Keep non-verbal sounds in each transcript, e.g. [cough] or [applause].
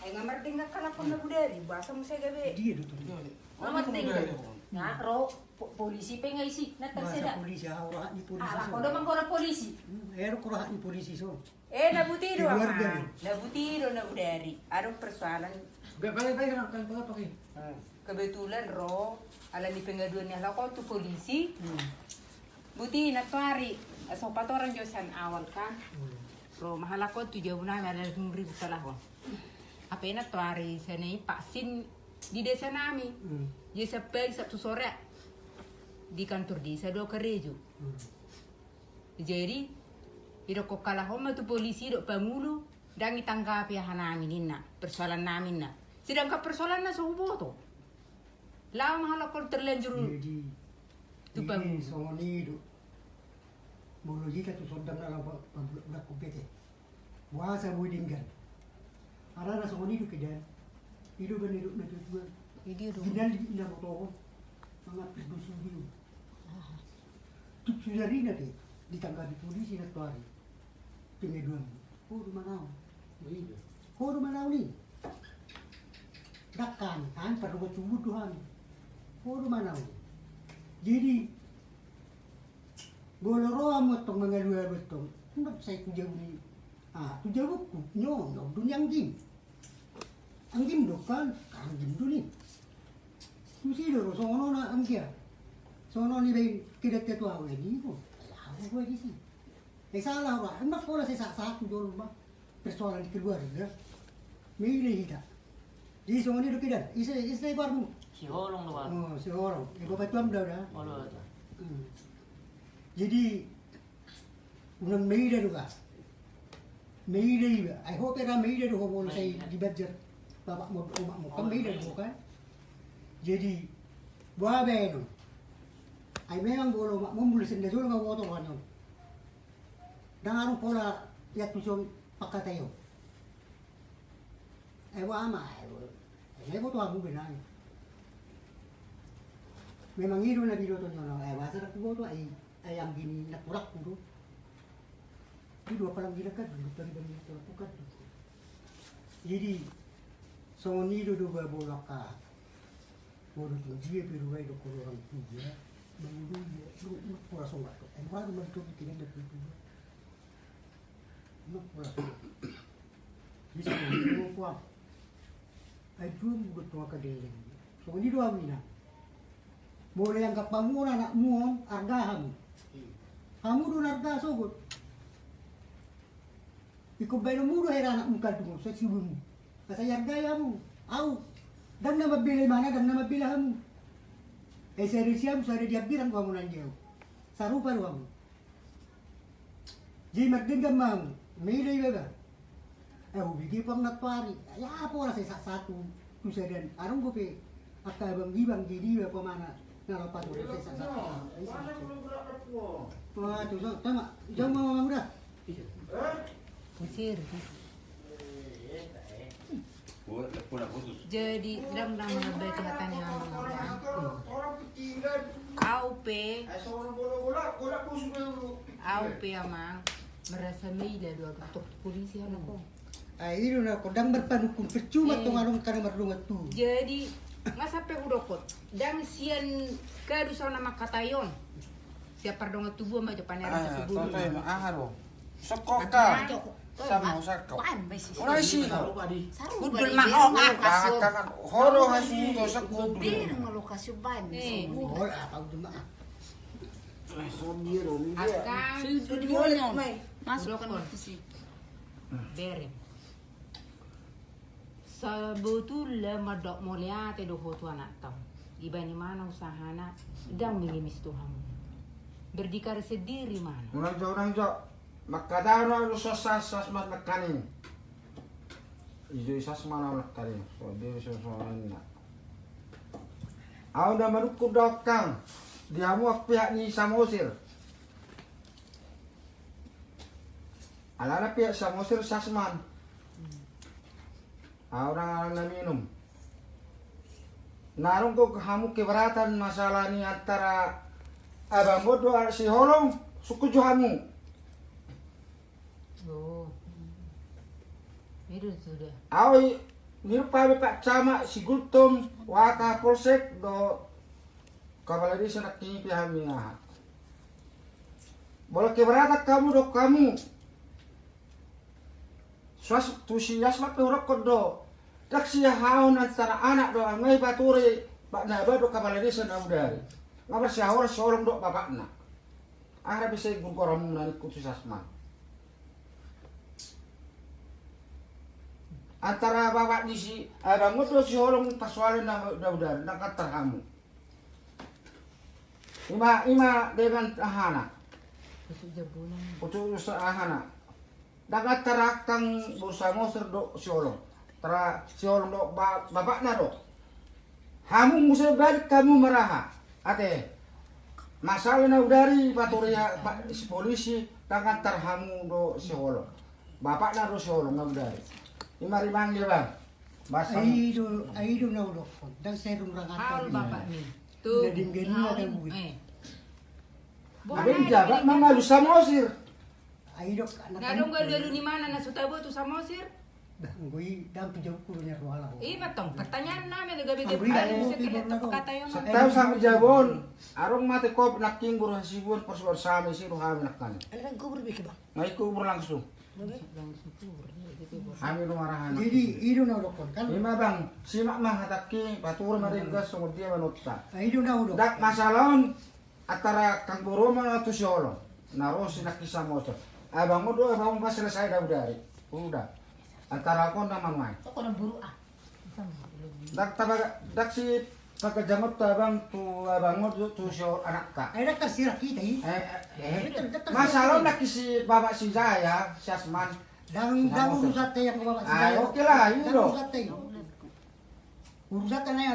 Ay nga marting nga kalapon na budari, basa mo sa gabi. Dia tu tu. Mamarting ka. Nga, ro, po- polisi polisi orang polisi. Na polisi. Hmm, polisi so. Eh, persoalan? Kan, kan. Kebetulan ro, ala ni pengaduan niya ko polisi. Hmm. Buti natwari. So patoran Diyosan awal kan. Ro mahal ako tu jauh na ada ribu salah ko. Apa yang natwari sana paksin di desa nami. Hmm. Dia sampai Sabtu sore di kantor desa do kerejo. Hmm. Jadi Iro kok kalah homa tu polisi dok pangulu dan ditanggapi ya namin na persoalan namin na. Sedangkan persoalan na sa ubo to. Lama mahala kol terlanjur Jadi Tu ini kupete. Bahasa buidingkan. Ada ada sama ni tu kedan. Hidup kan hidup nak tu. Video do. Ginal di ina motor. Mga pidusu hidup. Tu sudah ringan deh. Ditanggapi polisi nak tuari. Pengeduan. Oh rumah kau. Iya. Oh rumah kau ni. Dakkan, kan perlu bercubut Tuhan. Oh rumah kau. Jadi Goloro amo tong mga luar betong. Hendak saya tu jauh ni. Ah, tu jauh ku nyo, no dunia anjing. Anjing do kan, anjing tu ni. Tu si do sono na angkia. Sono ni bay kidat tu awe ni ko. Awe ko di si. Eh salah ora, hendak pola saya sak satu jol ba. Persoalan di keluarga. Milih kita. Di sono ni do kidat. Isa isa barmu. Si Holong lo kan. Oh, si orang. Ibu batuan dah dah. Oh lo. Jadi unang Mayday juga. Mayday ba? I hope era Mayday do mo sa di badger. Baba mo umak mo kan Mayday do kan. Jadi buah beno. Ay memang bolo mak mo mulu senda sul nga woto kan. Dangarong pola ya tusong pakatayo. Ay wa ama ay. Ay ko to amu benay. Memang itu na dito to nyo ay wasa na ko to ay ay ang gini nakurak ko. Di dua palang gilakad, dito pa rin ba nito nakukat. Jadi, so nido do ba bolak ka. Bodo to dia pero ay do ko orang tuja. Mangulo dia, do do pura so gato. Ay wala man to kitin da tuja. No pura. Bisa ko. Ay dum go to ka deleng. So nido amina. Boleh yang kapamuna anak muon argahan. Kamu do narga sogot. Ikaw ba mo do hera anak muka mo sa sibu mo. Kasi yarga mo. Aw. Dan na mabili mana dan na mabili mo. Eh seri siam sari dia bilang kamu nandiyo. Sarupa lo mo. Jadi magdin ka mam. Milay ba ba? Eh ubigi pang natwari. Ya apa lah saya satu. Tusa dan arong ko pe. Akka bang ibang jadi ba pamana. Nalapat mo sa satu. Wah, tu so, tama. Jom mo udah. Mesir. Pura putus. Jadi dam dam nabe katanya orang. AUP, AUP amang merasa mila dua ketuk polisi anak ko. Ay, ino na ko dang berpanukun percuma Eh. tong anong kana marlungat tu. Jadi nga sampai udokot dan sian kadu sa nama katayon. Siapa dong tubuh mah japan era Ah, tubuh. mak aharo. Sokoka. Sama usako. Kuan ba si Ora isi. Taruh padi. Saru Udul ba mahal mahal nga. Kakak horo hasu to sa kudu. Bir nga lokasyon ba Eh. ni. Wala pa duma. Akan na. Masuk kan Udokot. itu sih. Berem. Sebetulnya madok mulia te do hotu anak tau. Ibani mana usahana dan mengemis Tuhan. Berdikari sendiri mana. Orang jo orang jo. Makadaro lu sosas sas mat makanin. Ijo isas mana makanin. So dia so so na. Au na maruku dokang. Dia mu pihak ni samosir. Alana pihak samosir sasman. Ah, orang na minum. Narong ko kamu keberatan masalah ni antara abang bodoh si holong suku johamu. Oh. Itu sudah. Awi nirupa Pak Camak si Gultum waka polsek do kavaladi sanak kini pihami aha. Boleh keberatan kamu do kamu. Suas tusi yasmat do rokok do. Tak siya haon antara anak do angai baturi Pak Naba do kavaladi sanak udari. Ngabar siya orang seorang do bapakna. Akhirnya bisa gungkoramu nani kutus asman. antara bapak di si ada mutu si orang pasualin na udah udah nak terhamu ima ima dengan ahana. Sa ahana. Dagat terakang bursa moser do si orang tera si orang do ba, bapak na do hamu musa balik kamu meraha ate masalah na udari paturia pa, si polisi dagat terhamu do orang bapak na do si orang na udari ima rimang dia bang Basang. Aido, aido na ulo ko. Dan serum rang Hal ato. bapak ni. Tuh. Nadim gani na kan bukit. Abang jabat mama lu samosir. Aido ka na Nga dong gado ni mana na sutabo tu samosir? Gui dam tujaw ko nya roala ko. Iya batong. Pertanyaan namin gabi Ang gabi ada ako, bisa kita ko. kata yung Sa- Tahu sama jabon. Arong mati kop naking guru hasibun pas luar sami si ruhami nakkan. Ano kan kubur biki bang? Ngai kubur langsung. Kami lumarahan. Jadi ido na ko. Kan Lima bang, simak mah hataki patur maringgas sumut dia manutta. aido na ulo. Dak masalahon antara kang buru mana tu siolo. Naro si nakisa motor. Abang mo do abang pas selesai dah udari. Udah. Antara aku nama mai. Ako nang buru ah. Dak tabaga dak si pagkajangot tu abang tu abang mo tu tu siolo anak ka. Ay nakasira kita eh. Eh, eh, eh. Masalah nak si bapak si Jaya, si Asman. Dang dang urusat tayo ang babae. Ay, okay lah, yun Dang do. urusat tayo. Urusat na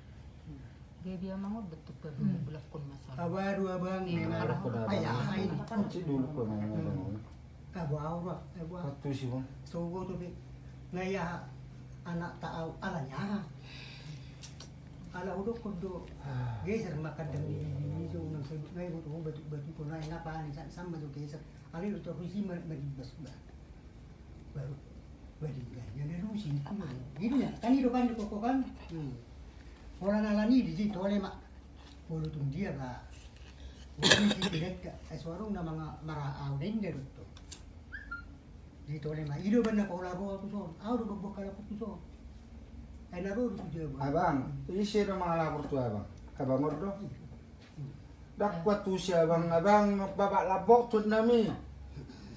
kani. Ay hita na yung rotuson na kasi dyan, basa din dyan. Hiro ko hita rotuson. Ayang go. Mangusot ka na. Mangusot na ako sa Chico. Jadi nasa manido do ka ali se bagi budak man kita tubuh na katay. Ay Roma bayo kuja. Gabi ang mga betul pa bulak kon masalah. Abaru abang memang ayahay. Si dulu ko na ngomong. Abu aura, abu Patu si mo. So go to be ngaya anak tao alanya. Ala udo ko do. Geser makadang di di so nang sa ngay ko to batu batu ko na na pa ni sa sama do geser. Ali to ko si maribas ba. Baru baru ga yan na lusi ko. Gini ya, kan ido kan ko ko kan. Hmm. Orang alani di situ oleh mak. Tung dia ba. Wala si direct ka. Ay suarong na mga maraaw din dito. Dito oleh mak. Ido ba na ko laro ko so. Aw do bok kala ko so. Ay naro ko je ba. Abang, isi do mga lapor tu abang. Abang ordo. Dak kuat tu si abang abang babak labok tu nami.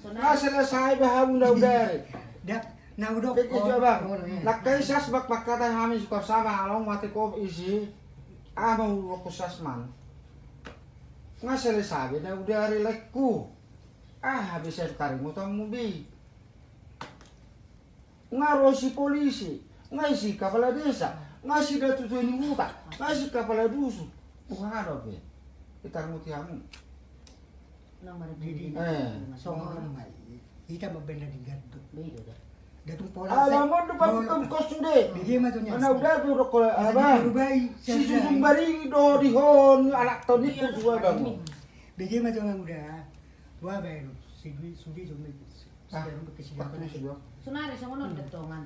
So Na selesai bahang na udari. [laughs] Dak na udo Pikir tu abang. Lakai sas bak bakata kami suka sama along mati ko isi. Ah mau ko sasman. Nga selesai na udari lekku. Ah bisa tarik mutang mubi. Nga rosi polisi. Nga isi kepala desa. Nga si datu tu ini buka. Nga si kepala dusu. Bukan ada be. Kita mutiamu. Didi. maribili. Eh. So ko na mai. Kita mabenda di gadto. Bido da. Datong pola. Do pag kos sude. Bigyan mo to niya. Ana udah tu rokok Abang. Si susung bari do dihon anak to ni ko dua bang. Bigyan mo to nga muda. Wa bayro. Sudi kasi Pakai ni sudah. Sunari sa unod datongan.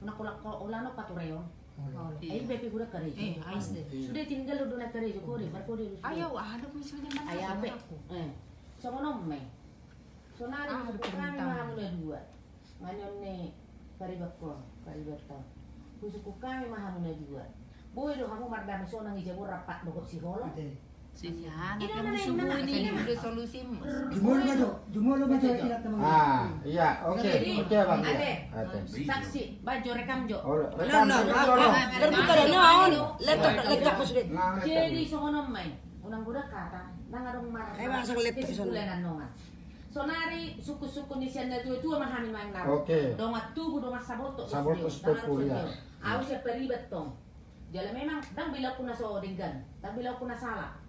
Una kulak ko ulano patureyon. Ay bepi gura kare. Eh, ayos din. Sudah tinggal do na kare ko rin. Marko di. Ayaw, ada mo sila man. Ayabe. Eh. Sa mono me. Sunari Ah, na dua. Ngayon ni karibak ko, karibak to. Kusu ko kami mahamu na dua. Boy do kamu mardami so nang ijabo rapat do si holo. Na, subuhin ina ini udah solusi mo. Jumolo ba to? Jumolo ba to ilat na mga. Ah, iya, oke. Oke, Bang. Ade, saksi, baju rekam jo. Oh, rekam saja tolong. Terbuka dan naon, laptop lekap ko sudah. Nah, Jadi so ngono may, unang kata, nang adong mar. Ay, masang laptop anongan. Sonari suku-suku ni siya na dua-dua mahami main naro. Oke. Dongat tubuh dongat saboto. Saboto stop kuliah. Aku siya peribet tong. Jala memang dang bila ko na so dinggan. Dang bila ko na sala.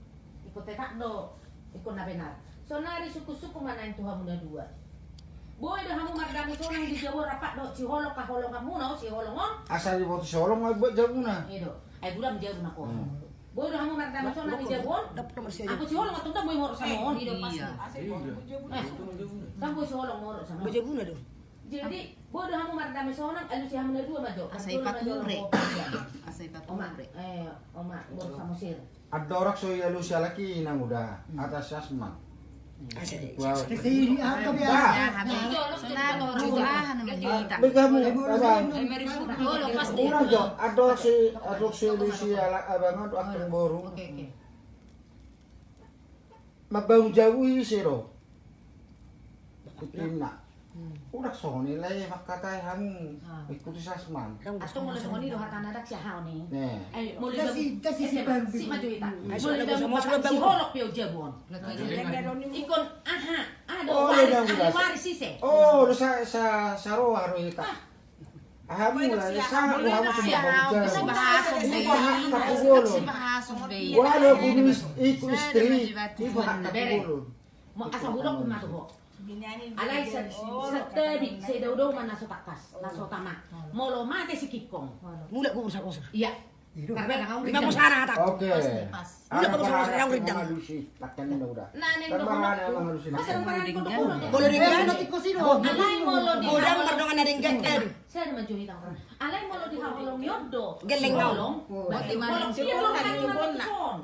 Ikut tekak do. Ikut na benar. Sonari suku-suku mana yang Tuhan muna dua. Boy dah hamu mardami sonang di Jawa rapat do si holok ka holong kamu no si holongon. Asal di Solo mau buat jabuna. Ido. Ay gulam jabu na ko. Hmm. Boy dah hamu mardami sonang di. Aku si holong atong mo moro sa. Iya. Eh, Kan si holong moro sa mohon. Baca buna dong. Jadi, bodoh kamu mardami sonang, alu si hamna dua majo. Asay pature. Asay Oma, pature. eh, oma, baru sama sir. Ada orang so ya lu si laki nang udah atas asma. Ya, ada si ada si si abang. Mabang jauh siro. Kutina. Udah so nilai makatai hamu ikuti sasman. Atau mulai sama ni doh hatan ada si hao ni. Nih. Eh, mulai kasi si eh, Bambi. si maju. Hmm. Mulai dah Sama- buka sama si holok pio jabon. Ikon, aha, ada Oh, waris, ada udah. waris sih se. Oh, lu sa sa saro haro ita. Hamu lah, sa hamu cuma Kasi kerja. bahasong Ini bayi. bahas takugulon. Kasi bahasong bayi. Wala kung iku istri, di bahas takugulon. Mau asal hulok pun matu kok. Alay sa sa tadi sa daw man naso takas, naso tama. Molo mate si Kikong. Mula ko sa kosa. Iya. Itu. Karena kau Lima puluh sana tak. Oke. Udah, bagus, bagus, yang redang. Halusi, takkan ini udah. Nanen Kan do bahan emang halusi. Masa nang parang ko do Boleh ringgan nanti ko sino. Alay molo di Godang hawalong- mardongan na ringgan kan. Saya ada majuhi tang orang. Alay molo di hawalong yodo. Geleng daw. Hawalong. Buti man Hawalong ang siya sipon, molo lagi kang yung mga bola. son.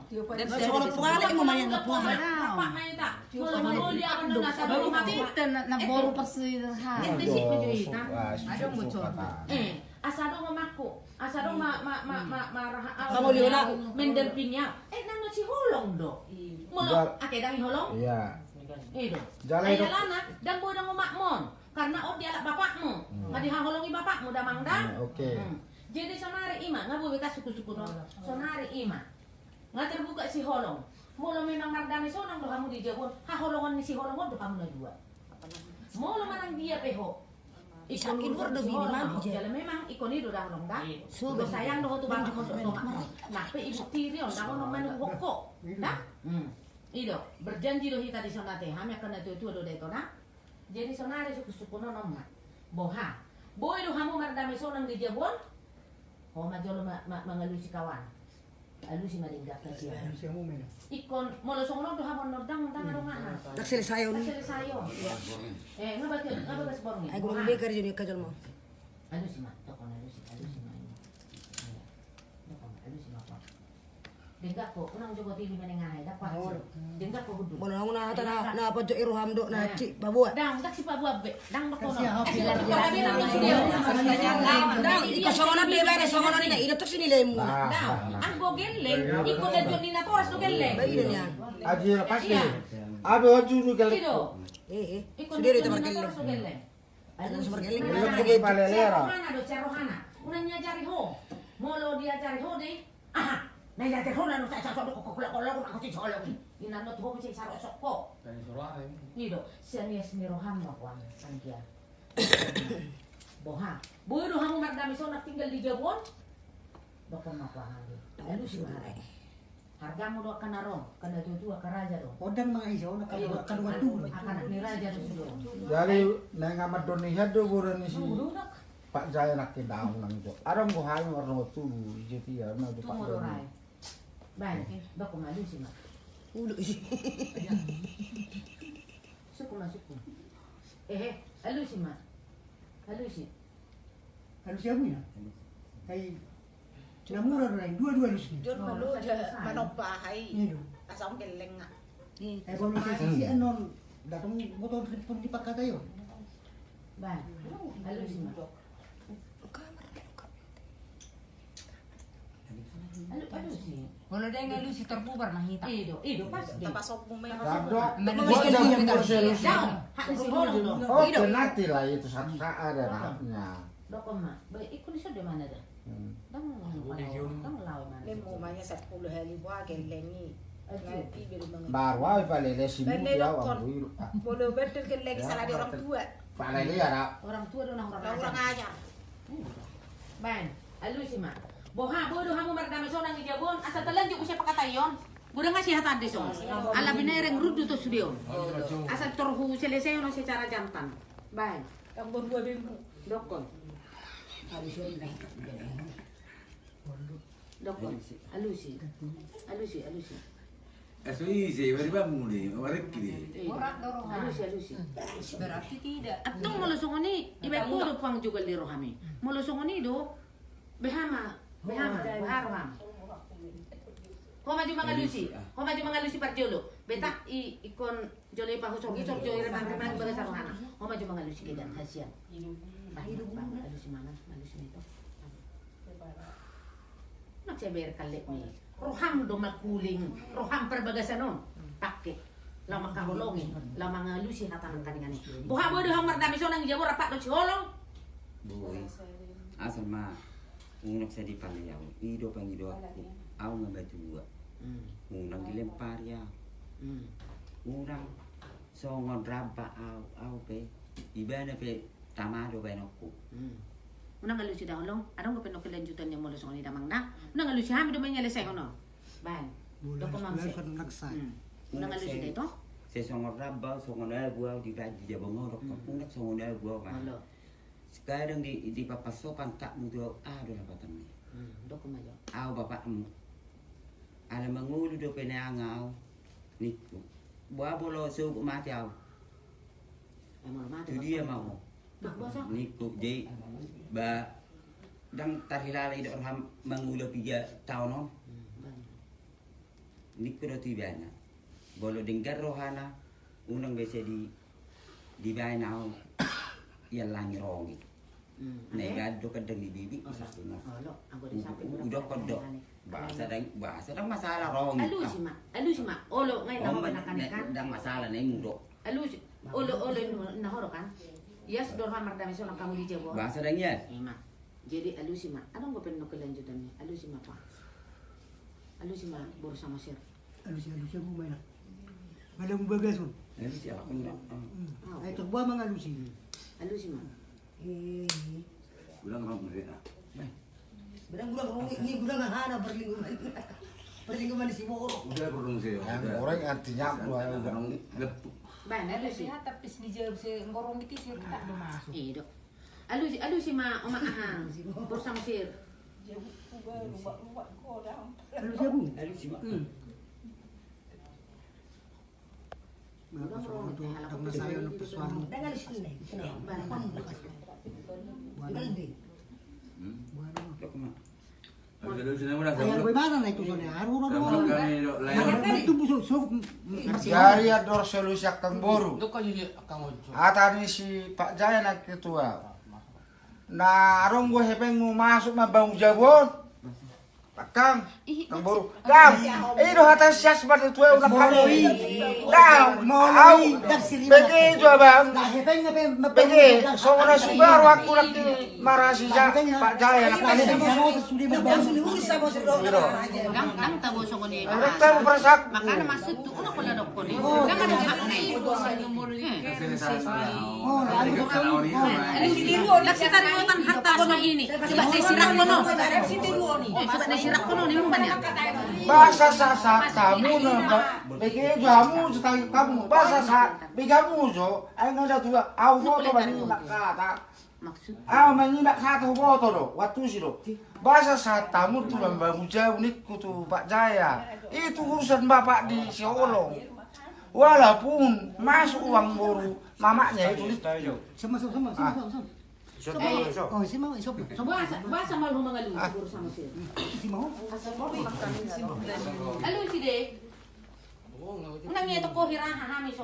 Sa kono pungala mo mayan na puha. Apa na ita? Molo di ako na nasa do Kita na naboro pa sa ha. Ente si majuhi tang. Adong mo chon. Eh, asado mamaku, asado ma ma ma ma maraha Kamu liuna. menderpinya. Eh nang si holong do. Molo Gal- ake dami holong. Iya. Itu. Jalan Ay itu. lana dan boy nang umakmon. Karena oh dia bapakmu. Hmm. Ngadi haholongi bapakmu damang dang. Hmm, oke. Hmm. Jadi sonari ima, nga buwi ka suku-suku no. Sonari ima. Nga terbuka si holong. Molo memang mardami sonang do kamu di jabon. Ha holongan ni si holongan do kamu na dua. Molo manang dia peho. Ikon Sakit urut do bini holong. mami, Je. Jala memang ikon itu dah holong dah. So, Do sayang do tu ko do mak. Nah, pe ibu tiri on dah ono manu hokko. Dah? Ido, berjanji do hita di sonate. Hami akan na tu do deto na. Jadi sonari suku-suku no nomma. Boha. Boy do hamu mardami sonang di jabon. Oh, majolo ma, ma, mangalusi kawan. Alusi maringga kasi. Siya mo men. Ikon molo songon do hamon no dang dang ado nga. Nagsilisayo ni. Kasi sayo. Eh, nga ba nga ba sa borong Ay gulong baker yun yung kajal mo. Alusi ma, to kon alusi, alusi ma. Dako alusi ma ko. Dengga ko, unang jogo TV manengahay, dapat. Dengga ko hudu. Bono nang na hata na ci. Dang, dak si. Dang Eh. Dang, na mo. Ah, Dang, geleng, geleng. Aji lepas Iya. nih. Abe waju lu kali. Kido. Eh eh. Iko Sudah na itu jud ni na markel. toras do geleng. Ano sa markeling? Iya, Wala pergi palelera. Cerohana do cerohana. Unang nyajari ho. Molo diajari ho di. Aha. Nah ya ho na no sa sa do ko ko ko ko ko si solo ni. Ina no to ko si saro sok ko. Tani suara ini. Nido, siya ni roham mo ko ang sangkya. Boha. Boy do hamu magdami so na tinggal di Jabon. Dokon mo ko ang Ano si mahal? Harga mo do kanarong, kana tutua ka raja do. Odang mga isaw na kaluwa kaluwa tulo. Akan ni raja sudo. Jadi neng amat doni hado buran ni si Sudo nak. Pak Jaya nak daun nang jo. Aram go hayo warno tu na do Pak Tunggu do Doni. rai. Baik, dokon malu si ma. Ulo isi. Suku ma suku. Eh, alu si ma. Alu si. Ano siya mo yan? Kay namura na rin, dua-dua lusi. Diyon Oh, malu sa- da sa- manok bahay. Nido. Asam geleng nga. Ay bono siya si anon. Datong motor pun dipakai tayo. Baik. Alu si ma. Alu alu si. Wala dahil nga lusi terpubar mahita. Ido, ido pas. Tapasok mo may Dado. Mana Gua bisa jam kita kursi lu. Down. Hak si holong do. Oh, penati lah itu satu saat ada haknya. Dokon ma. Baik, ikut sudah mana dah? Dang dang lawan mana? Lemo maya sa pulo haliwa gelengi. Baru aja palele si Dan muda awang buiru. Boleh betul kan lagi salah di orang tua. Palele ya. Orang tua dong orang Orang orang ajar. ajar. Ban, alu sih mak. Boha bodoh hamu merdame sonang di jabon asal telan juga siapa kata yon. Budak ngasih hata ade son. Ala binereng rudu to studio. Asal torhu selesai ono secara jantan. Ban, Yang berdua bimbu. dokon. Dokon. Alu sih. Alu sih, alu sih. Aso isi, bari bamuli, bari kiri. Orang dorong Alu sih, alu sih. Berarti tidak. Atong molusong ini, iba ko do pang juga liro kami. Molusong ini do, behama, behama, beharoham. Ko maju mga lusi, ko maju mga lusi par jolo. Beta i ikon jolo pa husog isog jolo ire bang rimang baga sarohana. Ko maju mga lusi kedan hasian. Bahiro bang lusi mana, malusi nito. Nagsaber kalit ni. Roham do makuling, roham perbagasanon. Pakit. Lama kahulongin, lama nga lusi hatanan kaningan ni. Buha mo do hang mardami so nang jabo rapat do si holong. Boy, asal mah unang sa di palayaw, ido pang ido ako, aw nga ba dua, unang dilempar ya, unang songon raba aw, aw pe, iba na pe, tamado ba ako, Unang nga lusi daw long, anong ko pinokilanjutan niya mo lusong ni damang na? Unang nga lusi hami do ba niya lesay ono? Ban. Do ko bulan sa nagsay. Unang nga lusi dito? sa songon raba, songon abu aw, di ba di jabong ngorok ka, unang songon Sekarang di di papasokan tak mo do, ah napatan mo. Do ko mayo. Aw bapak mo, ala mangulo do penangaw, niku. Buah bolo suku mati mati. itu dia mau. Niku jadi ba dang tarhilala ida orang mengulo tiga tahun on niku do tibana bolo denggar rohana unang bese di di bana ya langi rongi nei gado kadang di bibi satunya Halo, aku di samping. udah kodok bahasa dang bahasa dang masalah rongi Alu si ma, alu si ma. Olo ngayon Oh, ako pinakanikan. dang masalah nei mudo Alu si, olo olo nahoro kan? Yes, dorha mardami so nang kamu di jabo. bahasa dang ya Eh. Jadi alu si ma. Anong ko pinokilanjutan niya? Alu si ma pa. Alu si ma, boro sama sir. Ano siya, ano siya bumay na. Malang bagason. Ini siapa enggak Ay, tukba mga lusi. Alu si ma. Bilang orang mereka. Berang-berang rungi, ini gudang hana berlingkuman. Berlingkuman di Siboro. Udah perlu sih. Orang artinya dua orang. Gepuk. Ban, alu si. Lihat tapi di jauh si ngorong itu sih kita belum masuk. Eh, dok. Alu si, alu si ma, oma [laughs] ahang. Boro sama sir. Ano siya bu? Ini siapa Hmm. Ador solusi boru. Si Pak Jaya nak ketua. Na arong gue hepeng mau masuk mah bang jabon. Kang, kang boru. Kang, eh do hata sias pada tua udah kamu. Kang, mau au. Bagi jo bang. Nahepeng nga pa, Bagi, so na subaru aku nak marah si Ja- Pak Jaya nak kali. Gang gang tabo so ni. Rekta mo perasak. Makana masuk tu uno ko ladok ko ni. Gang ada hak salah. Oh, ano sa Kalau ini Lagi tarik harta ko ini. Coba saya sirak ko no. Coba saya sirak ko no ni mo banyak. Bahasa sasa kamu na bagi kamu setang kamu. Bahasa sa bigamu jo ay ngada tua au foto bani nakata Maksud? Au mani nakata foto do waktu sih do bahasa sa tamu tu lamba muja unik kutu Pak Jaya. Itu urusan bapak di Siolong walaupun masuk uang boru mamanya itu Sama, sama, sama, sama, Oh, si mga lu siguro sama siya. Si si. De. Unang niya to ko hami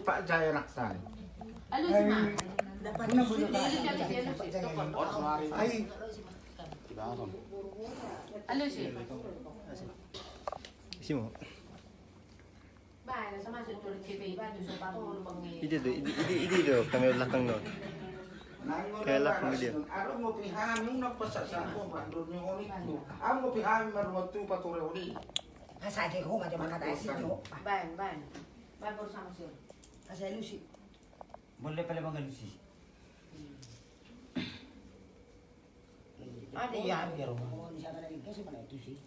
Pak Jaya si ma. Alu si si. Ay, Alu si. Si Beba, sa bang Ini tuh, ini ini ini tuh kami belakang no. Kailan kemudian? Ano mo pihami mo na pasal sa ako bandon yung ulit ko. Ang mo pihami maruwag tu patore uli. Asa ke ko macam dah sih jo. Ban. Asa sih. Boleh pala magalusi. Ada ya biar. Di sana mana itu sih.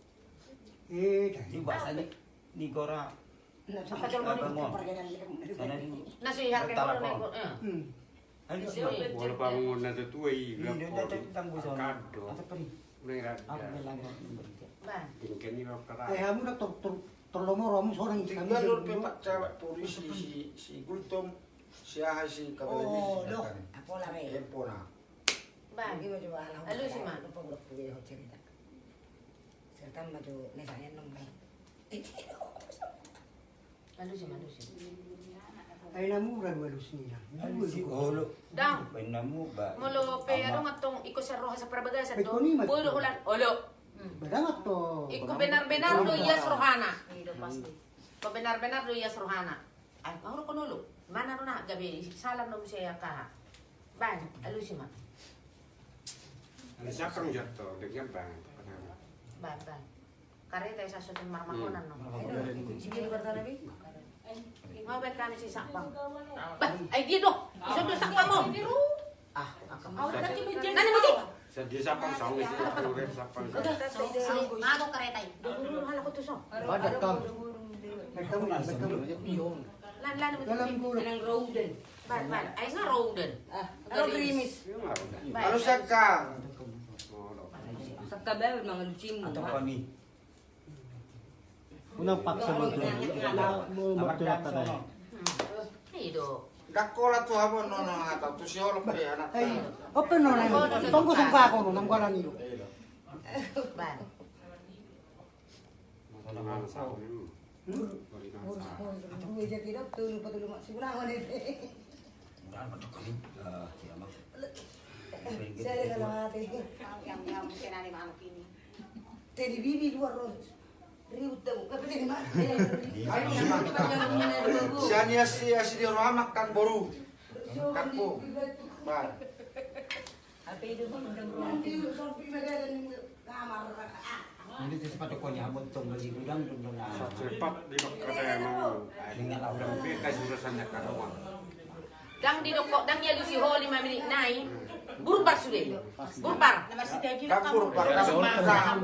Eh, ni ni Gora. Nasihat naik. Eh. Hmm. Iya? Wala pa Kado. Eh, kamu nak seorang Tinggal polisi si si Gultom si Aha si Oh. Apa lah. Lalu sih? Lupa punya cerita. Serta misalnya sih, [laughs] lalu sih. Ay namura dua lus nila. Ano si Olo? Dang. Bay na mo ba? Molo pe ano nga tong iko sa roha sa to. kuni, mas- Pulo ulan. Olo. Berangat to. Iko benar-benar do iyas rohana. Ido pasti. Ko benar-benar do iyas rohana. Ay, mauro ko nulo. Mana ro na gabi salam no siya ka. Ban, alu si ma. Ano siya kang jato? Lagyan ba? Ban, ban. Kare tayo sa marmakonan no. Sige luar sana bet kami si sakpang. Ba, ay di do. Iso do sakpang mo. Ah, Nani mo di? Sa di sa pang sawis. Pure sa pang Mago karetay. Dulu hala ko to so. Badak kam. Nagkamu na, nagkamu. Lan lan mo. Ko. Nang roden. Ban, ban. Ay nga roden. Ah, ano grimis? Ano sa ka? Sa kabe mga lucim. Ato pa ni. Unang paksa mo to. Mo matulak ta dai. Ido. Dako la tu habon no no ata tu si olo pe anak. Ay, open no na. No nang wala niyo. Ban. Tangan sa akin. Dua je tidak tu lupa tu lupa sebelah mana ni. Mura ba to kani? Siya ma. Saya kalau mati. Yang yang mungkin ada makhluk ini. Tadi bibi luar ros. Ano si di ramak kan boru. Apa itu gudang cepat di karawa. Dang di dang ya lusi ho lima menit nai. Burbar sudah. Burbar. Kampur bar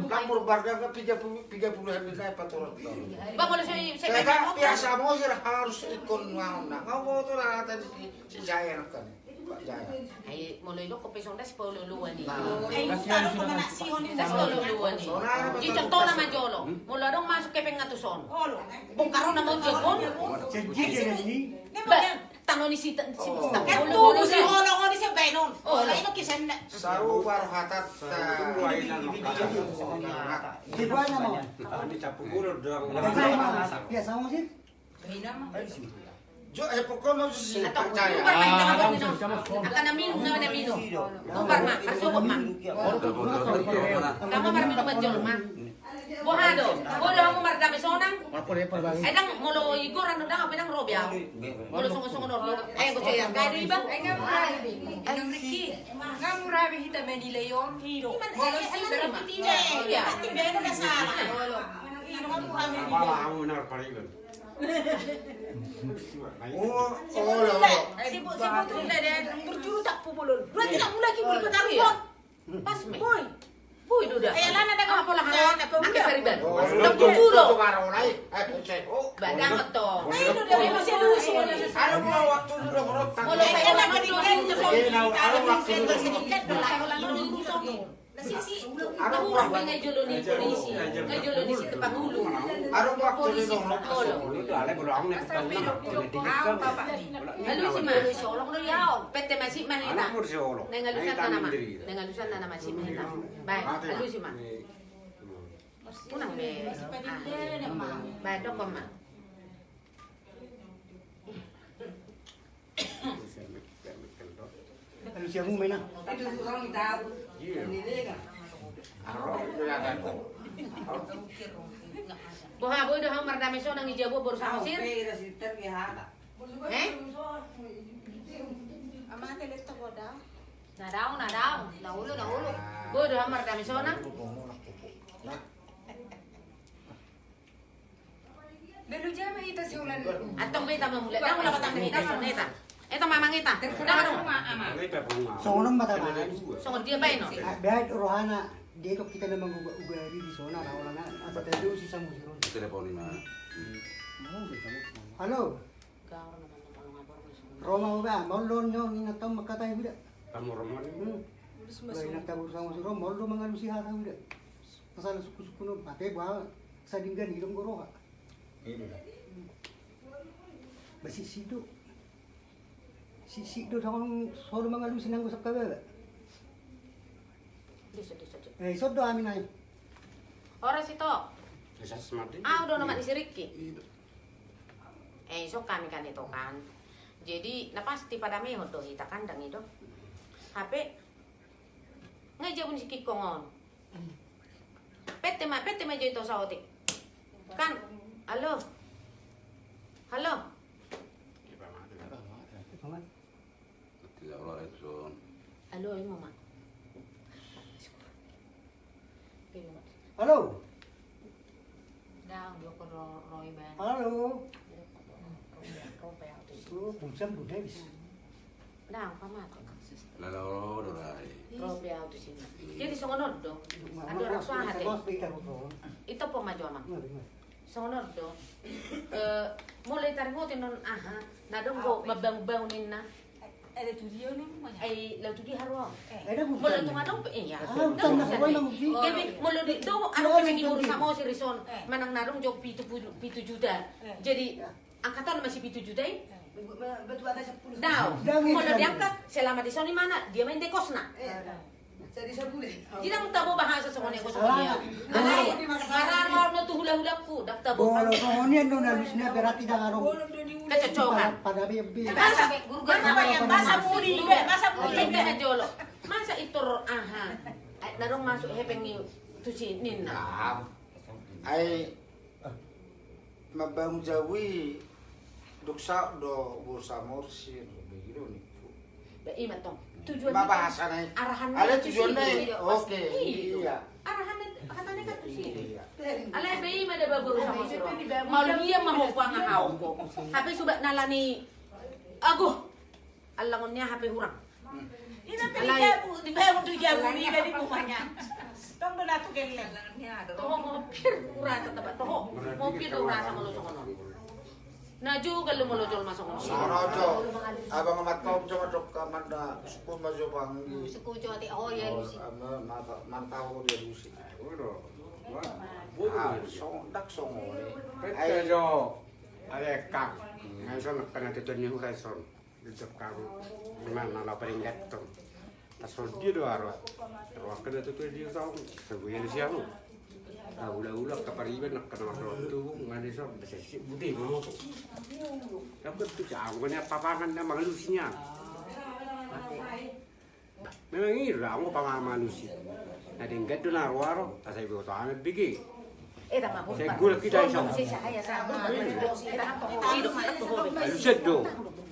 kampur bar ka piga piga puluh hari na paturan. Ba boleh saya saya Kaya biasa mo sir harus ikon ngaon na. Ngao to na tadi si si Jaya kan. Pak Jaya. Ay mulai doko pesong das polo luan ni. Eh, taruh ke mana sih hon Das polo luan ni. Di contoh nama jolo. Mula dong masuk ke pengatuson. Bung karo nama jebon. Jadi ini Ba tanong ni si si Oh. Mulu si Holong ni sa Benon. Oh, Wala ino kisan na. Saru baru hatat di mana mo? Ini capu gulur dong. Ya sama sih. Jo eh pokoknya si no. Akan na minum na na minum. Burbar ma, masuk ma. Kamu mar minum majol ma. Bohado. Bodo kamu mar dami sonang. Ay dang mulo igor ano dang apinang robya. Mulo sungo sungo no. Ay ko siya. Kaya di ba? Ay nga murabi. Anong Ricky? Nga murabi hita Manila yon. Hiro. Mulo si berapa? Iya. Ati Benon na sala. Ino nga po kami. Wala ako na parigon. Oh, oh, lo. Sibu sibu tu dah dia berjuru tak pupulun. Dua tidak mulai lagi boleh bertarung. Pas me. Boy. Boy duda. Ay ala na na Apa lah na ha? na Nak periban. Oh, Nak lo puro. to baro lai. Eh, cek. Oh. Badang to. Ay no dia may maselusi. Ano mo waktu dulu berot Mulo Ay sa ala ila ka na po. Eh, now, ano waktu Kita dulu? sedikit wala wala no diruso. Nasisi. Nahurang pa nga jolo ni polisi. Nga jolo ni si Pangulo. Ano waktu dulu Polisi. berot? Olo. Ito alay ko lang na Sa pilo pilo ang baba ni. Lalu si solong no yao. Pete masih manita. Anak mo si Olo. Nengalusan na naman. Nengalusan na naman si Manita. Baik, lalu si Man. Unang be. Ah. Baik, dok ma. Ano siya mo may na? Itu orang tahu. Buha boy do hang mardami so nang ijabo baru sa. Eh? Ang mga teleto ko daw. Nah daun, nah daun, nah ulu, nah ulu. Gue udah hamar kami sona. Dulu jama ita si ulan. Atong kita mau mulai. Dah mulai patang kita soneta. Eta mamang kita. Terserah rumah ama. Ini pepunga. Seorang mata Ada baik. dua. Songon dia baik no. Rohana dia kok kita memang uga ugari di zona na orang asa tayo si sa musiro. Telepon ini. Halo. Roma uga, molon nyo inataw makatay uda. Kamu roman ini. Hmm. Wala inataw sa musiro, molon mga lusihara uda. Pasal suku-suku no, pate ba sa dinggan ilong goro ka. Basi sido. Si sido sa kong solo mga lusin ang usap ka ba? Diso, diso, diso. Eh, sodo amin ay. Ora sito. Semati. Ah, udah nama si Ricky. Eh, so kami kan itu kan. Jadi, na pasti pada mi hoto kita kandang itu. HP ngajak pun si kikongon. Pete ma, pete ma itu sautik. Kan, halo. Halo. Tidak oleh son. Halo, ini mama. Pilih, Mak. Halo. Dah, dia ko ro roy ban. Halo. Kau pa yaw to. Oh, pulsam do Davis. Dah, kama to. Lalu dorai. Ro pa yaw to sina. Jadi songonod do. Ando ra so hate. Mas bita ko. Ito po majo mang. Songonod do. Eh, mulai tarik mo tinon aha. Nadong ko mabang-bang na. Ay, law to di haro. Ada Mulo pulsam. tumadong pa iya. Utang na ko na. Kami mulo di do ano Ano kasi ang gimuro tubig? sa mo si Rison. Manang jog juta. Jadi angkatan masih pitu juta eh. Betul ada sepuluh. Daw, Dami, mulo dami. diangkat selama di sini mana dia main dekos na. Jadi sepuluh. Tidak mo tabo bahasa sa mga ko sa Ah, kanya. ah. Alay, marano no tu hula-hula po, dak tabo. Bolo ko niyan no na lusna berarti da ngaro. Kecocokan. Pada bi bi. Masa Masa banyak masa muri, masa muri. Hindi na jolo. Masa itor aha. Ay, narong masuk hepeng ni tusi ninna. Nah, ay mabang jawi duksa do bursa morsir begitu nih. Ba ima tong. Tujuan Mabahasa na arahan tu na sini. Oke, iya. Arahan katanya kan tu sini. Iya. Alay ba ima da baburu sa mo siro. Maluya mahupa nga haw ko. Hape subat nalani ago. Alangon niya hape hurang. Ini pilih bu, di bawah tujuh jam ini dari rumahnya. Tong do nato kelle. Toho mo pir ura ta taba toho. Mo pir ura sa mo lo kono. Na juga lu mo lo jol masuk kono. Sorojo, abang amat kau cuma dok kamanda suku majo bang. Suku jo ati oh ya lusi. Mantau dia lusi. Udah. Ah. Ada kamu. Mana. Tasol dia kena dia son. Sebulan siang. Ah, ula-ula kapariban nak kena makro tu ngadi son. Bisa sip budi mau. Dapat tu jauh kena papangan. Memang ini aku pengalaman manusia. Nah, tinggal tu nak waro, tak saya buat amat bigi. Eh ta mabuk. Segul kita iso. Si saya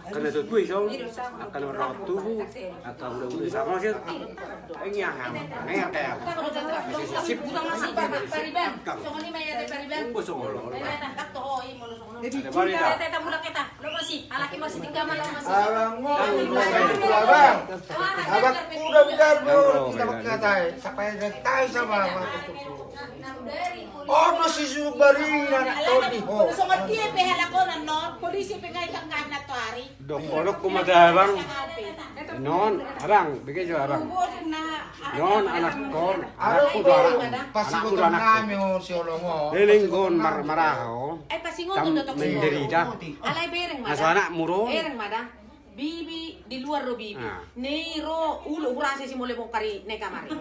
tu orang tubuh, akan udah udah sama sih. Ini yang ham, ini yang kayak. Sip, Butang masih pariban. Songo ni may ate pariban. Tunggu songolo. May ate tak to ho imo lo songo. Jadi Ada balik Kita tak? teta mula kita. Lo masih alaki masih tiga malam masih. Abang abang. Abang udah biar mo kita magkatay. Sakay na tayo sa mga Oh, Subari Tony ngat dia pehala ko na non, polisi pengay kang kana to ari. Dokter kumadabang. Non, arang, bigay jo arang. Non, anak kon, anak ko do anak. Do anak. Lelinggon mar maraho. Ay pasingon Tam to to. menderita. Alay bereng mada. Aso anak muro. Bibi di luar ro bibi. Ah. Neiro ulo urase si mole mong kari ne kamari.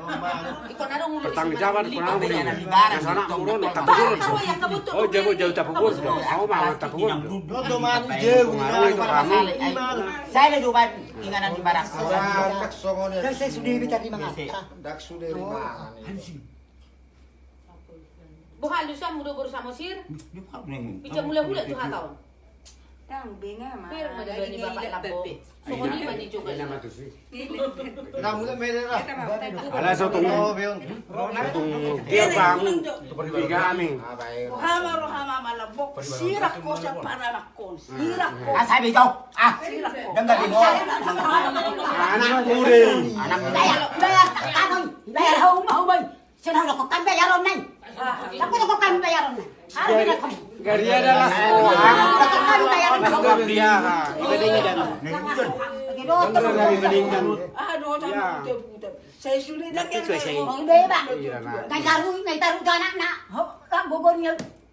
Iko na ulo Pertanggung jawab ko na mo. Lipat. Aso anak muro no tapugod. Tawa yang kabuto. Oh, jauh jauh tapugod. Ako mah tapugod. Dodo man jeu Pengaruh itu kamu. Saya na duman inganan di ni. Kasi sudah bitar di mga. Dak sudah lima. Bukan lusa mudo baru sama sir. Bija mula hula tuh tahun. Dang, benga mah. Pero madalo ni bapak labo. So Ay, ni na- man ni juga. ay, nama tu sih. Kita mulai beda lah. Ala sa tong Oh, beong. tong dia bang tiga kami. Ah, baik. Hama ro hama malabok. Sirak ko sa pananakon. Sirak ko. Ah, sabi ko, ah, Sirak ko. dengar di mo. Anak kuring. Anak bayar, bayar, ano, bayar hau mau bay. Sino ko kan bayaron nay. Ako ko kan bayaron nay. Ano na ko? Gari adalah sekolah. Kan bayaron Mas ko. dia ha. Ibadingnya dan. Gido Dan dari ibadingkan. Ah, do ta Ya. buta. Saya sulit na Nakit ko siya. Ang beba. Iya na. Kay taru, kay taru ka anak na. Ho, ka gogor niya.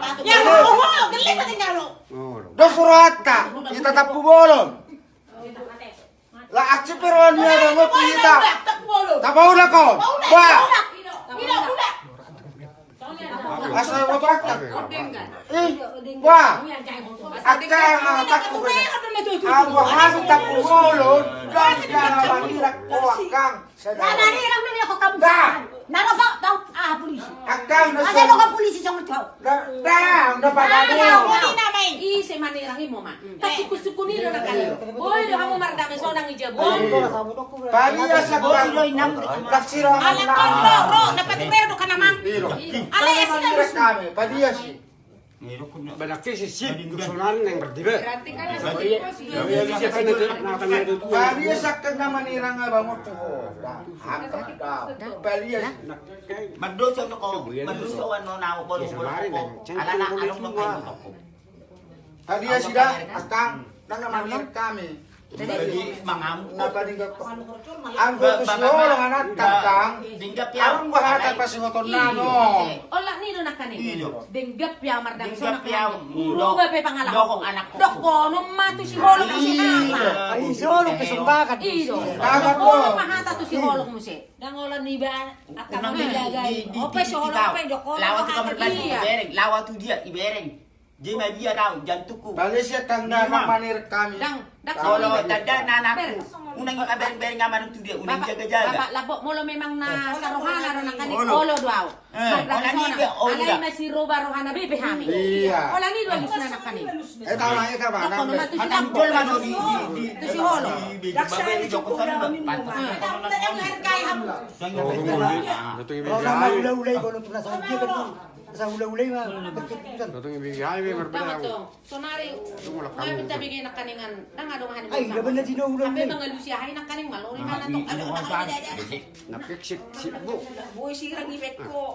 kan. Oh. Dos surata. Kita. La. Tak ko. Wah. Ila ila. Asa mo takta. Ordengkan. Eh. Wah. Yang cai hoto. Akka ang takbo ko. Pero na to. Ang wahang tapu ko. Na nani lang ni ako kamu. Da. Nano ba daw ah polisi. Akang na Ada lo ka polisi sa mo. Da, da, na. Ni na may. I se manirang mo ma. Ta suku-suku ni do nakali. Boy do hamu mardame so nang ijabu. Pariya sa kang. Laksira ang Ala ko ro ro dapat pero ka naman. Iro. Ala ya si. Kesulitan yang. Berarti kan Ya, ya, kan itu, nah, kan itu tuh. Pariya sa kang na manirang nga ba mo to. Hakak daw. Pariya. Mado sa ko. Mado sa ano na ako bolo bolo ko. Ala na anong makain ko. Pariya sida. Akang. Nang mangirak kami. Jadi mangamu Na paning ko. Ang gusto siyo lang anak tangkang. Dinggap ya. Ang bahata pa si motor na no. Ola ni do nakani. Iyo. Denggap ya mardang so Dinggap ya. Uro ba pe pangalan. Dokong anak ko. Dok ko no matu si holong si nama. Ay, solo kesumbakan. Iyo. Kagat mo. Holong mahata tu si holong mo si. Dang ola ni ba jaga. di di Ope si holong pe dok ko. Lawa tu kamar lagi Iya. ibereng. Lawa tu dia ibereng. Dia mai dia daw jantuku. Bali siya kang na manirak kami. Kalau tada nanakku. Unang yung abereng-bereng ngaman tu dia. Unang jaga-jaga. bapak labo molo memang na sa rohana ro nakani Olo. olo duaw. Eh, ola ni be olo Alay da. na si roba rohana bebe hami. Iya. Ola ni do na nakani. Eh tama eh tama. Dok ko no matu si Anang takbo. jol man di di di. Tu si holo. Daksa ni ko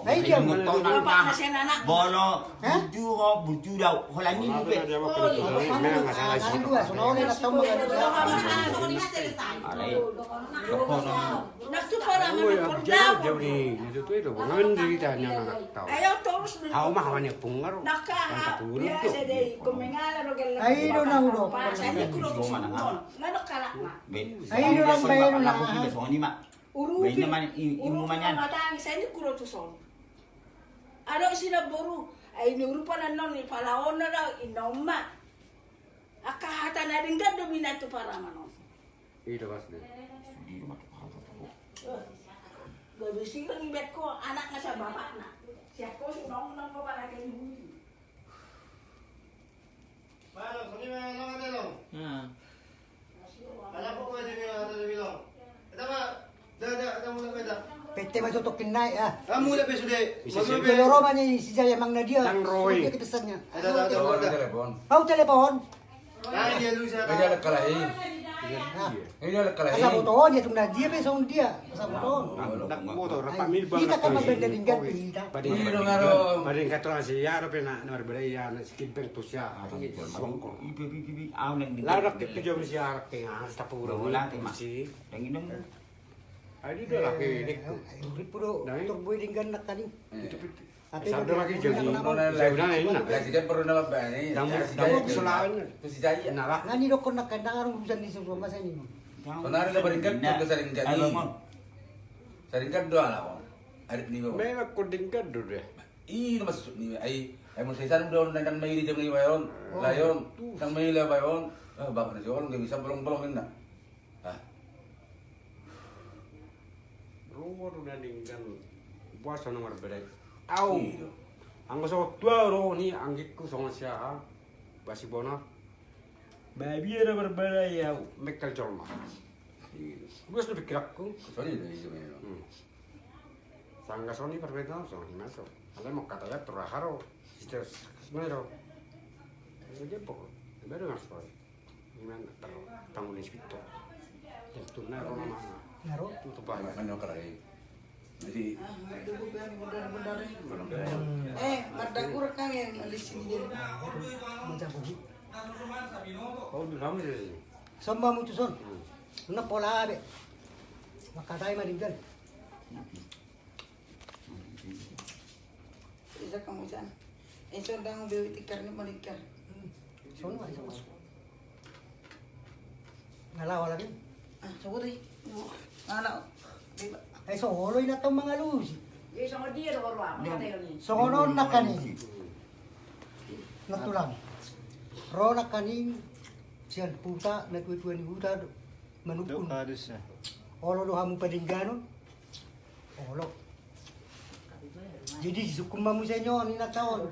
na min mo. Tama na yung harkay ham. Oh, Datang ibu Orang mah jahai. ulai-ulai kalau tu rasa dia kan. Rasa ulai-ulai mah betul-betul. Datang ibu jahai be Tama berbeda. to. Sonari. Ngayon minta bigay na kaningan. Nang ado mahan mo. Ay, na mga na na na Napik sip sip bu. Boy sirang ibet ko. Ay, Bapak na siya nanak. Bono, buju ho, buju daw. Holang ni Apa be. dia mau kerja? Memang masalah sih. Ano ba? Na. Alay. Ng yang anak tahu. Ayaw toros mo. Hau mah hawannya pungar. Naka, tulog biya tuh. sa day, kumingala ro gala. Ay, do na ulo. Sa ni kuro to sa mon. Kala na. Be. Ay, bayro na. Lako kita soni mak. Urupi. May naman i- imu man yan. Matang sa ni kuro to son. Ano sila boru? Ay nurupa na non ni palaon na daw inoma. Akahata na rin ka dominato para manon. Itu pasti. Gabi sila ni bet ko anak na sa bapak na. Siya ko sinong nang bapak na kay Budi. Pete mah tutok kinai ah. Kamu udah besude. Kalau Roma si Jaya Mang Nadia. Yang Roy. Dia pesannya. Ada ada ada. telepon. Mau telepon. Nah, dia lu Ini siapa? ada kalahin. Nah, Ini ada kalahin. Asa foto dia tu Nadia be song dia. Asa foto. Nak motor pamil bang. Kita kan mabenda tinggal kita. Bading Ini dong aro. bading kata nasi ya ada pena nomor beda ya skin peng tuh ya. Songkol. Ibe ibe ibe aw nang di. Larak ke kerja mesti arah ke ngas tapur Wala ti dah lah ke dek. Urip puro Dai. tok boy tinggal nak tadi. Itu kalau lagi jadi sebenarnya ini. Kasi kan perlu nama bani. Yang Si yang Jaya. selain Tu si Jaya. nak lah. Nakandang arong busan di sebuah masa ini. Sonari la baringkat Nah, ke saringkat ay, ni. bangun. Saringkat doa lah. Adik ni bawa. Memang kuding kan dulu ya. Ih, masuk ni ay ay mo sesan doon nang kan may di jam ni bayon. Layon. Nang may la bayon. Ah, bak na siya nggak bisa bolong-bolong na. Tu nanti kan puasa nomor berapa? Au. Iyo. Anggo so dua ro ni anggitku sama siapa? Basi bono. Babi ada berbeda ya, mekal jorma. Gue sudah pikir aku. Sorry dah itu memang. Hmm. Sangga soni berbeda so himaso. Ale mau kata ya teraharo. Sister sebenarnya. Jadi pokok. Baru masuk. Gimana tanggung inspektor. Yang tunai orang mana? Ngaro. Tutup banyak. Ano karay. Jadi Ah, nagdugo pa yan, bundar-bundar eh. Eh, madagura kami yang alis ini jadi. Macam bu. Kau di kamu sih. Samba mo tuson. Na pola abe. Makatay maringan. Isa kamu sana. Eh, so dang bewi tikar ni malikar. Sono sama. Ngalawa lagi. Ah, sorry. Ano? Diba? Ay solo na tong mga luz. Do ruang, ano tayo ni? So na kani. Natulang. Ro na kani siyan puta na tuwa ni huta manupun. Olo do hamu padinggano. Olo. Jadi sukuma mo sa inyo ni na taon.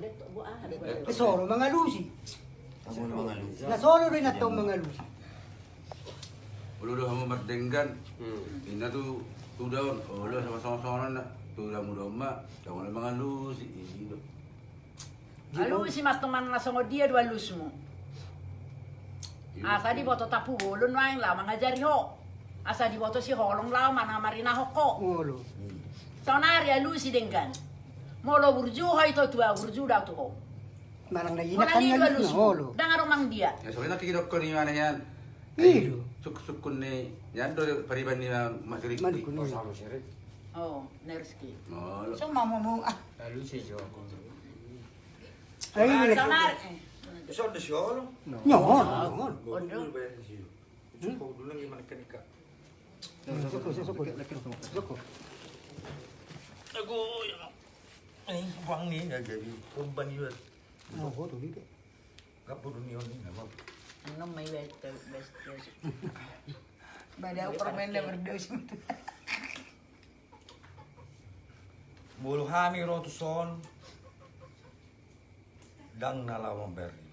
Eh solo mga lusi. Na solo rin na tong mga lusi. Ulu dah mau berdenggan. Hmm. Ina tu tu daun. Oh, lu sama-sama sama nak. Tu dah muda mak. Jangan lu si ini tu. Alu si mas teman na songo dia dua lus mo. Asa di boto tapu ulun wain lah mangajari ho. Asa di boto si holong lah mana marina hoko. Olo. Sonari alu si denggan. Molo burju ho itu tua burju dah tu ho. Marang na Wala inakan ni nga dua lus lus na mo. olo. Dangar mang dia. Ya soalnya nanti kita kau ni mana yan. Iyo. Suk-sukun ni. Yan tu pariban ni mak kiri. Mani kuno. Kau sama sirik. Oh, nerski. Oh. So, mama mo, ah. Lalu sih jauh. Ay ni. Sonari. So ada siolo. Nyon. Nyon. Ondo. Cukup dulu gimana kan ika. Soko soko. Soko. Aku ini uang ni ya jadi korban juga. Oh, hoto dito. Gak perlu ni orang ni nggak. Ano may best best best. Bada ako permen na berdos. Bulu hami rotuson. Dang nalawan beri.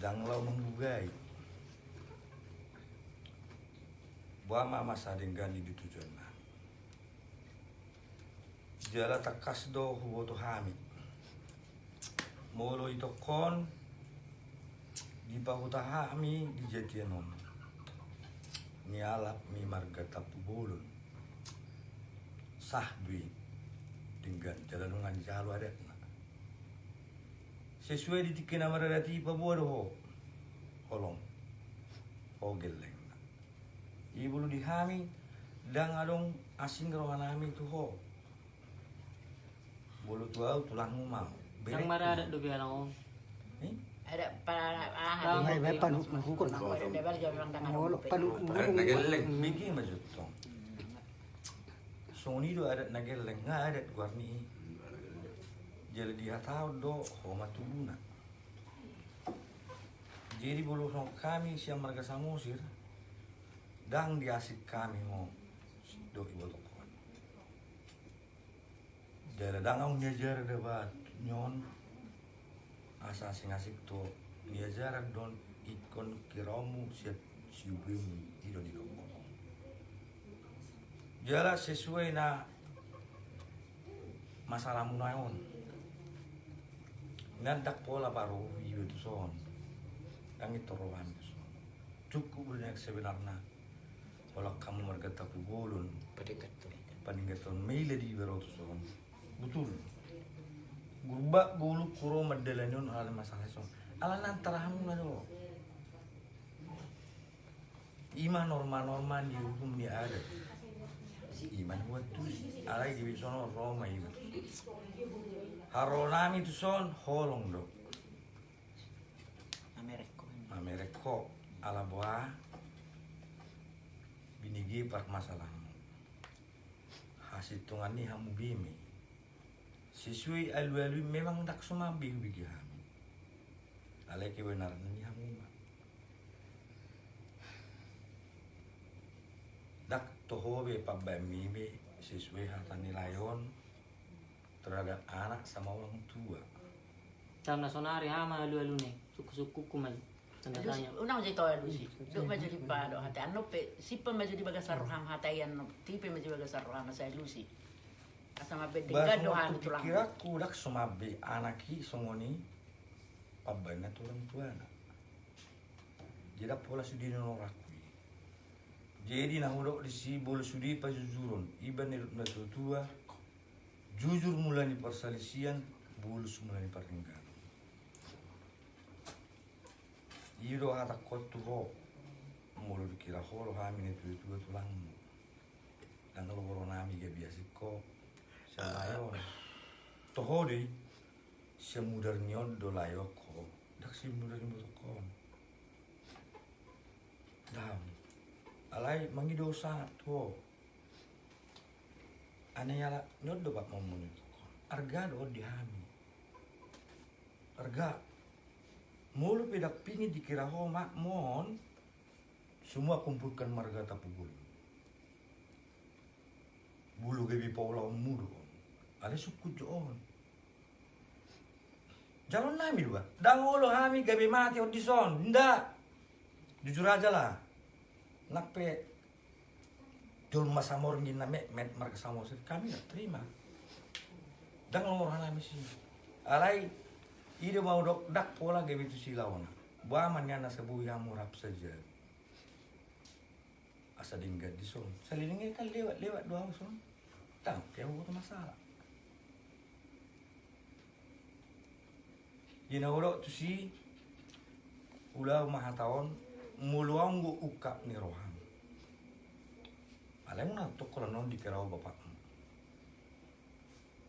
Dang law mengbugai. Buama masa denggani di tujuan na. Jala takas do huboto hami. Molo ito di pahuta hami di jatianom. Nialap mi marga tapu bolon sahbi dengan jalanungan jalo adat. Sesuai di tikina mararati pa buado ho. Holong. Ho geleng na. Ibulu di hami dang adong asing rawan hami tu ho. Bulu tuau tulang mau. Yang mana ada dua Eh? Ada nageleng. Nga guarni. Jadi dia tahu do homa tubuna. Jadi bulu no kami siang marga samosir. Dang diasik kami mo do ibu tokon. Jadi dang nyajar debat nyon asa sing asik to nyajar don ikon kiramu siap siubim ido di dong. Jala sesuai na masalahmu naon. Ngandak pola baru iyo tu son. Yang itu rohan. Cukup banyak sebenarnya. Kalau kamu mergata pugolon, Pendekat tu. paninggaton maila di baro tu son. Betul. Gurba gulu kuro madalanyon ala masalah son. Ala nantarahamu na do. Ima norma-norma di hukum di ada. iman buat tu alai di sono Roma iman haronami tu son holong do Ameriko. Ameriko ala boa binigi par masalah hasil tungan ni hamu bimi siswi alu alu memang tak semua bihu bigi hamu alai kebenaran ni hamu ma. dak toho be pabami be siswi hatani layon terhadap anak sama orang tua Karena sonari hama alu-alu nih. Suku-suku ku mai. Tanda tanya. Una maju tahu lu sih. Duk maju di pado hati anu pe sipa maju di bagas roham hati anu tipe maju bagas roham saya lu sih. Asama be Bahasa dengan dohan waktu tulang. pikir aku dak sumabe anaki songoni pabana tu orang tua. Jadi pola sudi no rakui. Jadi nah udah di si boleh sudi pa jujurun. Iban na tua jujur mulai persalisian bulus mulai pertinggalan. Iro hata kotu ho mulu dikira holo hamini tu tu tulang. Dan kalau koronami gak biasa kok Salayon. Toho di semudar nyon do layo ko. Dak ni kon. Dam. Alai mangi dosa to. Ane yala nyod do bak momon itu. Arga do dihami. Arga. Mulu pedak pingi dikira ho mak mon. Semua kumpulkan marga tapu bulu. Bulu gebi paulau mudo. Ada suku joon. Jalan nami dua. Dangolo hami gabi mati audison. Ndak. Jujur aja lah. Nape Dul masamor ngin name met marga samor kami nggak terima. Dan orang nami sih. Alai ide mau dok dak pola gabi tu silawana. Baman yana sebu yang murap saja. Asa dinggat di son. Salilingnya kan lewat lewat doang son. Tak, dia buat masalah. Ginawalo tu si ula mahataon muluang go uka ni rohang. Alam na to ko non di kerao bapak.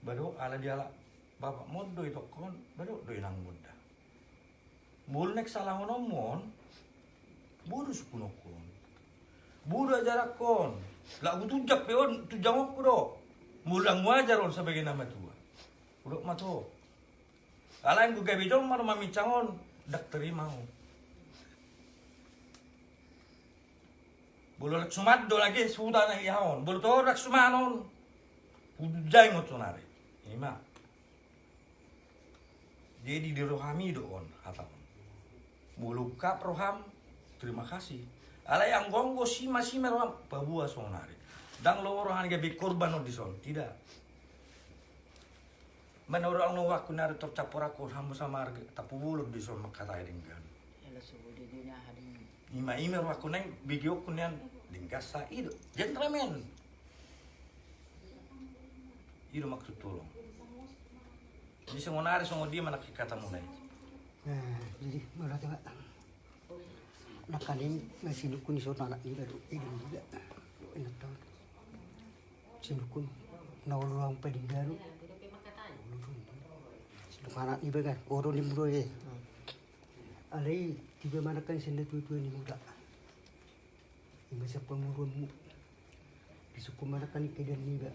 Bado ala dia ala bapak mod doi to kon bado doi nang muda. Mul nek salah nomon buru sukuno kon. Buru jarak kon. Lagu tujak peon tujang ko do. Mulang wajar on sebagai nama tua. Udah mato. Alain gue gabi dong mar mami cangon dak terima. Bulu lek sumat do lagi sudah na ihaon. Bulu to lek sumanon. Udai ngotonare. Ima. Jadi di rohami do on hatam. Bulu kap roham terima kasih. Ala yang gonggo si masih meroham babua sonare. Dang lo rohan gabi korban on dison. Tidak. Menurut ang nuwa kunari to capur aku hamu sama harga tapu bulu di sol makata ini. Ima ime ruwa kuneng bigyo kunen dingkas sa ido. Gentleman. Ido maksud tolong. Di songonari songo dia mana kata mulai. Nah, jadi malah tengah nakalim na sinukun iso na anak nila do ilin juga ina taon sinukun na ulurang ni bagan oro ni mudo ye alai tiba mana kan senda tu tu ni muda. Ima sa pangurun mu. Disuku mana kan kedan ni ba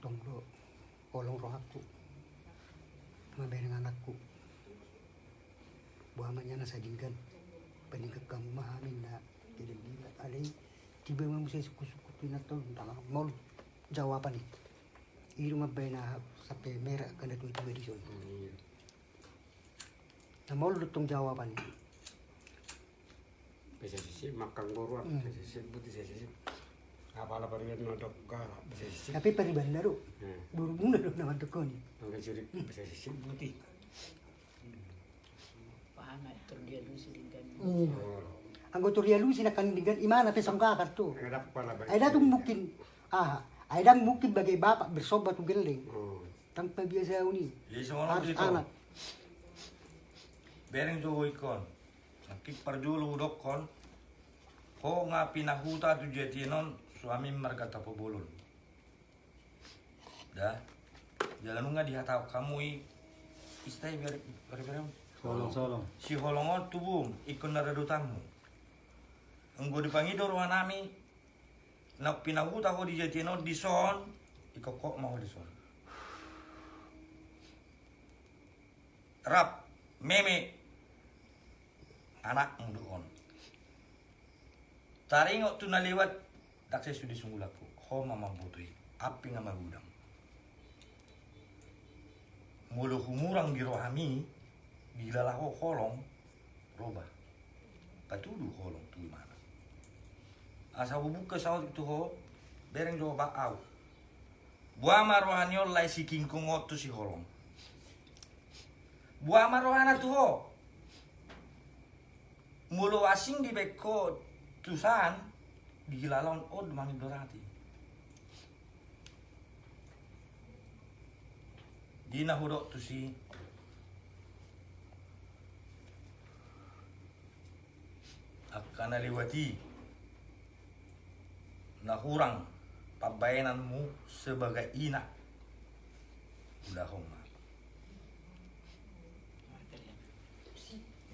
tong do kolong roh aku. Mabay ng anak ko. Buhaman niya na sa dinggan. Paningkag kang mahamin na kinagila. Alay, tiba mo sa suku-suku na to. Tama, mol, jawaban eh. Iro mabay na sa pemera ka na tuwito edisyon. Na mol lutong jawaban. Bisa sisi makan guru, Hmm. bisa sisi buti sisi. Apa lah pergi nodok ka, bisa sisi. Tapi. Hmm. Buru muna sirik, bisa sisi buti. Paham lu sinakandingan imana pe sangka to. ngadap pala ba? Ay datong mungkin ah ay dang mungkin bagai bapak bersobat tu geling. Oh, Tanpa biasa uni. Jadi songono Harus anak. Bereng jo ikon. Nakik parjulo udok kon. Ho nga pinahuta tu jetinon suami marga tapo bolon. Dah. Jalan nga dihatau kamu i istai biar biar biar Solong, solong. si holongon tubum ikon naradutamu. Enggo dipangido ruang nami nak pinahuta ho di jetinon di son ikokok mau di son. Rap meme anak munduon. Taringo tu naliwat dak saya sudi sungulaku. Ho mama butui api nga magudang. Mulu humurang di rohami bila ho kolong roba. Patudu kolong tu mana. Asa buka saut itu ho bereng jo baau. Buama rohanyo lai si kingkong tu si holong. Buama rohana tu ho. Mulu asing di beko tusan di gilalon od mangi dorati. Dina hudok tu si akan lewati na kurang. Pabayananmu sebagai ina. Udah homa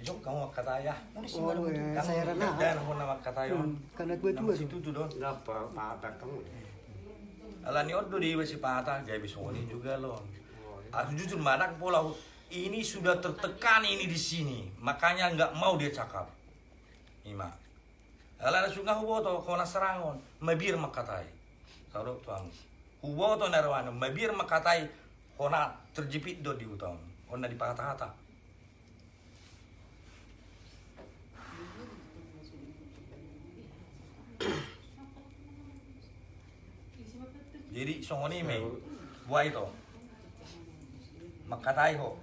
itu kamu kata ya Oh, ya, saya rana. dan aku nama kata ya Hmm, karena gue tua situ tuh don Dapat patah kamu. Ala ni odo di wesi patah. Gaya bisoni juga loh. Aku jujur manak pola ini sudah tertekan ini di sini, makanya nggak mau dia cakap. Ima. Ala sunga hubo to kona serangon, mabir makatai. Karo tuang. Hubo to narwana, mabir makatai kona terjepit do di utang. Kona di patah-patah. Jadi songoni me buai to. Makatai ho.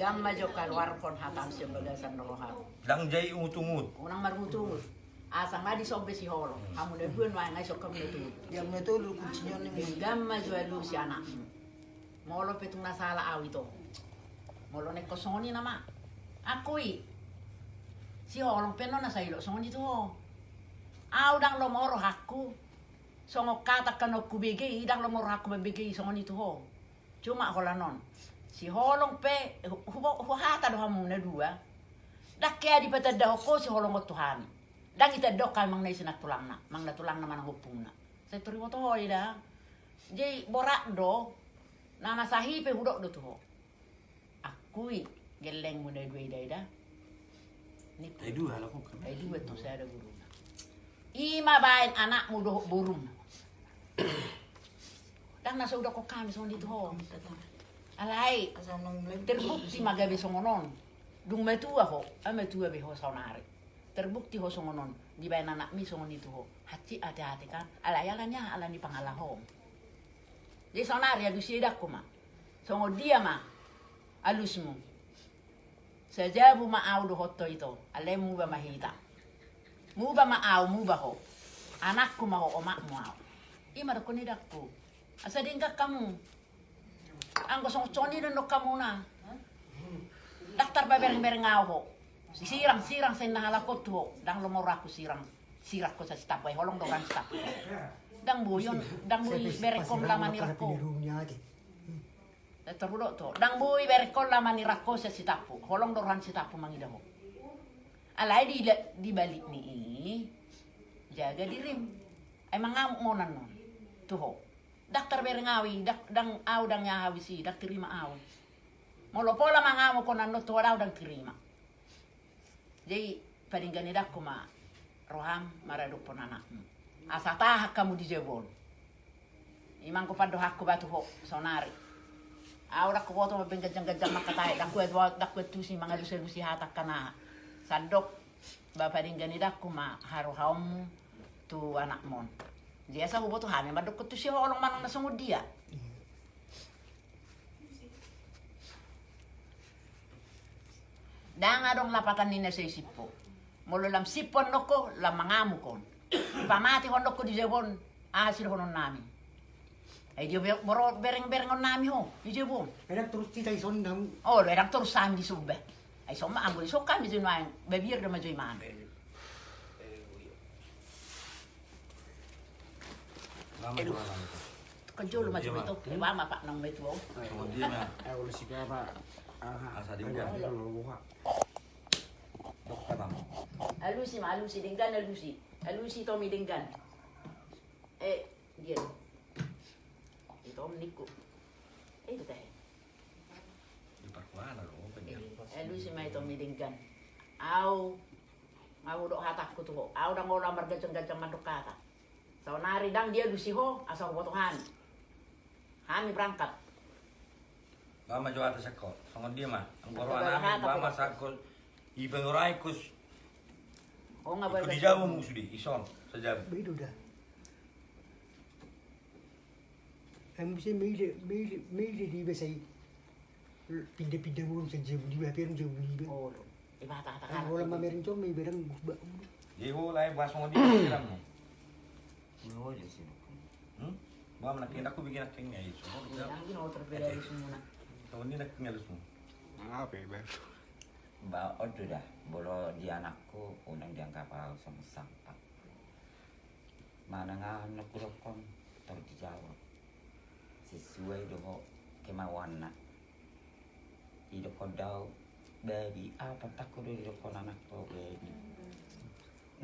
Gamma jo keluar pon hatam sebagai rohan. Dang jai ungut-ungut. Unang marmutu. Asang ngadi sobe si holo. Kamu ne buen wa ngai sokam tu. Yang itu lu kuncinya nih. Gamma jo lu si anak. Molo petung nasala awi to. Molo ne kosoni nama. Akui. Si holo peno na sa ilo soni tu. Au dang lo moro hakku. Songo kata kano kubege idang lo moro hakku membege soni tu ho. Cuma hola non. Si holong pe hubo hata do hamu ne dua. Dak kaya di pata ko si holong tu hami. Dan kita dok kay mang nai sinak tulang na, mang na tulang na manang hupung na. Saya turi mo to hoy da. Jadi borak do, nama sahi pe hudok do tuh. Akui geleng mo na dua ida ida. Ni Dai dua lah kok. ay dua to saya ada guru na. Ima bain anak mo do burung. [coughs] Dan nasa udah kok kami son dito ho. Alay, terbukti magabi songonon. Dung metua ho, a metua be ho sonare. Terbukti ho songonon. Di bayan anak mi songon itu ho. Hati hati-hati kan. Alay alanya ala ni pangalah ho. Di sonare adu sidak ko ma. Songo dia ma. Alusmu. Sajabu ma au do hotto ito. Alay mu ba mahita. Mu ba ma au mu ba ho. Anakku ma ho omak mu au. Ima ko ni dakku. Asa dingka kamu. Ang gosong choni na no kamu na. Daktar ba bereng bereng ngao ho. Sirang sirang sa nahala ko to. Dang lumura ko sirang. Sirak ko sa stap ay holong dogan stap. Dang buyon, dang buy bereng kom laman ni rako. Terudo to. Dang buy bereng kom laman ni rako sa sitapu. Holong dogan sitapu mangida ho. Alay di di balik ni jaga dirim. Ay mga ngonan non. Tuho. Daktar berengawi, dak dang aw dang yahawi si, dak terima aw. Molo pola mangamo ko nanno to daw dang terima. Jadi paringgani dak ko ma roham maraduk pon anak. Asa tahak kamu di jebol. Imang ko pado hakko batu ho sonari. Dak ko boto mabeng gajang-gajang makatai dak ko dak ko tusi mga lusi-lusi hatak kana. Sandok ba paringgani dak ko ma haruham tu anak mon. Dia sa hubo tu hami madok tu siya olong manong nasungod dia. danga dong lapatan ni isip sippo molo lam sipo noko lam mangamu kon. Pamati hon noko di jebon asir honon nami. E dio moro bereng bereng on nami ho di jebon. Erak terus tita ison dam. Oh erak turut sam di subbe ai somma ambo di sokka mi zin wain bevir de majoi man Aduh, kejol macam itu, lewat apa nong metu? Ayo, dia mah, ayo, si apa? Ah, Asa di ada bawah. di bawah buka. Dokter bang. Alusi ma alusi denggan alusi. Alusi Tommy denggan. Eh, dia. Itu om. Eh, itu teh. Di Parkuana loh. Alusi ma Tommy denggan. Au. Au dok hatakku tuh. Au dang orang bergacang-gacang manduk kata. So nari dang dia lusi ho asal potongan. Kami berangkat. Bama jo atas seko. Sama dia mah. Ang Ang corona corona, namin bama tapi- sako. Ibang oray kus. Oh nggak boleh. di Jawa mo sudi. Ison. Sa Jawa. Begitu dah. Ang bisa milih milih milih di besai. Pindah-pindah urus saja di bawah jauh di. Oh, iba hata-hata Ang wala mamerin cong may berang busba. Di ho lay bas mo dia. Oh, dia sih. Hmm? Bama nakin aku bikin nakin ya itu. Yang ini mau terbeda dari semua. Sama ni nakin halus mo. Apa ya, Bang? Ba, odo dah. Bolo di anakku unang dianggap aku sama sampah. Mana anak kurokon tahu dijawab. Sesuai doho kemauan nak. Ido kodau baby apa takut ido kon anak to baby.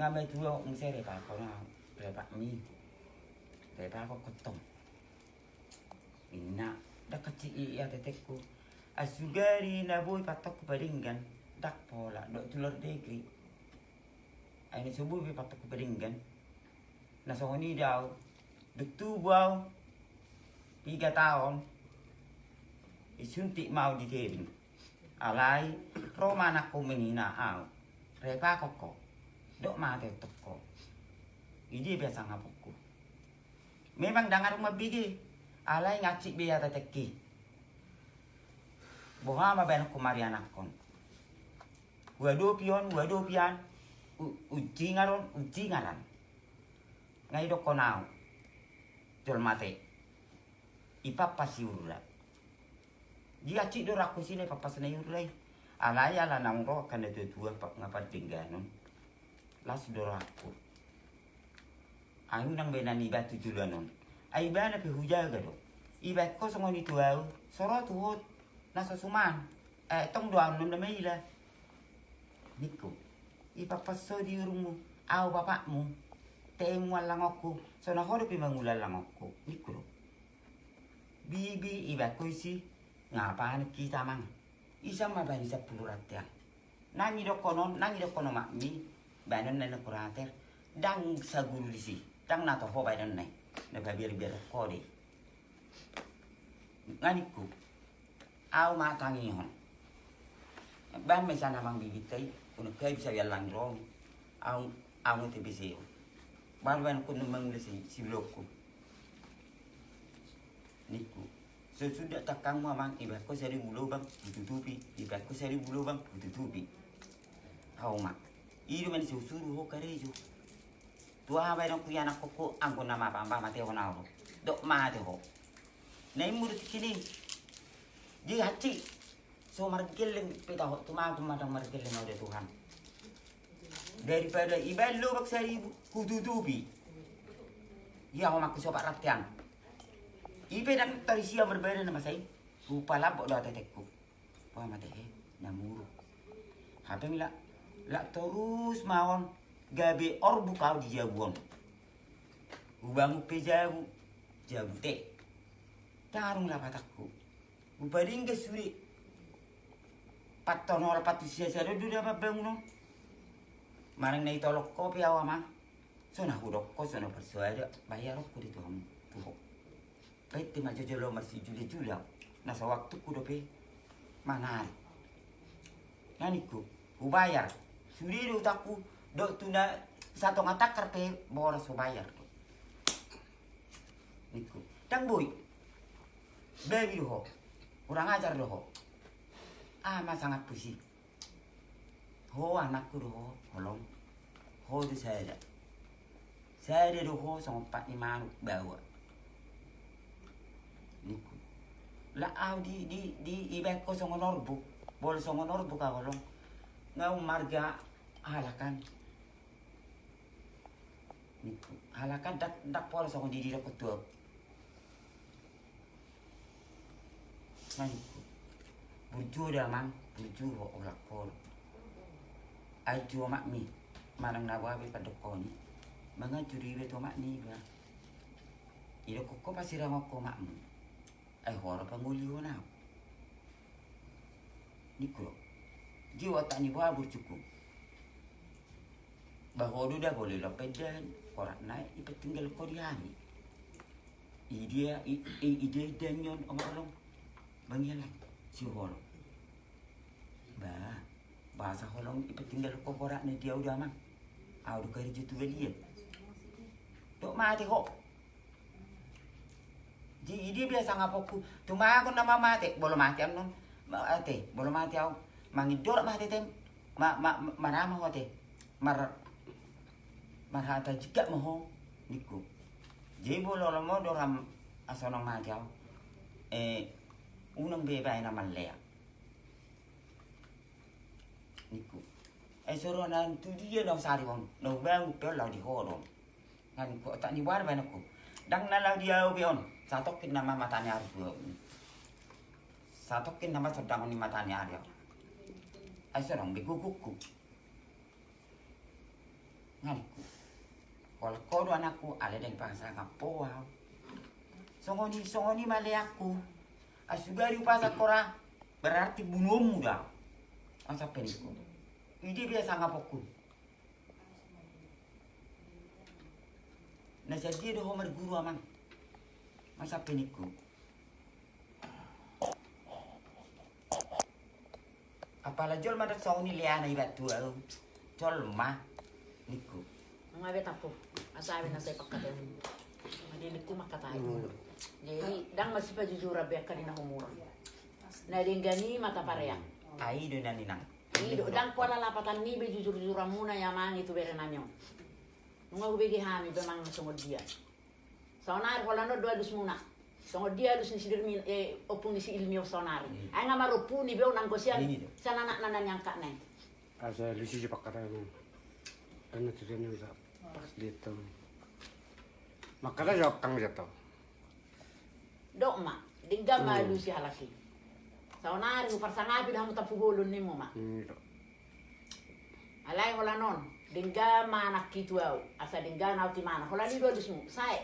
Ngamai tuo ngusere pa ko na repa mi. Repa ko kotong. Ina dah kecil iya tetekku. Asugari na boy patok baringgan dak pola dok tulor degri. Ini subuh bi patok baringgan. Na soni daw betu baw tiga tahun isuntik mau di tebing. Alai Roma anakku menina au. Repa koko. Dok mate toko. Iji biasa ngapuku. Memang dangar rumah bigi. Alai ngacik biaya teteki. Boha ma ben kumari anakon. Gua do pion, gua do pian. Uji ngaron, uji ngaran. Ngai do konau. Jol mate. Ipa pasi urula. Dia cik do raku sini papas na urula. Alai ala nang ro kan itu dua ngapa tingganon. Las do raku. Ayu nang benani batu julanon. Ai bana pe hujaga do. Ibat ko songoni tuau. Soro tuhut nasa suman. Eh, tong doang nun na may ila. Niko, ipapaso di urungmu, aw bapakmu, temu lang ako, so nahorop imangula lang ako. Niko, bibi iba ko si, ngapain kita mang, isa mabani sa pulurat ya. Nangi do kono, nangi do kono makmi, banon na nakurater, dang sa guru di si, dang nato ho banon na, nababir-bir ko di. Nganiko, aw matangi hon. Ban may sana mang bibitay, kung kaya bisa yalang rong, aw aw mo tibisi. Ban ban ko namang si si loko. Niku. Sesudah takang ko sari bulo bang ditutupi, iba ko sari bulo bang ditutupi. Aw ma. Iro man susuru ho karejo. Tua ba nang kuya nak ko angko nama pamba mate ho nawo. Dok ma te ho. Murid kini. Di haci. So margeling pita ho tumago madang margeling oleh Tuhan. Daripada iban lo bak sari kututupi. Ya ho maku sopak ratian. Ibe dan tarisia berbeda nama saya. Rupa labok doa tetekku. Wah mate he namuru. Hape mila la terus mawon gabe or bukau di jabuan. Ubangu pe jabu jabu te. Tarung lah patakku. Ke suri. Paton ora patu sia do apa bangun. Marang na itolok ko pi awama. So na hudok ko so na persuada bayar ko dito ham tuho. Pete ma jojo masih juli juli. Nasa waktu ku dope manari. Naniku, ku bayar. Suri do tuna satu ngatak karpe boras ku bayar. Niku. Tang boy. Baby doho. Kurang ajar doho. Ama sangat pusing. Ho anakku doho, holong. Ho itu saya. Saya doho sama Pak Iman bawa. Niku. La au di di di ibek ko sama norbu. Bol sama norbu ka holong. Ngau marga halakan. Niku. Halakan dak dak sama diri dak ketua. Nah niku. Burju dah mang, burju ho olak pol. Ai mak mi. Manang nawa be padokoni. Mga juri be to mak ni ba. Iro koko pasti ramoko makmu. Ai horo panguli na. Niku. Jiwa tak ni buah bercukup. Bahodo dah boleh lah pedan. Korak naik, ipa tinggal di hari. Ide, ide dan yon orang Bangilan, si holong. Ba, bahasa holong ipa tinggal korak ni dia udah mang. Aku udah kerja tu belian. Tok mati kok. Jadi dia biasa ngapaku. Tuma aku nama mati, boleh mati am non. Mati, boleh mati aku. Mangidor mati tem. Ma ma marama mati. Mar marhata juga moho niku. Jadi boleh lama doram asonong mati aku. Eh, unang bebay na malaya. Niku. Eh suruh nanti dia nang sari wong, nang bang pel lau di. Ngan ko tak ni war ban aku. Dang nalau dia ubion. Satokin nama matanya harus gua. Satokin nama sedang ni matanya dia. Ai sorong bigu kuku. Ngaliku. Kalau dua anakku ada dari bangsa kapo wow. Songoni songoni male aku. Asugari upasa kora berarti bunuhmu dah. Asa peniku. Ide biasa ngapoku. Nah jadi ada homer guru amang. Masa peniku. Apalah jol madat sauni liana ibat tua. Jol mah niku. Mga betapo, asabi na sa ipagkatan. Madinig ko makatayo. Jadi, dang masih pa jujur rabi ka na humura. Na gani mata pareya. Ai do nani nang. Ido, dang pala lapatan ni be jujur jujur muna ya mang itu bere nanyo. Nunga ubegi hami be mang sungod dia. Sonar wala no dua dus muna. Sungod dia dus ni sidir min eh opung ni si ilmi sonari. Ay nga marupu ni be nang kosian. Sana nak nanan yang kak nai. Asa lusi je pakara mo. Ano tu dia ni bisa pas dito. Makala jawab kang jatuh. Dok ma, dingga ma lusi halaki. Sonari uparsangapi dah mutapu golun ni mo ma. Hmm. Alay wala non. Dingga mana kitu au. Asa dingga na uti mana. Hola ni do dismu. Sai.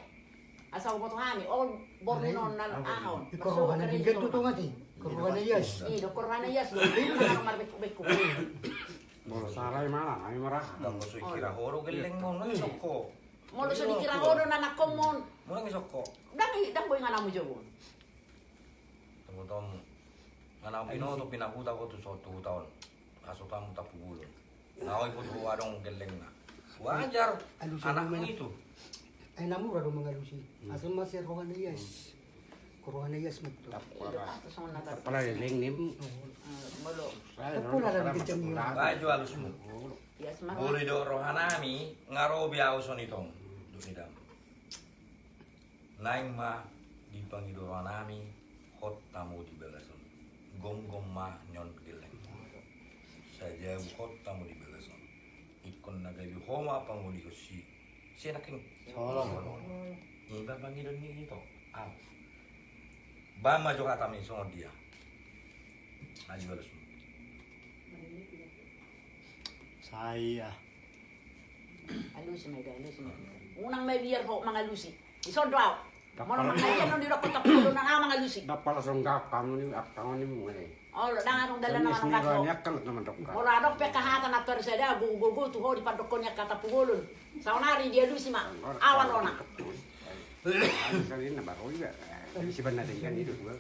Asa ko to hami. All born non na ahon. Ikaw ka na din ganito ngati. Kuruha na yes. Ni do korana yes do. Mana mar beku Bola sarai mana? Ay marah. Dang ko kira horo geleng mo nang soko. Do so dikira hodo na nakomon. Mo nang soko. Dang dang boy ngana mo jawon. Tunggu tom. Ngana pino ko to so tu taon. Aso kamu tapugulon. Naway ko to adong geleng na. Wajar. Ano siya Anak mo naman? itu. Ay namu rado mga lusi. Asal masih na yes. Pala ling nim. Molo. Pula na kita niyo. Baju halus mo. Yes ma. Buri do rohanami ngaro biao sonitong. Dunidam. Naing ma di pangido rohanami hot tamu di belason. Gom gom ma nyon geleng. Saja hot tamu di belason. Ikon nagabi homa panguli ko si si naking solong. Iba pangido ni ito. Ah. Ba ma jo kata mi songon dia. Aji balas mo. Saya. Alusi may gay, alusi may. Unang may biyer ho mga lusi. Isondo aw. Mo nang mga yan di ko tapulo na ang mga lusi. Dapat langsung gak kamu ni ak kamu ni mo ni. Oh, dang anong dala naman ang kaso. Kan teman dok. Moradok pe kahatan na tor seda gu gu gu tu ho di padokon nya kata pugulun. Saunari dia lusi ma. Awan ona. Kali ini baru juga. Si benar dengan itu gua.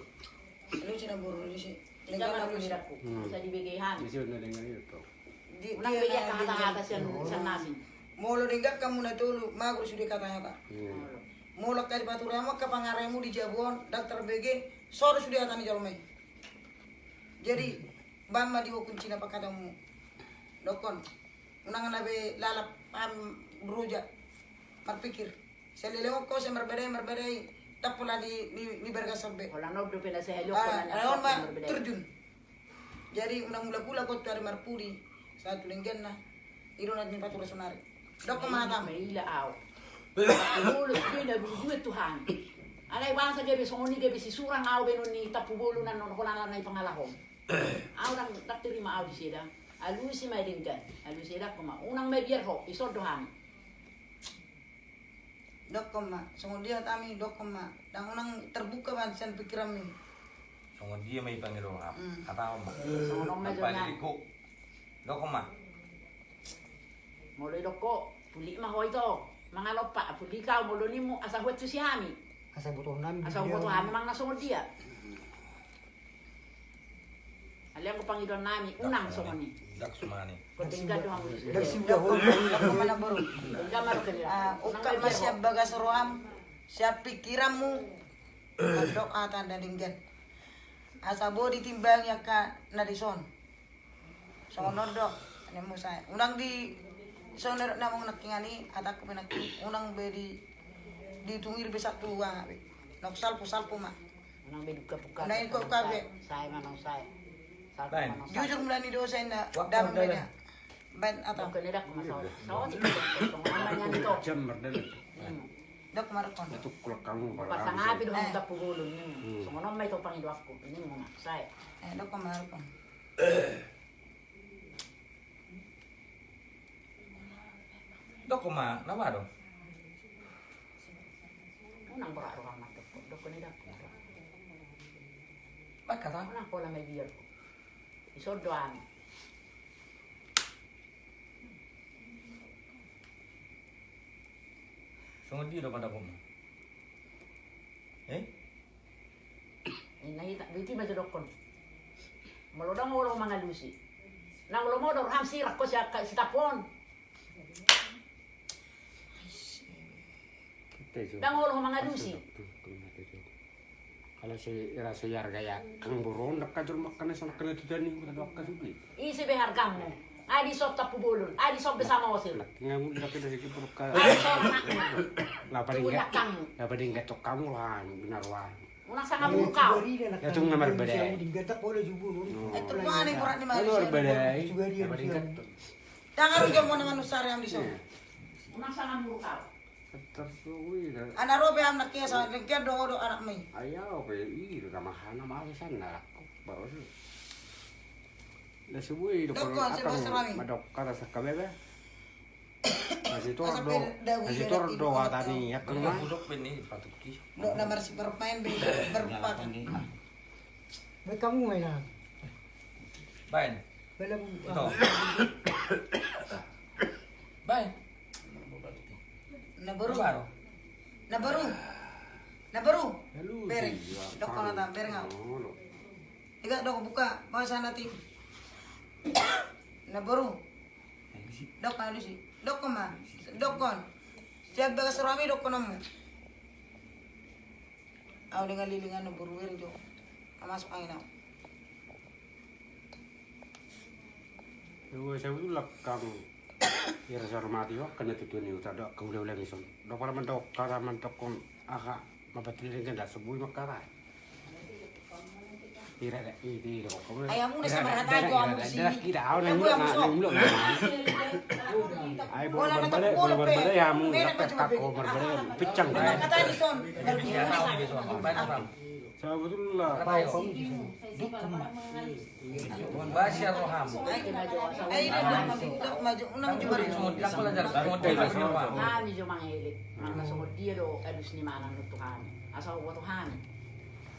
Lucu na buru lucu. Jangan aku diraku. Bisa dibegi hami. Si benar dengan itu. Di Unang begi kahata-hata siya siya nasi. Molo dinggap kamu na tulu, magro sudah katanya kak. Molo kali batu rama ke pangaremu di Jabon, dokter BG, sore sudah katanya jalmai. Jadi, bama di wakun Cina pakadamu. Dokon, unangan nabe lalap am beruja, berpikir. Saya lelewa kau saya berbeda berbeda, tak pula di di, di bergasabe. Wala no do pina sa helyo ko Ah, na Ayaw ma terjun. Jadi unang mula pula ko tuari marpuri satu linggan na iro na ni patura sonari. Dok ko matam. May ila aw. Bulu itu dah duit Tuhan. Alay bangsa gabi songoni gabi si surang au benon ni tapu bulu nan non kolan na pangalahom. [coughs] Au nang tak terima au di sida. Alu si mai dingkan. Alu sida kuma unang mai biar ho iso dohan. Dok koma, songo dia kami dok koma. Dan unang terbuka ban sen pikiran mi. Songo dia may pangiro ha. Mm. Kata mo. Songo nong medyo Apa nga. diliku? Doko ma. Mulai doko puli mah ho ito. Mga lopa puli kau mulo ni mo asa huwet si hami. Asa butuh nami. Asa huwet hami mang nasungod dia. Aliang ko pangidon nami unang songoni. Dak sumani. Ko tinggal doang. Dari si udah hol. Dok koma na baru. Tinggal maro kanila. Ah, uka masih bagas roam. Siap pikiranmu. Dok ata dan dinggan. Asa bo ditimbang ya ka nadison. Sono dok. Ini mo saya. Unang di sono na mong nakingani ata ko pinaki. Unang be di ditungir bisa tua. Nok salpo salpo ma. Unang beduka puka. Unahin ko kabe. Saya manong saya. Saya. Jujur mulai di dosa beda. Ben atau Dok kanila kumasaw. Sawa si Dok. Namanya nito. jam dok marakon. itu kulak kamu Pasang kalau api doon Eh. sa pugulong niyo. So, ano may ito pangido ako? Ini mo nga. Say. Eh dok marakon. Doko [coughs] ma, nawa do. Unang rohan na dok. Dok kata. Unang ko lang ko. Isodoan. Songo dia do pada ko ma. Eh? Inahita. Dito ba ito dokon? Malodang mo ulo mga lusi. Nang ulo mo doon, ham sirak ko siya ka- si tapon. Nang ulo mga lusi. Kalau si rasa yar gaya kang burung nak kajur makan sana kena tu tani kita dok kasih Isi behar kamu. Adi sob tapubulon. Adi sob bersama wasil. ngamu nak kena sikit berka Adi Tunak enggak kamu. lah paling enggak tok kamu lah benar wah Unang sa kamu kau. Ya, itu ngamar beda. Digatak boleh jubur. Eh tu mana yang kurang di Malaysia. berbeda Juga dia lah paling enggak Jangan rugi mau dengan usar yang di sana. Unang sa kamu kau. Tersuwi Anak robe anak kia sa lengkian do do anak mai. ayaw pe i ramahana malasan na baru la subuhi do Bos Rami. madok kata sa kabebe masih [coughs] tor do masih ada tor do atani ya Kena kena budok ben ni patuki. Do nomor si bermain be berempat. Baik kamu main lah. Bain. Bela Ito. Bain. Na baru. Baro. Na baru. Na baru. Lalu Bereng. dia Dok tak bereng ngau. Oh, lo. Tiga dok buka. Mau sana tim. Na baru. Dok kalau sih. Dok koma. Dok kon. Siap bagas rami dok kono mo. Aw dengan lilingan na baru bereng jo. Amas angin au. Yo saya dulu lakang ya rasa hormati wak kena tutu ni uta dok kau boleh ulang isom dok para mentok kara mentok kon aha mapatri dengan dah sebuih makara Ira dah ini dok kau Ayam udah sama rata aja, kamu dah sini. kira awak Yang nang gua mulak masuk. nang mulak Ay na tapos, boleh pe. berbalik ya mu May dapat kako Memang kan kata di son. Iya, saya betul lah roham. Ay, ini dok dok maju unang juga rin. Semua lang pala jar. Semua dia. Kami do edus ni manang nuto kami.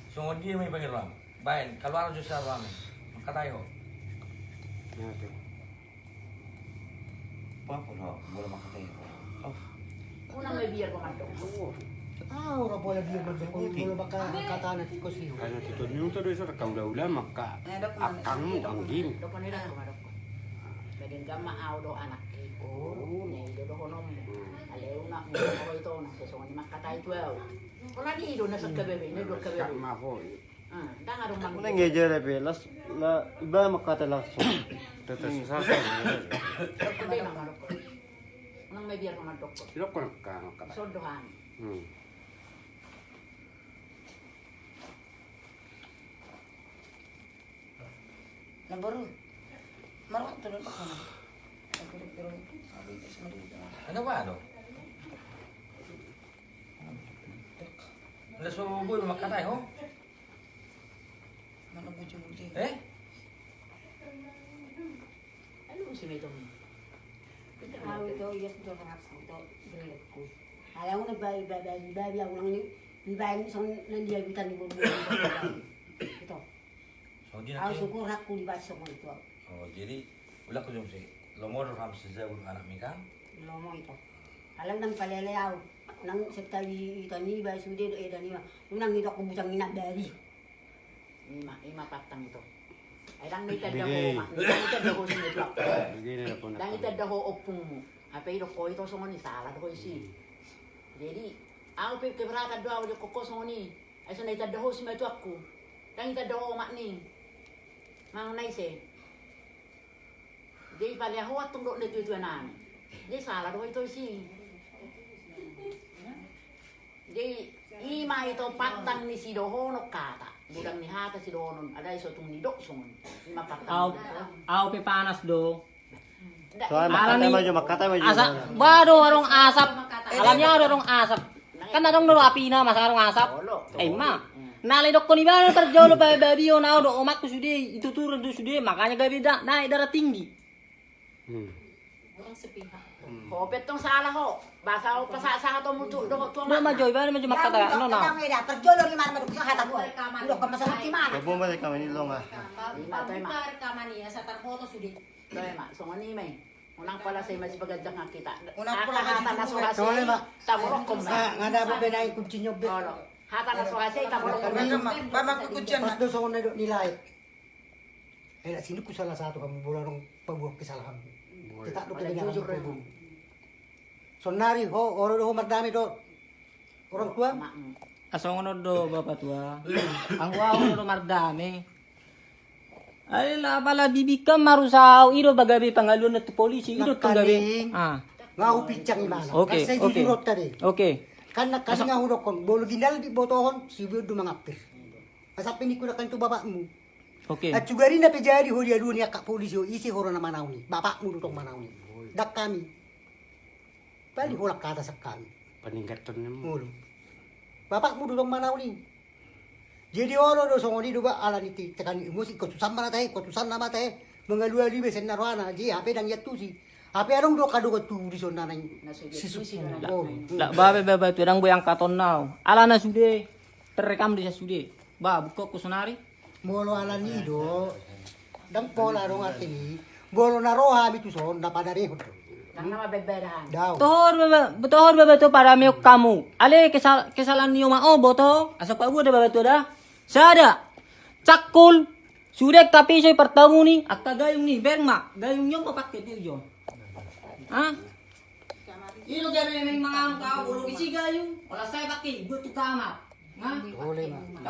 Semua dia roham. Bain, kalau roham. Ya. Unang man do. Ah, orang boleh dia berdoa. Boleh bakal kata nanti kau sih. karena tutu ni uta do isa kau dah ulah maka Eh, akangmu anggim Do ko nila ko madok. Bagin gamma aw do anak ko. Ne do do honom. Aleu na mo ko ito na so ni makatay 12. Kuna di do na sa kabebe, ne do kak kabebe. mafo Ah, danga las la iba makata langsung. [coughs] tetes sa sa Kabebe na madok. Unang may beer ko madok ko. Sino ko nakaka kata So dohan. hmm Na baru. Maro tulad ako na. Pero pero sabi ko sa mali. Ano ba ano? Nda so boy makatay ho. Mana bujung-bujung. Eh? Ano si Medong? Ako ito, yes, ito sa hapsa ito, great ko. Alam mo na ba, iba, iba, iba, iba, ako lang ni, iba, iba, so, nandiyagitan ni Bobo. Ito. So di Ako na syukur aku di baso ko ito. Oh, jadi ulah ko jom si. Lomor ram si Zawul anak mi kan. Lomo ito. Alam nang palelayaw. Nang sekali ito ni, iba, sude, do, ito ni, unang ito ko butang inabdari. Ima, ima patang ito. Ay lang may Bigay. ho, ma. Medong. Bigay na po na. Lang tada ho opung mo. Apa ito ko ito sa ni sala ko isi. Jadi, ako pe keberatan doa udah koko sa ni. Ay sa na tada ho si Medong aku. Lang tada ho mak ni. Mang nai se. Jadi pali ho atong do na tujuan nani. Jadi sala do ito isi. Jadi ima ito patang ni si doho no kata. Budang ni hata si doho nun. Ada iso tung ni dok sungon. Ima Aw, patang. aw pe panas do. Soalnya ni- maju, makatay maju. Asa, baru arong asap. Alam niya arong asap. Kan arong dulu api na mas arong asap. Eh ma. Nalay dok ko ni ba terjauh lo babi babi yo na do omak ko sudah itu turun tuh sudah makanya gabi da naik darah tinggi. Hmm. Orang sepihak. Kopet tong salah ho. Ho pasasa to mutu do maju makata no na. Ang eda, perjolo ni mana maduk sa hata ko. Ulo ka masarap si mana. Kabo ba kami ni Long ah. Rekaman sa. Doy ma, so ngani may. Unang pala say mas bagad nga kita. Unang pala ko ma. nga dapat yung Olo. Hata na so ko sa eh. Eh, na sino ko bola rong pabuak kesalahan. Kita do jujur kamu. rin. Sonari ho, oro do mardami do. Orang tua, Ma. Aso ngono do bapak tua. [coughs] Ang wow do mardami. Ay la bala bibikam marusao iro bagabi pangalun na polisi iro tong gabi. Nakaling. Ah. ngau pincang imana. Kasi jujurot tadi. Oke. Kan nak kasi nga hurok kon, bolo ginal di botohon, si Bio dumangapir. Asapin ni na kanto bapakmu. Oke. At sugari na pejari ho dia dunia kak isi horo na manaw ni. Bapakmu dutong manaw ni. Dak kami. Bali holak kata sa kami. peningkatan ni Mulo. Bapakmu dutong manaw ni. Jadi oro do songoni do ba ala ni tekan musik ko susan mana tahe ko susan nama tahe mengalua di besen narwana ji ape dang Ape arong do kado ko tu di sona nang si su. Oh. La babe babe tu dang boyang katon now. Ala na sude. Terekam di sude. Ba buka ko sonari. Molo ala ni do. Dang pola rong ate ni. Bolo na roha bitu son na padare ho. Nang nama bebedahan. Daw. Tohor bebe, tohor bebe tu para miok kamu. Ale kesal kesalahan niyo mao boto. Asa pa udah bebe tu dah. Sada. Cakul. Sudah tapi saya pertemu ni. Akta gayung ni. Berma. Gayung niyo papakai dia jo. Ha? Ino gabi may mga. Wala tu kamar. Ha? Na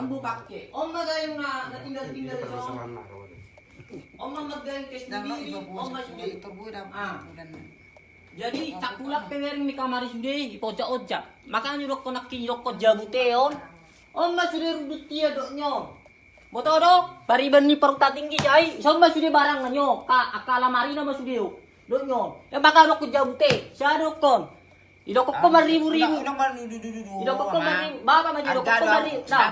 natinggal-tinggal di ito. Ah. Jadi tak pewering mi kamari ipojak ojak. Makanya dok konak kini dok ko jabuteon. Om mas sudah rudut dia doknyo. Boto dok, bari bani peruta tinggi jai. So mas sudah barang nyo. Ka akala marina mas sudah. Doknyo. Ya bakal dok ko jabute. Sa dok kon. Idok ko maribu-ribu. Unang man dudu-dudu. Idok ko maribu. Baka maju dok ko maribu. Nah.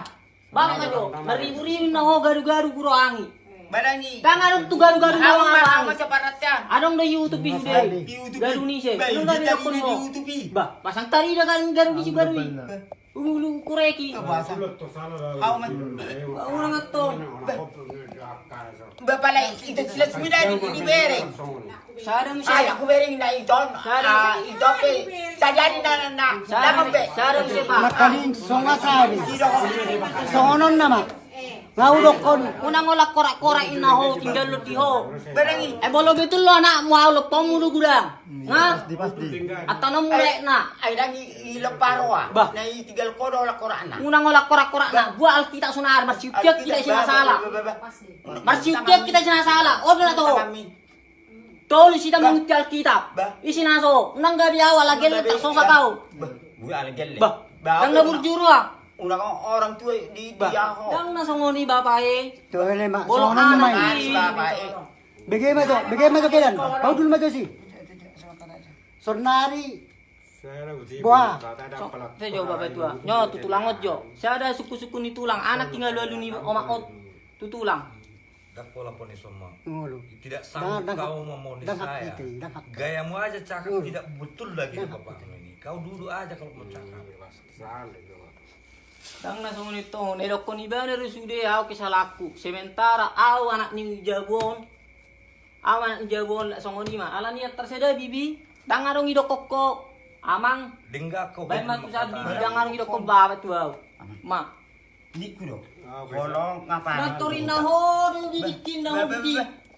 Baka maju. Maribu-ribu na ho garu-garu guro angi. Badani. Dangan tu garu-garu na Ang ho ma angi. macam paratyan. Anong na YouTube ni? Di YouTube. Garu ni siya. Anong hindi garu tayo ko di mo? YouTube. Ba, pasang tari na kan garu di garu. Ulu kureki. How man. Orang ato. Bapala ito sila semida di di bering. Sarang Ay, siya. aku bering na iton. Ah, ito pe. Sajadi na na na. Dapat pe. Sarang siya pa. Makaling songa sabi. Songonon nama. Ngau do kon. Unang olah korak-korak ina ho tinggal lo di ho. Berengi. Eh bolo gitu lo anak mau lo pemulu gudang. Nga? Pasti pasti. Atau no mulai na. Ay dangi ilo parwa. Bah. Na itigal ko do la Qur'an. Unang olah korak-korak na. Gua alkitab sunar marsipiak kita sih salah. Marsipiak kita sih salah. Oh na to. Tolu sida menguti alkitab. Bah. Isi naso. Unang gabi awal lagi lo tak sosa kau. Buya ala gelle. Bah. Dang na burjuru ah. Kang orang tua di ho. Dang na songoni bapak eh. Tuhle ma. Bolo Songonon anak. Bagaimana to? Bagaimana? Kau dulu maju sih. Sonari Buah. Saya jauh bapak tua. Nyo, tu tulang ojo. Saya ada suku-suku ni tulang. Anak tinggal lalu ni omak ot. Tu tulang. Dak pola poni semua. Tidak sanggup kau memonis saya. Gayamu aja cakap Hmm. tidak betul lagi bapak ini. Kau duduk aja kalau mau cakap. Dang na songo nito, nedok ko ni ba na sude ako kisalaku. Sementara aw anak ni Jabon. Aw anak ni Jabon la songo ni ma. Ala niya terseda bibi. Dang arong idok koko. Amang. Dengar kau. Baik mak kusab bibi dang arong idok ko baba tu aw. Ma. Ni ku dok. Kolong ngapain? Doktorin na ho, dong bibi. Dah Sigai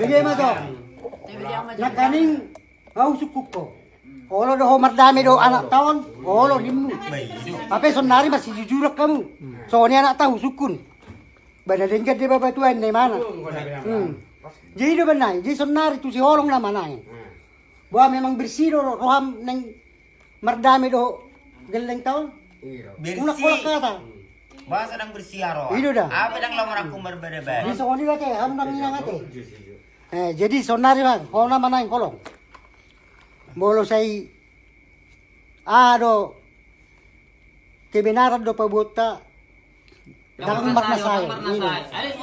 Bagi mo do. Nakaning au suku ko. Olo do homar dami do anak tahun. Olo dimu. Apa sonari masih jujur kamu. Soalnya anak tahu sukun. Bada dengkat dia bapak tuan di mana. Hmm. Jadi do benai, jadi sonari tu si holong nama nai. Bahwa memang bersih do roham neng merdami do geleng tahun. Una kola kata. Bahasa sedang bersiar. Itu dah. Apa dang lamar aku berbeda-beda. Di songoni kate, ham nang inang kate. Eh, jadi sonari bang, kalau nama nai kolong. Bolo say ado kebenaran do pabuta dalam makna saya.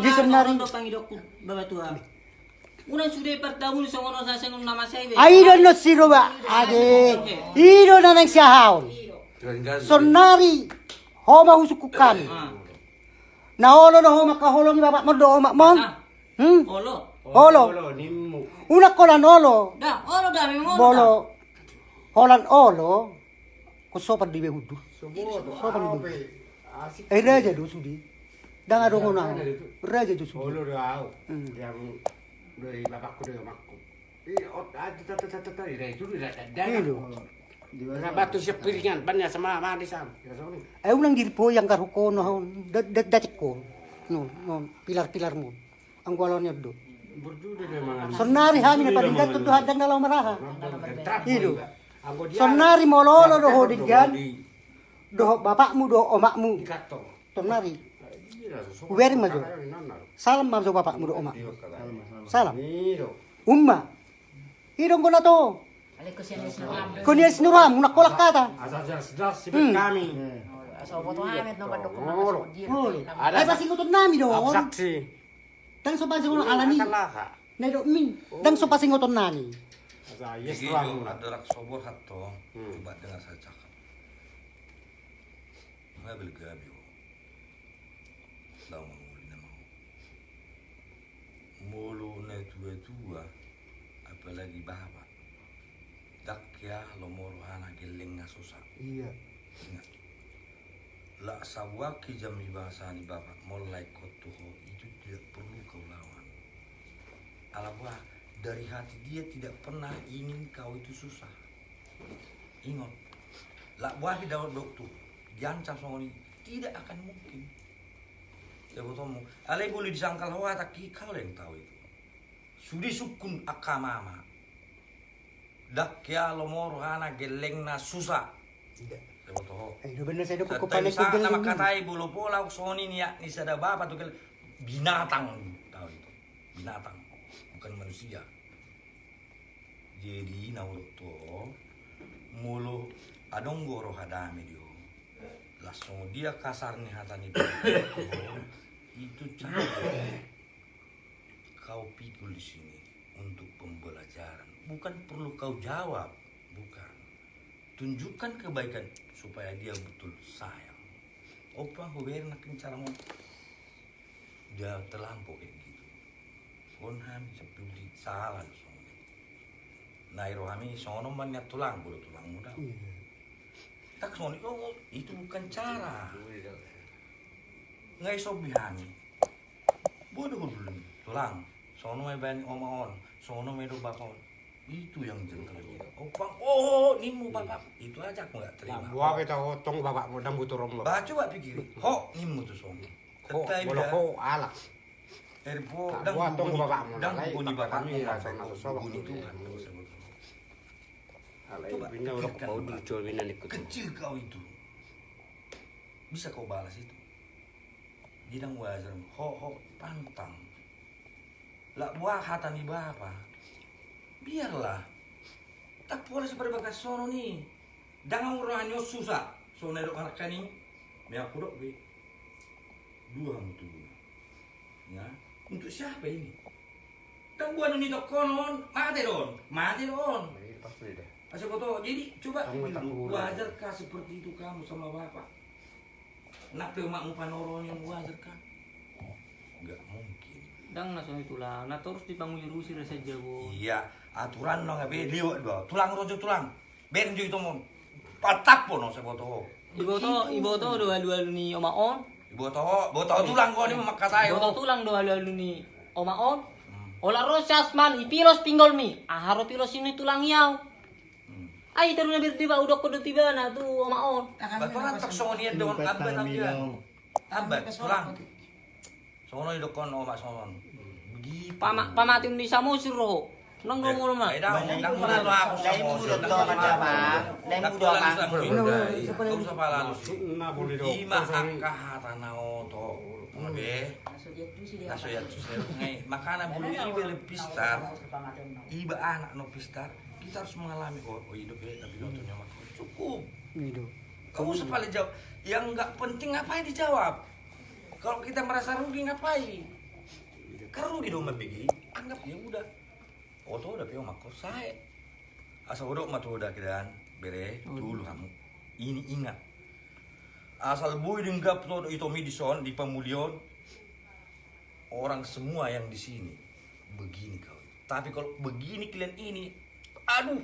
Di sonari do pangidok baba tua. Unang sude pertamu ni songono sa sengon nama saya. I don't know siro ba ade. Iro na nang siyahaon. Sonari homa husukukan. Na holo na homa kaholong bapak mo do mak mon. Hmm? Olo. Holo. Una kolan olo. Da, olo da memang olo. Bolo. Holan olo. Ko sopan di behudu. Sopan di. Eh raja do sudi. Dang ado ngono. Raja do sudi. Olo do au. Yang dari bapakku dari omakku. Ini ot ada tata tata tata dari itu dari dari. Nah, batu siap piringan banyak sama sama di sana. Eh unang dirpo yang karukono hon. Dacek ko. No, no, pilar-pilar mo. Ang gwalon do. Berjuda memang. Sonari hami na palingat to tuhan dan dalam maraha. Trap. Ido. Sonari mololo do hodigan. Do bapakmu do omakmu. Sonari. Weri majo. Salam majo bapakmu do omak. Salam. Umma. Idong ko na to. Kunya sinuram, una kolak kata. Asal sibuk kami. So foto amit no Olo. Ay pasti ngutod nami do. Aku saksi. Dang so pasi ngono alani. Nay do min. Dang so pasi ngutod nami. Yes, Begitu tuang. ada rak sobor hatto. Coba dengar saya cakap. Nggak beli gabi. Tahu menguli nama. Mulu na tua tua. Apalagi bapak. Dak ya lo moro hana geleng nga susah. Iya. Ingat. La sawaki jami bahasa ni bapak mulai kotuho itu tidak perlu kau lawan. Alabah dari hati dia tidak pernah ingin kau itu susah. Ingat. La buah di dalam dokter. Jancam songoni tidak akan mungkin. Ya botomu. Alai boleh disangkal hawa tak kau yang tahu itu. Sudi sukun akamama. Dak ya lomoro hana geleng na susah. Tidak. Ya. Tu kel binatang tahu itu. Binatang bukan manusia. Jadi nauro to mulu adong goro hadame dio. Langsung dia kasar nih hatani itu. Cara kau pikul di sini untuk pembelajaran. Bukan perlu kau jawab. Bukan tunjukkan kebaikan supaya dia betul sayang. Opa huber nakin cara mau dia terlampau kayak gitu. Konhan seperti salah sono. Nairo kami sono banyak tulang bulu tulang muda. Tak sono oh, itu bukan cara. Nggak iso bihani bodoh dulu tulang. Sono may ban omaon sono may do bakon Itu yang jengkel dia. Oh, bang, oh, nimu bapak. Itu aja aku nggak terima. Nah, buah kita otong bapak modang butuh rombak. Bah, coba pikir. Ho, nimu tuh song. Ho, boleh dah. ho alak. Erbo, dan tong bunyi- bapak dan mulai, bunyi bapak bapak kami mu, rasa bapak masuk sobak bunyi tu. Tuhan, Coba. Kecil kau itu. Bisa kau balas itu. Jidang wajar, ho ho pantang. Lah buah hatan di bapa. Biarlah. Tak boleh seperti bakat sono nih. Jangan orang hanya susah. Sono dok anak kaning. Me aku dok be. Dua mutu. Ya. Untuk siapa ini? Dan buat ini dok konon. Mati don. Mati don. Pasti deh. Asal kau tahu, jadi coba boleh. wajarkah seperti itu kamu sama bapak? Nak pe makmu panoron yang wajarkah? Enggak mungkin. Dang na so itulah. Na terus dibangun rusi rasa jago. Iya, aturan no ngabe liwat dua. Tulang rojo tulang. Ben jo itu mon. Patap pun no seboto. Ibu to, ibu to do alu-alu ni oma on. Ibu tahu, ibu tahu tulang kau ni memakai saya. Ibu to tulang do alu-alu ni oma on. Ola rosas man ipilos pinggol mi. Aharo pilos ini tulang yau. Ay, taru na birti ba udok ko do tiba na tu oma on. Bapak rantak songo niat dengan abad abian. Abad tulang. Songo ni dokon o mak songo. Begitu. Pama pamati ni sa mo siro. Nang do mo ma. Eh, dah, dah, dah, dah, aku Dari sama mulut Dah, doang dah, aja, dah, Pak. dah. Dari Dah, mulut pulang doang. sama Boleh, Indah. boleh. Iya, tak usah pala lu sih. Nah boleh dong. Ima angka hatana oto. Ngabe. Masuk dia tu sih dia. Aso ya tu saya ngai makana bulu ibe le pistar. Iba anak no pistar. Kita harus mengalami oh, oh hidup ya tapi nontonnya mah cukup. Hidup. Kamu paling jawab. Yang nggak penting ngapain dijawab? Kalau kita merasa rugi ngapain? Kan rugi dong. Anggap ya udah. Oh tuh udah pio makor saya. Asal udah mah tuh udah kidan bere dulu kamu. Ini ingat. Asal boy denggap tuh itu midison di pemulion. Orang semua yang di sini begini kau. Tapi kalau begini kalian ini, aduh,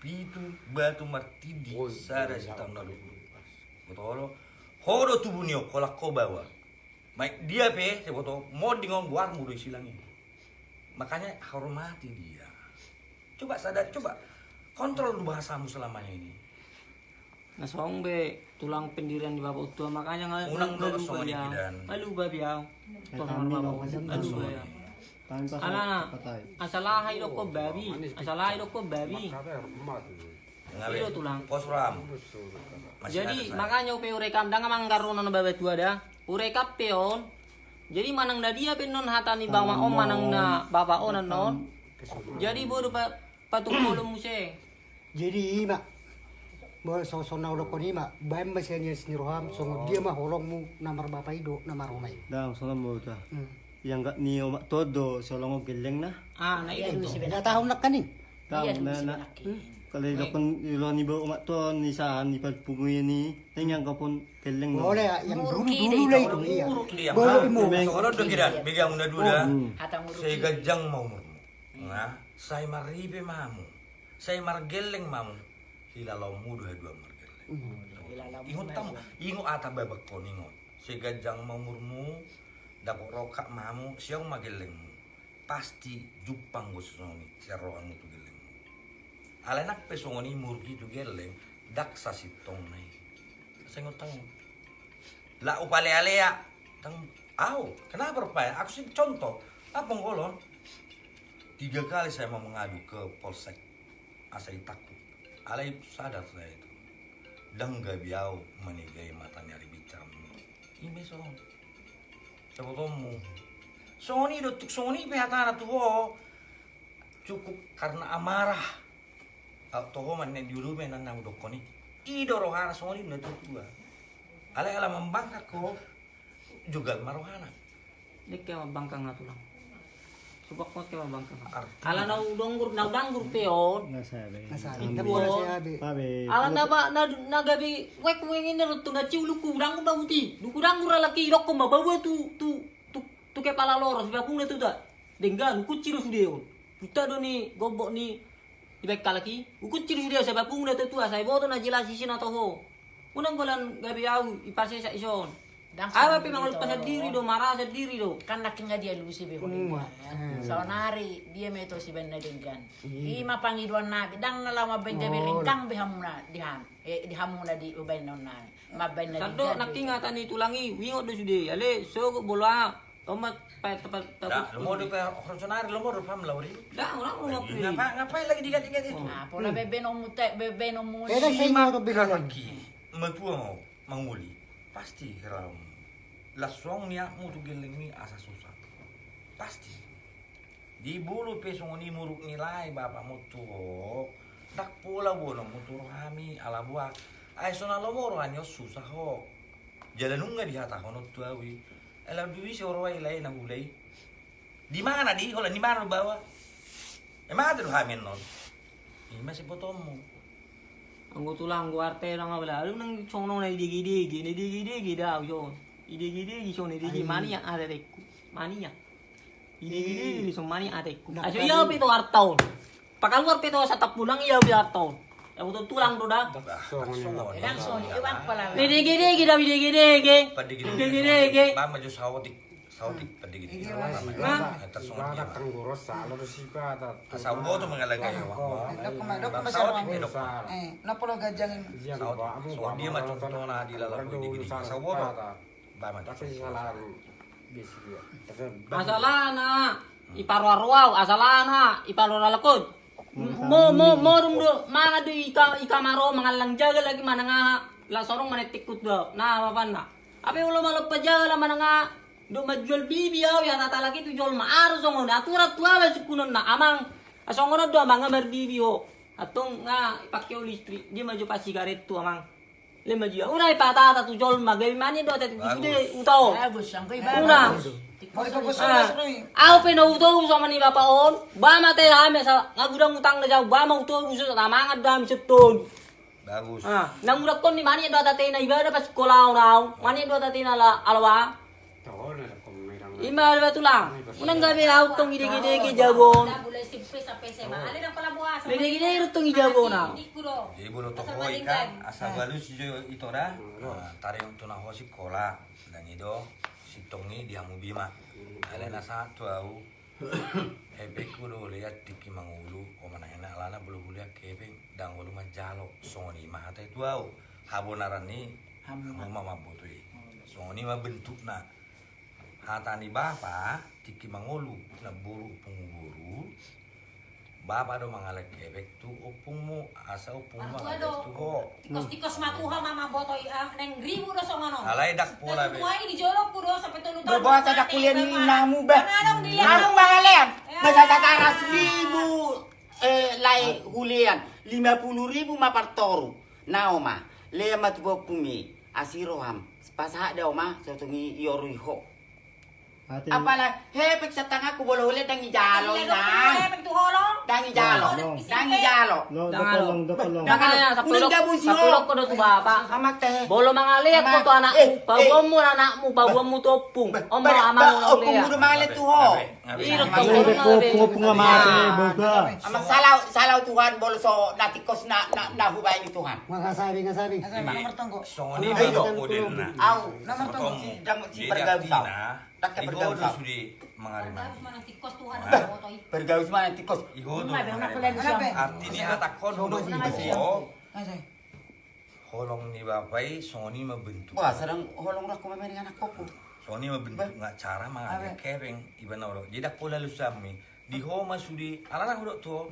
pitu batu martidi Oh, si tahun lalu betul hodo tubunio kolak ko bawa Maik dia pe sebotol mau dingong buar mudo silangin makanya hormati dia coba sadar coba kontrol bahasamu selamanya ini Na song be tulang pendirian di bapak tua makanya nggak nggak dulu. Nggak lupa dia. Tuh sama kami bapak nggak ya. patay. asalah hidup ko babi, asalah hidup ko babi. Iyo tulang. pos ram Masih Jadi makanya upe urekam dang mang karon na babat tua dah. Urekap peon. Jadi manang na dia penon hatani bang om manang na bapak on non. Jadi bodo pa patungkulong mo siya. Jadi ima, mo so so na ulo ko ni ima, bayan ba siya niya siniroham, so dia mah holong mo namar bapak ido, namar umay. Dang, sana mo ta. Hmm. Yang gak niyo mak todo, solong mo geleng na. Ah, na ito. dulu si Na tahon na kanin. Dulu na na. Kalau ilo kon ilo ni ba umak to ni saan ni pagpunguy ni, tingyan ka pun geleng no. Boleh yang dulu dulu lah itu iya. Dia Boleh mah. mo. Soalnya udah kira, bigang udah dulu dah. Saya gajang mau murmu. Nah, saya maribe mamu. Saya margeleng mamu. Hilalau mudu dua margeleng. Ingot tamu, ingot ata babak kon ingot. Saya gajang mau murmu. Dapok rokak mamu, siang mageleng. Pasti jupang gue sesoni, siya rohan tu geleng. Alenak pesongoni murgi tu geleng, daksa si tong nai. Saya ingot tamu. Lah upale alea. Tang, au, kenapa Pak? Aku sih contoh. Apa ngolon? Tiga kali saya mau mengadu ke polsek. Asai takut. Alai sadar saya itu. Dan gak biau menigai mata nyari bicara. Ini so. Tomu? Sony dotuk Sony pehatana tuh ho. Cukup karena amarah. Toho man di dulu menan nang dokoni. Ido rohana Sony na tuh Alay alam membangkak ko. Jugal marohana. Dik kaya mabangkang na tulang. Subak mo kaya mabangkang. Arti- Ala na na. Nasabi. Nasabi. Ibu. Tapi wala siya abi. Pabe. Ala na ba na nagabi wek wengin na rutu na ciu luku dangur na uti. Luku dangur laki rokko ma bawa tu tu tu tu ke pala loros ba pung na tu da. Denggan ku ciru sudeo. Puta do ni gobok ni ibek kalaki. Ku ciru sudeo sa pung na tu tu sa boto na jelasi sina to ho. Unang bulan gabi au ipase sa ison. Apa sendiri pinangol to. pa sa diri do, marah sa diri do. kan laki nga dia lusi be holingan. So nari dia meto si ben nadenggan. Ima pangiduan nabi dang nalama ben jabe ringkang be hamuna dihan. Eh di hamuna di uben non na. Maben na Sado nakingatan ni tulangi, wingot do sude. Ale, so bola. Tomat pa tapat Dah, tapat. lu mau di personari, lu mau di pam lauri. Da, orang mau ngapain? Ngapa ngapain lagi digat-digat itu? Ah, pola bebe no mute bebe no mu. Sa inyo ito bilang. Lagi, metua mau manguli, pasti kalau lasong niya mo tu geling ni asa susah. Pasti. Di bulu pesong ni muruk nilai bapak mo tu. Dak pula bono mo tu kami ala buah. Ay sona lo moro anyo susah ho. Jalan nungga di hata kono Ela duwi si orwai lai na hulai. Di mana di? Kalau di mana bawa? Emang ada lu hamin non? Ini masih potomu. Ang tulang gua arte lang wala. Alam nang sono na idigi-digi, idigi-digi daw yon. Idigi-digi so idigi mani yang ada reku. Mani ya. Idigi-digi so mani ada reku. Aso iya pito artaw. Pakaluar pito sa tapulang iya pito artaw. Ya betul tulang do da. Dan so iwan pala. Idigi-digi daw idigi-digi. Idigi-digi. Mama jo sawotik, sawotik padi gitu. Nah, datang goros salo do sipa ta. Asawo tu mengalagay wa. Dok kuma dok kuma Sawotik sarwa. medok. Eh, napolo gajangin. So dia macam na di lalang ko digi. Asawo do. Ba ma Tapi salah basic ya. Asalana. Iparwaralakod. Mo mo mo rum do mga do ika ika maro mga lang jaga lagi mana nga la sorong manetikut do. Na apa na. Ape ulo malok pa jaga mana nga do majual bibi yaw ya tata lagi tu jual maaro songo na atura tua ba sukunon na amang asongo do amang ngamar bibi ho. Atong nga ipakyo listri dia maju pa sigaret tu amang. Le maju. Una ipatata tu jual magabi mani do tati sude utao. Una. Ni. Ako pinauto sama ni Papa On. Ba mate hame sa ngagudang utang na jaw. Ba mau to uso sa tamangad dami sa ton. Bagus. Ah, nang urak kon ni mani do tate na iba pas sekolah now. Mani do tate na la alwa. Tahu na ko merang. Ima alwa tulang. Unang gabi haw tong ide-ide jabon. Boleh simple sampai SMA. Ale nang pala buas. Ide-ide tong ijabon na. Ikuro. Jadi bulu to hoi kan asa balu si jo itu dah. Tare untuk na ho sekolah dan itu si tongi dia mau bima. Alena satu au. Ebe kudo lihat tiki mangulu o mana enak lana bulu kuliah kebe dang bulu majalo songoni mah hata itu au. Habonaran ni hamu mama botui. Songoni mah bentuk na. Hata ni bapa tiki mangulu na buru punguru. Bapa do mangalek kebek tu opungmu asa opungmu mangalek ado. tu ho. Tikos-tikos makuha mama botoy ang neng ribu do songono. Alay dak pola be. Tuwa ini dijolok ku do sampai tulu tahun. Berbahasa dak kuliah ni namu ba. Anong dilihat? Anong bangalen? Masatara seribu eh lai hulian. Lima puluh ribu mapartoru. Naoma. Lea matubo pumi. Asiroham. Pasaha ma. Sotungi yoruiho. Ate, Apala, hepek sa tanga ko bolo ulit ang ijalo na. Hepek tu holong. Dang ijalo. Dang ijalo. lo, Jangan dapat long, dapat long. Makanya sa si sa Ho. pulok ko do tu bapa. Hamak teh. Bolo mangaliat ko to anak Eh, mo. Pawam mo na anak mo, pawam mo to pung. Om mo amang Oh, uliya. kumudo mangalit tu ho. Irot Ngabe. ko ko, boga. Amang salaw, salaw Tuhan bolo so natikos na na nahubay ni Tuhan. Makasabi nga sabi. Nomor tonggo. Songoni do. model na. Au, Nomor tonggo. si jang si. Tak sudi. Manang tikos tuhan Bah. botoy. Pergaus mana tikos. Iho do. May bang mangarima. nakulang siya. Artinya atakon do Sodo iho. Asay. Holong ni bapai songoni membentuk. Wah, sarang holong ko mameri anak koko. Songoni membentuk nggak cara mangalek kebeng iban oro. Jadi pola lu sami. Di ho masudi alana hudok to.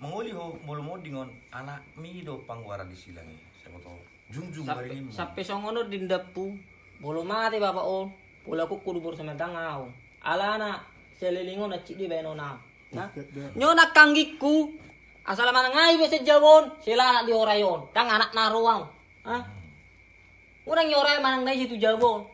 Menguli ho mulu mo dingon anak mi do pangwara di silangi. Siapa tahu. Jungjung Sampai bari lima. sampai songono dindapu. Bolo mati bapa on. Pula ko kurubur sa tangau. Ala na selilingo na chidi beno na. Na. Nyo nakanggiku. Asal mana ngai be sa jawon, sila anak di orayon. Dang anak na ruang. Ha? Urang yoray manang nai situ jawon.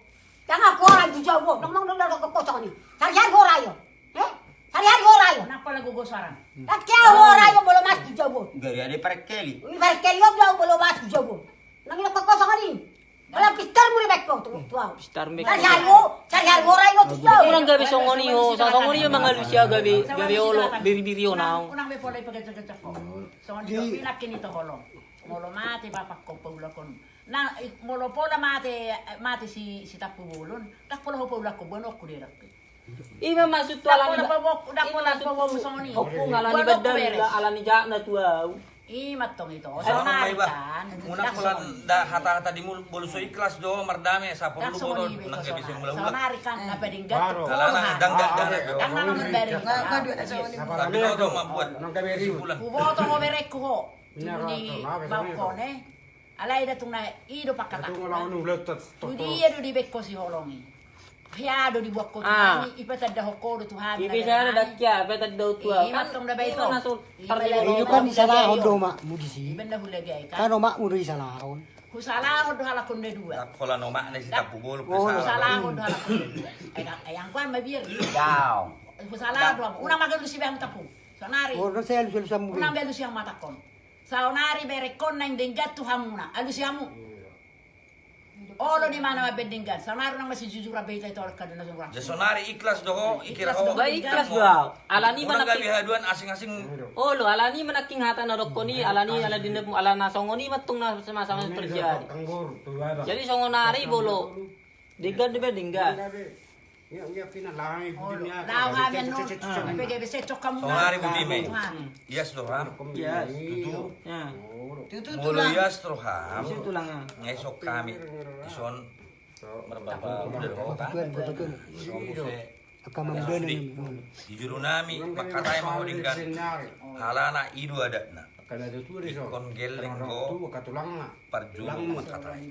Jangan korai tu jauh, nang nang nang kau kocok ni. Sarihan korai yo, eh? Sarihan korai yo. Kenapa lagu gosaran? Tak kaya korai yo belum mas tu jauh. Gari ada perkeli. Kali yo belum mas tu jauh. Nang nak kocok ni. Dalam pistar muli bekko tu tu. Star me. Sarihan yo, sarihan korai yo tu jauh. Urang gabi songoni ho, sa songoni yo mga Lucia gabi, gabi olo, biri-biri yo now. Unang may pala ipagkacak ko. So, hindi ko pilak kinito holong. Molo paula kon. Na molo pola mate mate si si tapu bulun. Tak pola hopo ulah ko bono ko dira. Ima maksud tu Tak alani pola pobo tak pola pobo musoni. Opung alani bedel alani jak na tu au. I matong ito. Ano So ba? kan. Una ko lang da hata-hata di mul buluso ikhlas do mardame sa so boron ni nang gabi sing So mula-mula. nari kan na Baro. gato. Kalana dangga dangga do. Ang naman dari. Sabi ko to mabuat. Nang kaberi. Uboto mo bereko ho. Ina ka Tuni to, nabe sa balkone. Alay da tung na ido pakata. Tung lawan nung letot. Tudi ya do di bekko si holongi. Hiado di buat ko Ah. tuhani, ipata dah hoko do tuhani. Ibi sana dak ya beta dau tu au. Iya, dah baik Ima tu. na tu Iyo kan di salahon do mak mo di si. Ibenda hulagay ka. Kano mak mo di salahon. Husala do halakon de dua. Kola no mak ni si tapu bolo Husala do halakon de dua. Ay ang kwan mabir. Daw. Husala do una magalu si bang tapu. Sonari. No sel sel sa mo. Una belu siyang matakon. Saonari berekon nang denggat tu hamuna. Olo di mana mabedenggat. Saonari nang masih jujur abay tayo tolak ka na sumurang. Jasonari ikhlas do ho ikira ho. Ba ikhlas do au. Alani mana gabi haduan asing-asing Oh lo alani manaking hata na dokoni alani ala dinep alana songoni matung na sama-sama terjadi. Jadi songonari bolo. Digad de bedingga. Ya, ya pina lai dunia. Lao kami no. Pege bese cok kamu. Sonari budi me. Tuhan. Yes do ham. Yes. Tutu. Ya. Mulu yes do ham. Itu tulangnya. Ngesok kami ison berbapa udah do ta. Tuan betul. Sombuse Akan membeli ni. di juru nami makatai mau dinggan halana idu ada na ikon geleng na. parjuang makatai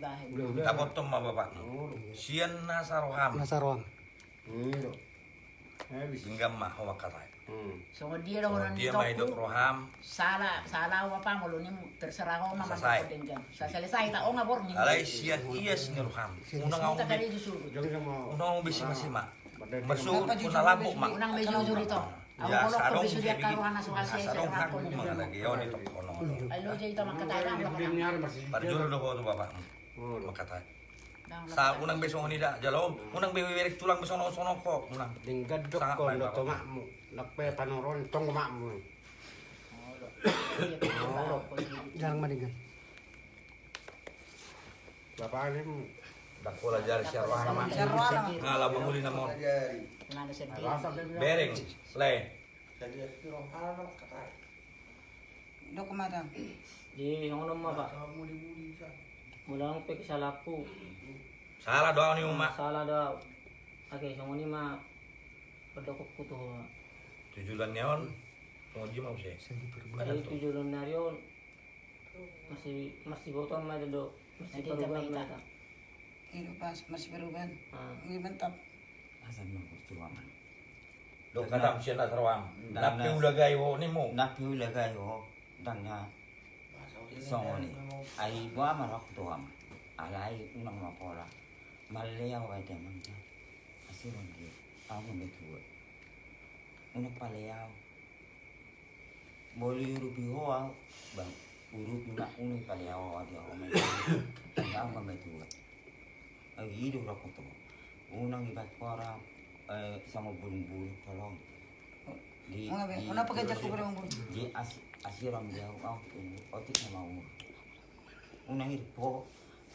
tapot to mabapak sian na saroham Hmm. Habis. hingga mah makatai Hmm. So dia dah orang dia mai dok roham salah salah apa malu ni terserah kau Selesai. dengan. Sa selesai tak oh ngabor ni. alai sian ies ni roham unang au sama. unang au bisi masih mak. Masuk kuna mak. Unang meju jujur itu. Ya sarong jadi karuana soal saya sarong saya aku mga lagi. yon ito kono parjul do ko to bapak. Makatai sa unang besong ni da jalom unang bewerek tulang besong no sono ko unang Tinggal dok Sangat kon baik, dok Bapak. makmu. Nakpe panoron tong makmu. Jarang madingan. Bapak ini dak pola jari syarwana mak ngala manguli na mo Nggak ada sedih. rasa dia bilang. bereng le Dok madam. Di ngono mah Pak. Mulang pe kesalaku. Salah doa ni umak Salah dah. Oke, songoni mah pedokok kutu. tujulan neon mau di mau sih Kali tujuh lunario masih masih botol mah do. Masih tambah mereka. Ini pas masih berubah. Ah. Ini mantap. Asan mo gusto man. do kadam siya na tarawam Na- napi na- ulah gay wo ni mo Napi ulagay ho dan nga songoni. Ay wa marok to am. Alay unang mapola. Maliyaw ay temang ta. Kasi hindi. Ako may Unak palayaw. Boli urupi ho ako. Bang, urupi na unay palayaw ako di ako may Tanda ako may tuwa. Ay hidup ako to. Unang ibat para eh, sama bulong-bulong kolong. Di, Mga be, una pagkajak ko berang bulu. di as asiram dia au oti na mau unang ir po so no no se repa kon paso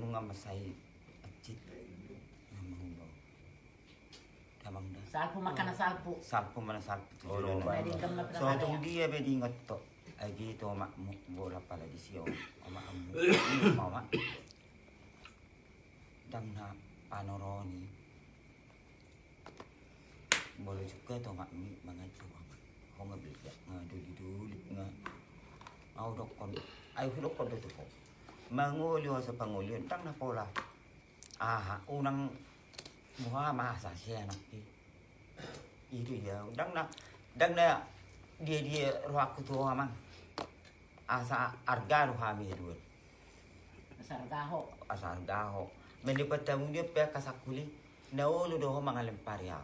nunga masai acit namang da Salpo makan na salpo. salpo mana salpo tu Oh, no, na. So tu dia be di ngot to ay dito mak mo bola pala di siyo ama amu mama dam na panoroni boleh juga to mak mi mga to ko nga bigla nga duli duli nga au dok kon ay mangulyo sa pangulyo tang na pola aha unang muha masa siya na itu ya dang na dang na dia dia roh aku tu amang asa arga ro kami dua Asar gaho. asa arga ho meni patamu dia pe kasakuli na ulu do ho mangalem paria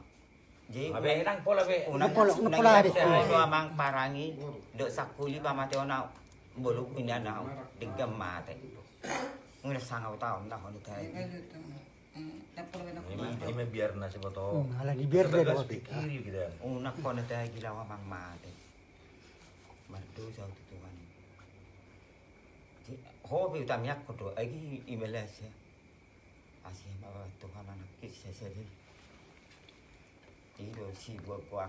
jadi Abe nang pola be. unang Napola- unang napola di- do amang parangi do sakuli pamate ona bolu punya na digam mate ngira sangau tau na ho ni tai Ini ini biar nasi boto. Hmm, ala di biar dia Gas doa. pikir gitu. unak ko na tai gila amang mate mardo sa tutuan ho bi utamyak ko do agi imelas ya asih bawa Tuhan anak kisah sedih Ido si gua kuah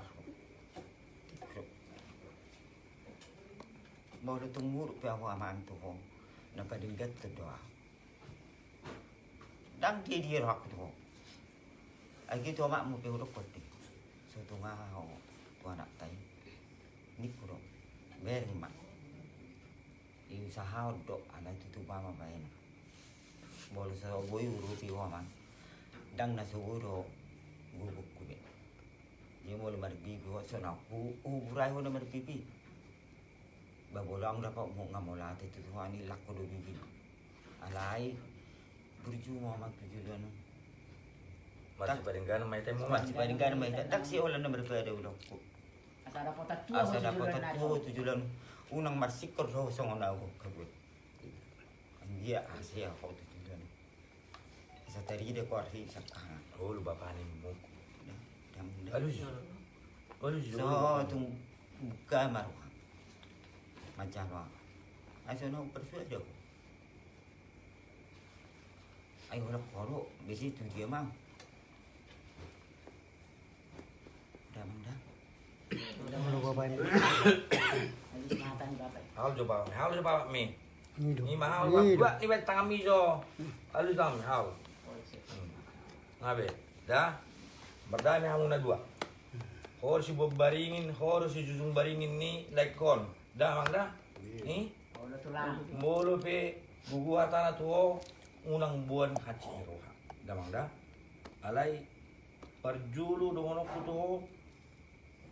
Mau tu muruk pe awak amang tu ho Napa dinggat tu doa? Dang dia dia rak tu ho Agi tu mak mu pe uruk So tu ngah ho tu anak tai. Ni puro Bering mak. Iu sahau dok ala tu tu mama bain Bol sa boy urupi ho man Dang na suguro gubuk kube Dia mau lemar bibi ho so na u urai ho lemar bibi Bagolang dapat mau ngamola tu tu ani lak ko do bibi Alai berjumah mak tujuan Masih paringgan mai temu Masih paringgan mai tak si olan nomor pada ulo Asar ada kota tua. Asa ho dapat tujuan tu tujuan unang marsikor ro song na ko kabut Dia asia ko tujuan Sa tari de ko arhi sakana Oh lu bapak ni mu. Dam Aduh. Aduh. So tung buka maruha Macam apa Aso no persu aja Ay wala koro besi tu dia mang Dam dah Kalau bapak ini. Lagi sematan bapak. Hal coba, hal coba mi. Ni mahal. Ba ni ba tangan mi jo. Alu dam hal. Ngabe. Dah. Berdami hamu na dua. Hor si bob baringin, hor si jujung baringin ni like kon. Dah mang dah. Ni. Molo pe bugu atana tuo unang buan haci roha. Damang da. Alai parjulu dongono kuto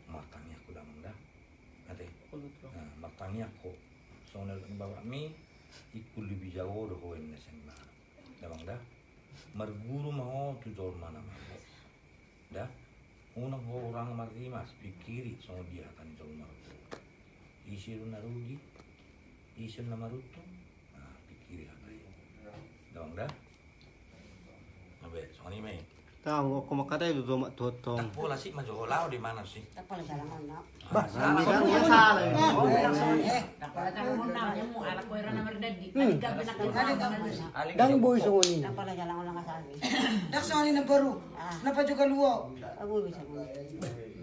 matangnya aku damang da. Ate. Nah, matangnya aku. Soalnya bawa mi ikul lebih jauh doh koin nesen ma. Damang da. Marguru mau tu jol mana mana. Da. Unang ho orang marimas pikiri so dia kan jol. Isiru narugi. Isun na maruto. Ah, pikiri apa ya. Damang da. Abe, so ni mai. Tahu aku makata itu domak totong. Bola sih maju lao di mana sih? Tak pala jalan mana. Bah, Salah. dia salah. Oh, langsung. Tak pala jangan mo na mo anak ko era na merdadi. Ani gabi na kita. Dang boy sungoni. Tak pala jalan orang kasali. Dak soalnya na baru. Napa juga luo. Aku bisa.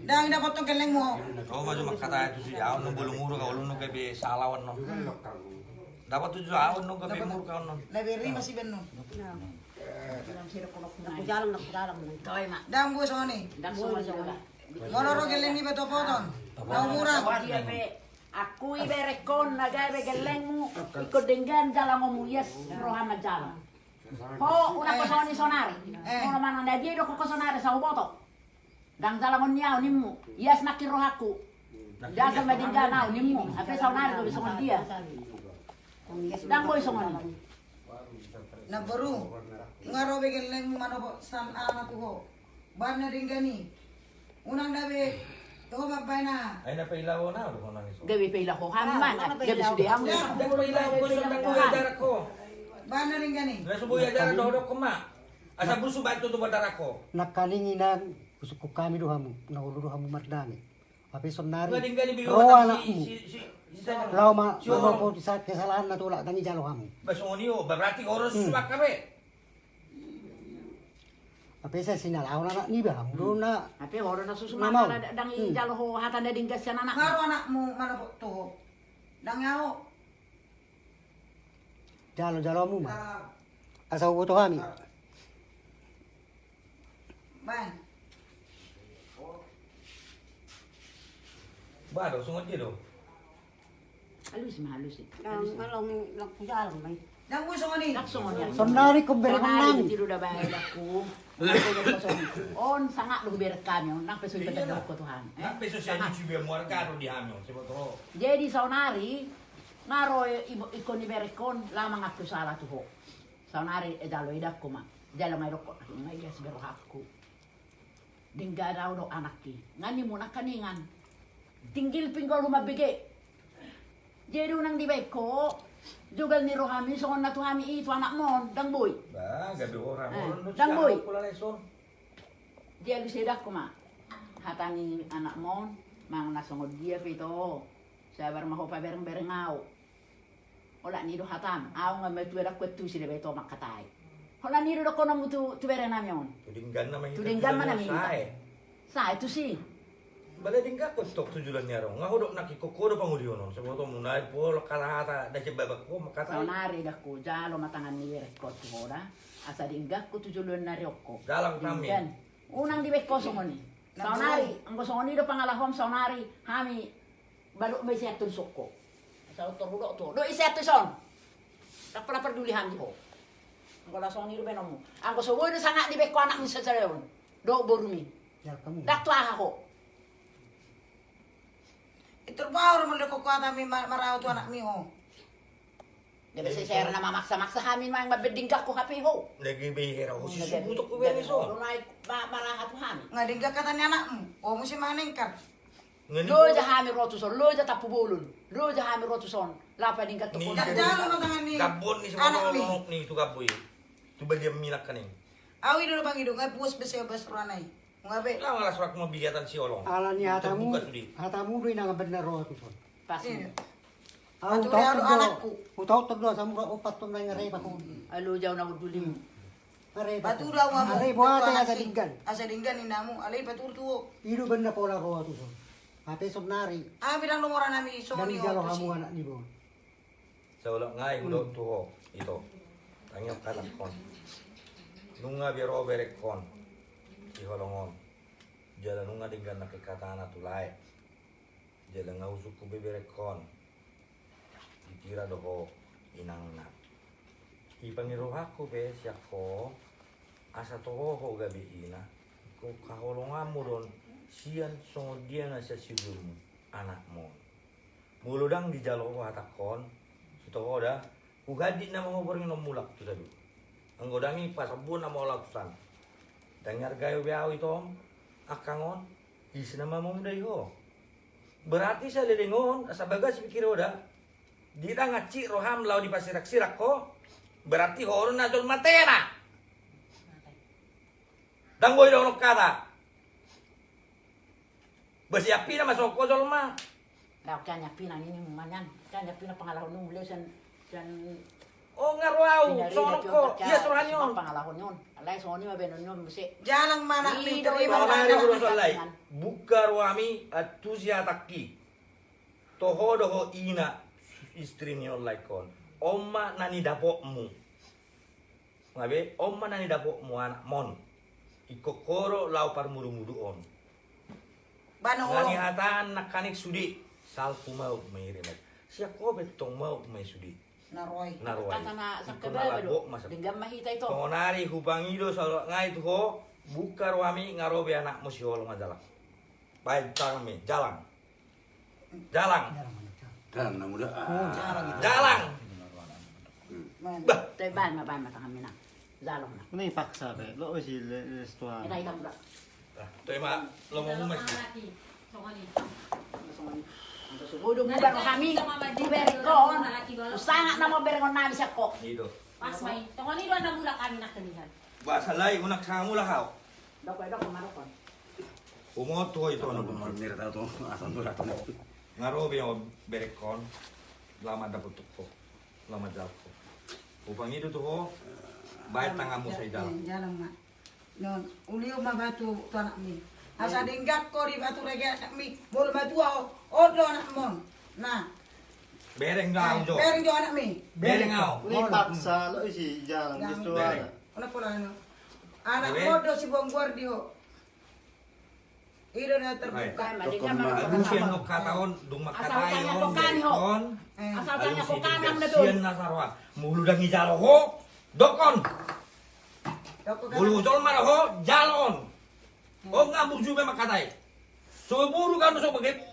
Dang dapat tong keleng mo. Oh, maju makata itu sih. Awan nung bulung uru kau nung kebe salawan no. Dapat tujuh awan nung kebe muru kau no. Lebih lima sih benon. Aku jalan nak jalan. Kawai mak. Dang bu soalnya. Dan semua semua. Monoro keleng ni beto poton. Mau murah. Dia be aku ibe rekon na gabe gelengmu ikut dengan jalan ngomu yes rohana jalan. Ho una. Ono mana na dia do ko sonari sa uboto. Dang jalan ngon niao nimmu. Yes nakir rohaku. Dasa medinga nao nimmu. Ape sonari do bisongon dia. Dang boy songon. Na baru. Ngaro be keleng mo mano po san ana tu ho. Ban na ringgani. Unang dabe. Tuh mabay na. Ay na pailaw na do nang iso. Gabi pa ila ko haman. Gabi sudi hamu. Dak pailaw ko sa takuya jarak ko. Ban na ringgani. Na subuya jarak do do ko ma. Asa busu ba itu tu darak ko. Nakalinginan kusuku kami dohamu. Naulu dohamu mardani. Tapi sonari. Si anakmu. si si Lau ma, Si Oro. po sa kesalahan na tulak tangi jalo hamu. Basungoni o berarti oros suwak kabe. Tapi saya sinalaw na na ni ba hamu do na. Ape oro na Mamaw. susumana na dang ijalo ho hatan dinggas yan anak. Ngaro anakmu mano po tuh. Dang yao. Jalo jalo mu ma. Ko to kami. Ban. Ba do sungot dia do. Halus mah halus eh. Dang kalau nak jalan mai. Bu soalnya. Langsung on yan. Sonari ko bere Sonari nang. da bahay aku. On sangat lu ber kami. Nak yung patagok ko Tuhan. Eh? Na peso siya ni chubi mo argado di hamyo. Sibo to. Jadi sonari Ngaro ibo ikon ni berekon lama ngakku salah tuh ho. Saunari e dalo idakku ma. Jalo ngai rokok ngai gas bero hakku. Dingga do anakki. Ngani mo nakaningan. Tinggil pinggol rumah bege. Jadi unang di beko. Jugal ni rohami songon na tuhami itu anak mon dang boy. Bah, gabi orang. Eh, Orang nu dan siapa boy. Dia lu sedak ko ma. Hatangi anak mon mang nasongod dia pito. Sabar maho pa bereng bereng ngau. Ola ni do hatam. Aw nga metu era kwetu si debe to makatai. Ola ni do ko na mutu tu bereng namyon. Tudinggan nama itu. Tudinggan mana minta? Saya. Sa itu sih. Bale dingga ko tok tujulan niya ro. Nga hodok nakikokoro pangudionon. Saboto munay po kalahata da babak ko makatay. Saunari dak ko jalo matangan ni rekod ko ora. Asa dinggak ko tujulun na riokko. Dalang kami. Unang di beko songoni. Saunari, ang songoni do pangalahom saunari hami baru may siya tunsok ko. Sa utor hudo to. Do isa to son. Tak pala peduli hami ko. Ang kala songoni do benomo. Ang ko suwoy do sanga di beko anak ni sa sareon. Do borumi. Ya kamu. Dak to aha ko. Itu baru mo ko kuata mi marao tu anak mi ho. Di ba si Sir na mamaksa-maksa hamin mang mabedingga ko hapi ho. Nagbibihira ko. Oh, Susubutok ko ba iso? Lunay marahat mo hamin. Nga dingga kata ni anakmu. O mo si manengkar. Lo ja hami rotuson, lo ja tapu bulun. Lo ja hami rotuson. Lapa dingga to ko. Dak jalo no tangan ni. Kabon ni Anak semua mi. nolok ni itu kaboy. Tu ba dia minak kaning. Awi dulu bang hidup. Nga puas besi bes ranai. Nga be. Lah ngalas rak mo bigatan si Olong. Ala ni hatamu, Terbuka sudi. hatamu do ina bener roh tu son. Pas. Aku Atu tahu dia tu anakku. Aku tahu tu do samu ka opat tu nang ngare pa ko. Alo jaw na udulim. Ngare pa. Batu dah ngamu. Ngare buat ya sa dinggan. Asa dinggan ni namu. Alay batu tu. Idu bener pola roh tu son. Ate son nari. Ah bilang nomor nami so Dan ni jalo ho. kamu anak ni bo. Sa wala ngay ulo tu ho. Ito. Tanyok kanak kon. Nunga biro berek kon. Iholongon. Jala nunga dinggan nakikatana tulay. Jala nga usuk ko beberek kon. Ditira doho inang na. Ipangiruha ko be siya ko. Asa toho ho gabi ina. Ko kaholongan mo ron. Siyan songod dia na siya siguro mo. Anak mo. Muludang di jalo ko hatakon. Ito ko da. Ugadi na mga boring no mulak tu sabi. Ang godami pasabun na mga laksan. Dangar gayo biyaw ito. Akangon. Isi na mamumday ho. Berarti sa lilingon. Asa bagas pikir ho da. Di ta ngaci roham lau di pasirak-sirak ko. Berarti horon na dol matena. Danggoy daw no kata. Basiapi na masok ko dol ma. Kau kanya ini manyan. Kanya pina pangalahon nung sen sen Oh pinari Sono ko. tiyon Iya suruhan yun. Pangalahon yun. Alay soni mabenon yun besi. Jalang mana mi Ido, terima ido. Pamari mana. ulo salay. Bukar wami at tusia takki. Toho doho ina istri ni olay kon. Oma nani dapo mu. Ngabe, oma nani dapo mu anak mon. Ikokoro lau par muru-muru on. Bano Ngani ho. hatan nakanik sudi. Siya ko betong mau sudi. Naroy. Naruay. Kata na sa do. masap. Dengan mahita ito. Pengonari hubangido sa ngai tu ho bukar wami ngarobe anak mo si holong adalah. Baik kami jalan. Jalan. Dan muda. Jalan. Bah, Teban maban mata kami na. Zalong na. Kena paksa be. Lo si restoran. Ina itam da. tu ma lo mo mas. Udong mo bang kami berikon. Usangat na mo berikon namin sa ko. Itu. Pas may, tunggu ni doon na mula kami nakalihan. Bahasa lain unak sangu lah kau. Doko doko marokon. Umot tu itu. Mira tahu tuh asal tuh datang. Ngarobe yang berekon lama dapat tuko. Lama jalko. Upang itu tu ho baik tangamu sa dalam. Jalang mak. Non, uliu ma batu tu anak mi. Asa dinggat ko di batu rege anak mi. Bol batu ho. Odo anak mon. Nah, Bereng dalam jo. Bereng jo anak mi. Bereng kau. Kena paksa lo si jalan Yang restoran. Ona pola ano. Anak odo si bong guardi ho. Ido na terbuka. Malinya mga Agusian no kataon dung Asal makatay tanya on ko kani ho. berekon. Eh. Asal tanya ko kanang na Sian doon. na sarwa. Muludang ijalo ho. Dokon. Bulu jol mana ho jalon. O nga bugju be makatay. So buru kan so bagay.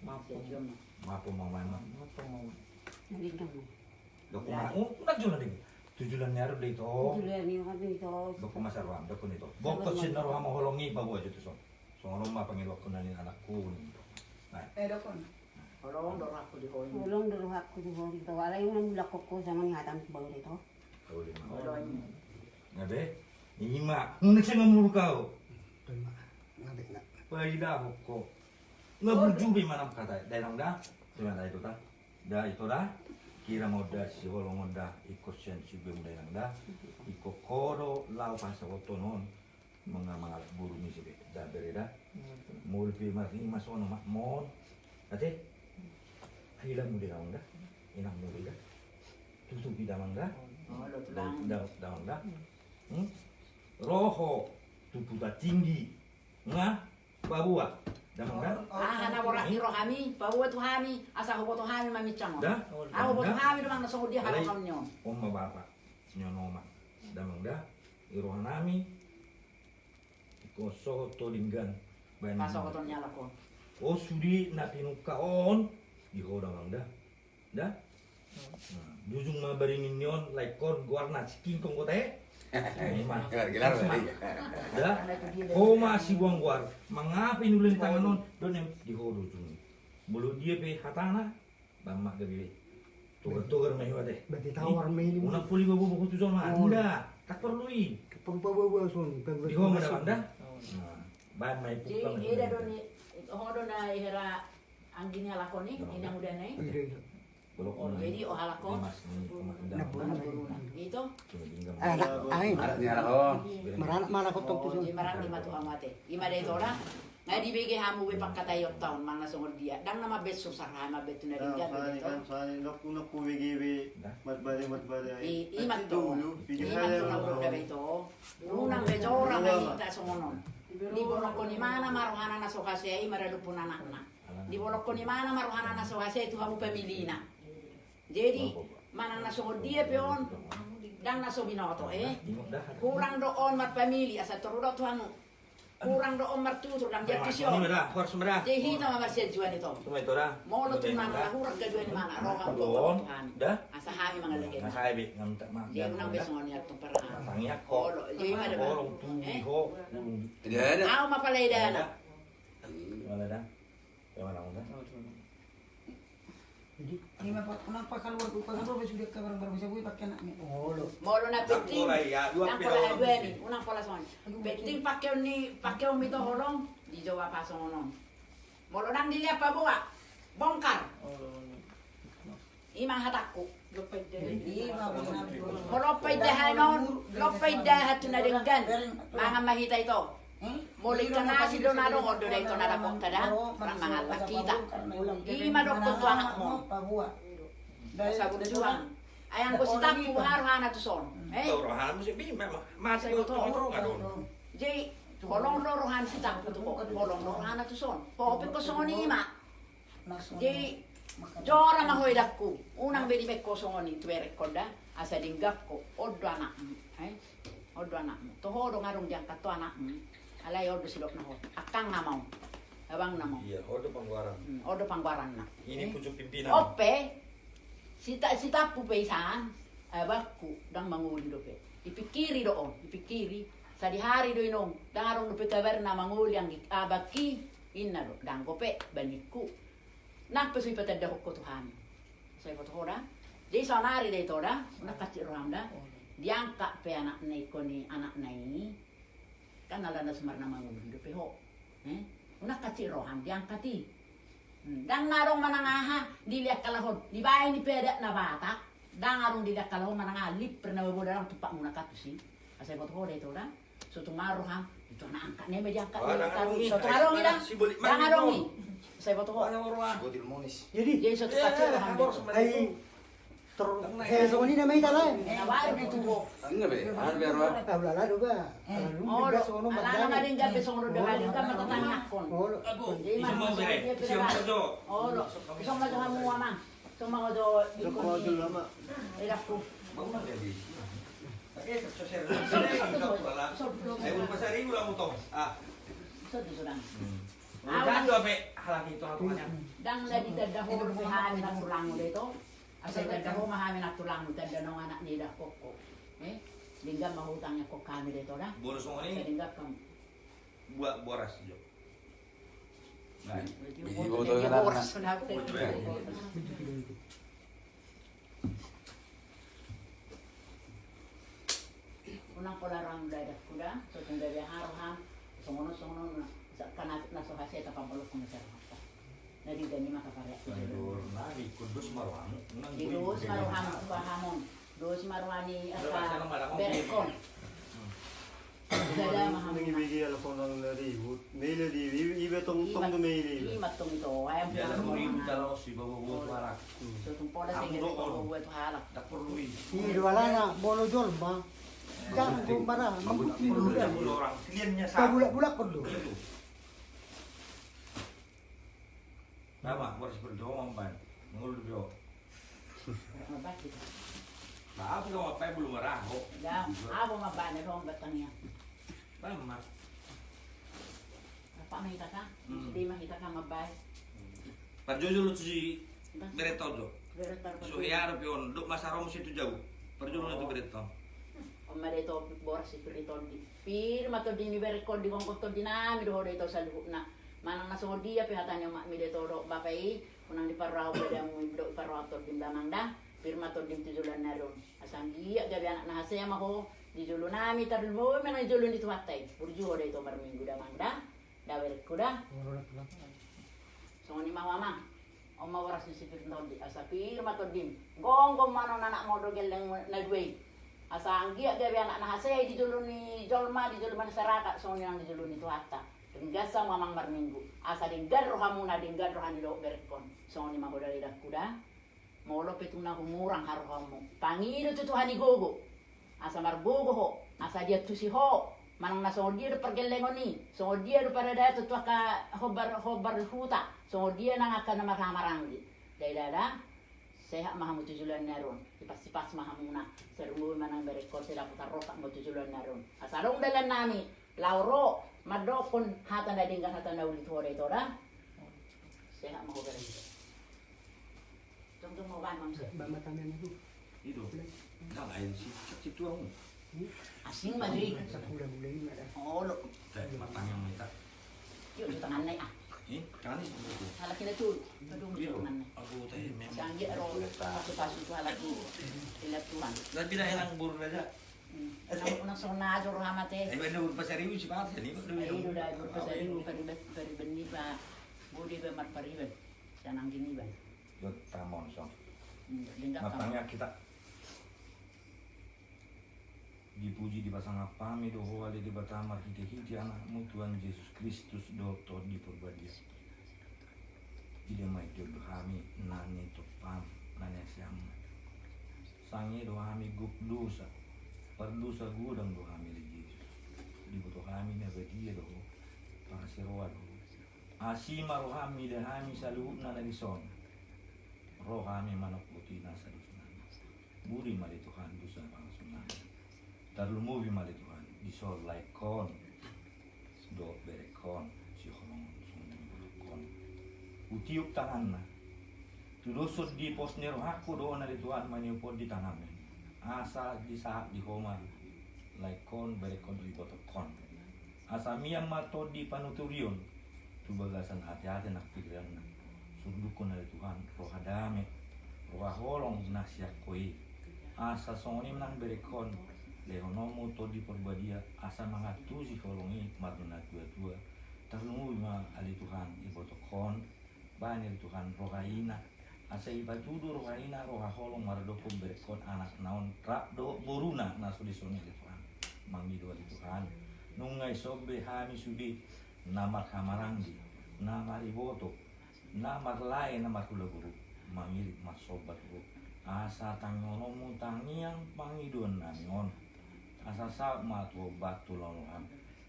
Mapo. Mapo mau mana? Mapo mo. Nalinggan mo. Dok mau. Oh, nagjulan ding. Tujulan nyaro dito. Tuloy niyo kami ito. Dok masarwa, dok nito. Bokto sinaro mo holongi bawa aja tuh son. So ngomong mah panggil waktu nani anakku. Nah, Eh, dokon. Orang dorong aku di hoy. Ulong dulu aku di bawah itu. Wala yung nang lakok ko sa mga hatang bawah itu. kau lima. Orang Ngabe? Ima, ngunit siya ngamuru kau. Ngabe na. Paila ko. Ngabujubi manam kata. Dah, cuma dah itu dah. Dah itu dah. Kira mau dah si holong mau dah ikut sen si bem dah nang dah. Ikut koro lau pasa otonon. Mga mga buru ni si dah bereda. Mulpi mati masono mak mon. Ate. Hilang mo din nang dah. Inang mo dah. Tutupi dah mang dah. Dah dah dah mang dah. Hmm? Roho tuputa tinggi. Nga babua. Dah mang dah. Ah, na wala ni rohami, bawa tu hami, asa ko tu hami mamicang. Dah. Tu Dah. bapa damang nami iko soho bayan Pasok ko to nyala ko. o sudi na pinukaon iho damang da da Nah, jujung ma baringin nyon like guarna cikin kong kote Gelar balik. da ko masih buang guar mangapa inulin tangan non? Don dia pe hatana bamma gabi tugar tugar mai wate. Berarti tawar may ini. Una puli babu buku tu sama Oh. anda tak perluin. Pagpabawa son. di ho mana anda? Ban mai Jadi pukam ida doni hodo na ihera angginya lakoni inang udah nai. Oh, jadi oh halakon. mas ni Itu Anak, ay. Ni anak oh. Maranak mana ko Oh, tong di lima amate. Tora. Hamu mana songor dia. Dang nama bet susah hama bet kan. I orang ay ta songonon. Di bolok ko ni mana maruhana na. Di bolok ko ni mana maruhana na hamu pemilina. Jadi mana na songor dia peon dang na so binoto eh. Kurang doon mat pamili asa turudot tuang kurang doon dang dia Ini kisyo. merah, harus merah. Jadi hita mamarsia juan itu. Cuma itu dah. Molo tu mana hurang kedua di mana rohang Tuhan. dah. Asa hami mga lagi. Saya bi ngam tak mak. Dia menang besok ni atong parahan. Tangnya kok. Olo, jadi mana ba? Orang tu ho. Tidak ada. Ako mapalay na. Mana dah? Mana dah? Jadi, kenapa kenapa keluar pakai keluar sudah ke barang-barang bisa gue pakai anak ni. Oh, lo. Molo na peting. Ako, ya, dua orang dua ni, unang pala son. Peting pakyaw ni pakyaw mi to holong di Jawa pa songonon. Molo nang dili apa buwa. Bongkar. Imang hatakku. Molopay dahan non, lopay dahan tu na denggan. Mga mahita ito. Mulik ka na si Donado o doon ito na lapok tada. Parang mga pakita. Ima doktor tu anak mo. Sa bujuan. Ayang ko si Tapu haruhana tu son. Eh? Tahu rohan mesti bi memang masih itu itu ngadon. Jadi, holong lorohan si Tapu tu ko. Holong lorohan tu son. Popin ko songoni ima. Jadi, Jora mahoy dakku. Unang bedi mekko songoni tuere koda. Asa dinggakko. Oddo anakmu. Eh? Oddo anakmu. Toho do ngarung diangkat to anakmu. Alay oddo silok na ho. Akang na mau. Abang na mau. Iya, order pangguaran. Oddo pangwaran na. Ini pucuk pimpinan. Ope, si ta si tapu pesan, abakku dang manguli dope. Ipikiri doon, ipikiri. Sa di hari do inong, dang arong dope kabar na manguli ang abaki, inna do, dang kope, banikku. Nakpesu ipatada ko Tuhan. Saya ko to Jadi sa nari day to da, nakacir ramda. Diangka pe anak nai ko ni anak nai. Kan ala na sumar na manguli dope ho. Eh? Una kacir roham diangkati. Hmm, Dang narong manangaha, dilihat kalahon. Di bahay ni peda na bata. Dang arong dilihat kalahon manangalip. Pernah bawa dalam tupak muna katusi. Asay ko to dito da. So tumaro ha. Ito na angkat niya may diangkat. Ni. So tumarong Bulik Dang arong mo. ni. Saya foto kok. Godil monis. Jadi, Jadi lah ambil. ay, ter, saya sama ini namanya talah. Nawain di tubuh. Enggak be, ada biar apa? Ah, wala la doga. Oh, ala nga din gabi sa mga gabi ka matatangak kon. Oh, Di man mo sa dia pira. Oh, lo. Isang mo sa mo mama. Sa mga do di ko. Kalau dulu lama. Ila ko. Saya belum pasar ribu lah mutong. Ah, So di sudan. Bukan dua pe halaki itu aturannya. Dang na di tadaho ro hamin ang tulang mo dito. Asa tadaho mahamin ang tulang mo tada ng anak nila koko. Eh, lingga mahutang niya kok kami dito na. Bonus mo ini lingga kam. buat boras jo. Nah, Biji botol ka lang na. Unang ko larang dadak kuda, so kung dari na sa kanat na so hasi ta pamulok ko hata. Nadi gani makaparya. Dur nari kudus marwang. Nang Di dos maruham pahamon. Dos maruani Wala asa berekon. Dada mahamon. Bigi ala kau nang lari. Mele di, ibe tong tong tu mele. Lima tong ito, ayam Dia ada po. ribu kalau si bawa buat warak. So tung pola sa ko buwet halak. Tak perlu ini. Ini wala na, bolo jol ba? Jangan kau marah, mabuk perlu dah. Sepuluh orang. Kliennya Kau satu. bulak-bulak perlu. Itu. Nama harus berdoa mempan. Ngul berdoa. Mabak kita. Maaf kalau apa belum merah kok. Da, abo mabak na rong batangnya. Lama. Apa mahita ka? Hindi mahita ka mabay. Perjojo lu si bereto jo. Beretar So ya pion, duk masarom situ jauh. Perjojo itu bereto. Om boras si Pirito di. Pir mato di ni berekon di kong konto di nami do dito sa luhuk na. Manang nasong dia pihatanya mak mi dito do bapai. Unang [coughs] di parao beda mo do parao to damang da. Pir mato di tujulan na ron. Asang dia gabi anak na hasaya maho. Di julo nami tarul mo men julo di tuwatay. Burju dito marminggu damang da. Dawer kuda. So ni mawama. Om mawaras ni si Pirito di. Asa pir mato dim. Gong gong mano nanak mo do geleng nagway. Asa ang giya gabi anak na hasay di dulo ni Jolma di dulo man saraka so ni ang di dulo ni. Tinggasa mamang marminggu. Asa din gadro hamuna din gadro hanilo berkon. So ni mahoda ida kuda. Molo petuna humurang haro hamu. Pangino tu Tuhan gogo. Asa marbogo ho. Asa dia tu si ho. Manang na so dia do pergelengo ni. So dia do pada daya tu ka hobar hobar huta. So dia nang akan na marhamaranggi. Dai dada sehat maha mo tujulan naron ipas-ipas maha muna serumbu manang berekor sila putar roka mo tujulan naron asarong dalan nami lauro madokon hata na dinggan hata na ulit hore ito ra sehat maho berekor tung tung mo ban mam se Bamatanan itu. Itu. Nah, lain si si tuang. asing madri Sa bulan-bulan ini ada. oh lo matang yang minta. yuk sa tangan na ah Eh, kan ini begitu. halaki na tu padung sa tangan na Aku teh memang. sangi ro pasok-pasok tu halaki ilat tuhan Dan bila hilang buru aja. Pa budi mat gini Yo tamon lingga ka Matangnya kita dipuji di apami batamar hiti hiti anakmu Tuhan Yesus Kristus doto di perbadia ide mai jodoh kami nani to pam nanya sangi do kami gup dosa perdosa gudang do kami di Yesus di butuh kami na badia do para seroa do asima roh kami dan kami saluhut na dari son roh kami manok putih nasa dusunan buri mali Tuhan dosa pangasunan Tarlumubi mali Tuhan. Disol like kon. Do berekon si holong kon. Utiup tangan na. Tudosod di pos nero aku do na di Tuhan maniupod di tangan asa di saat di homa like kon berekon di boto kon asa miyam mato di panuturion. Tu bagasan hati-hati nak pikiran na sundukon na di Tuhan roh hadame roh holong na siya koi. Asa songoni menang berekon lehonomo to di perbadia asa mangatusi kolongi maruna tua tua tarungu ma ali Tuhan ibo kon banir Tuhan rohaina asa iba tudu rohaina roha holong maradoko berekon anak naon rak do boruna. Naso di soni ali Tuhan. Mangido ali Tuhan. Nungai sobe hami sudi. Namat hamaranggi namari boto Namar lain namar kula guru. Mangilit mas sobat guru. Asa tangonomu tangiang pangidon nanion. Asa sa matu batu lolohan.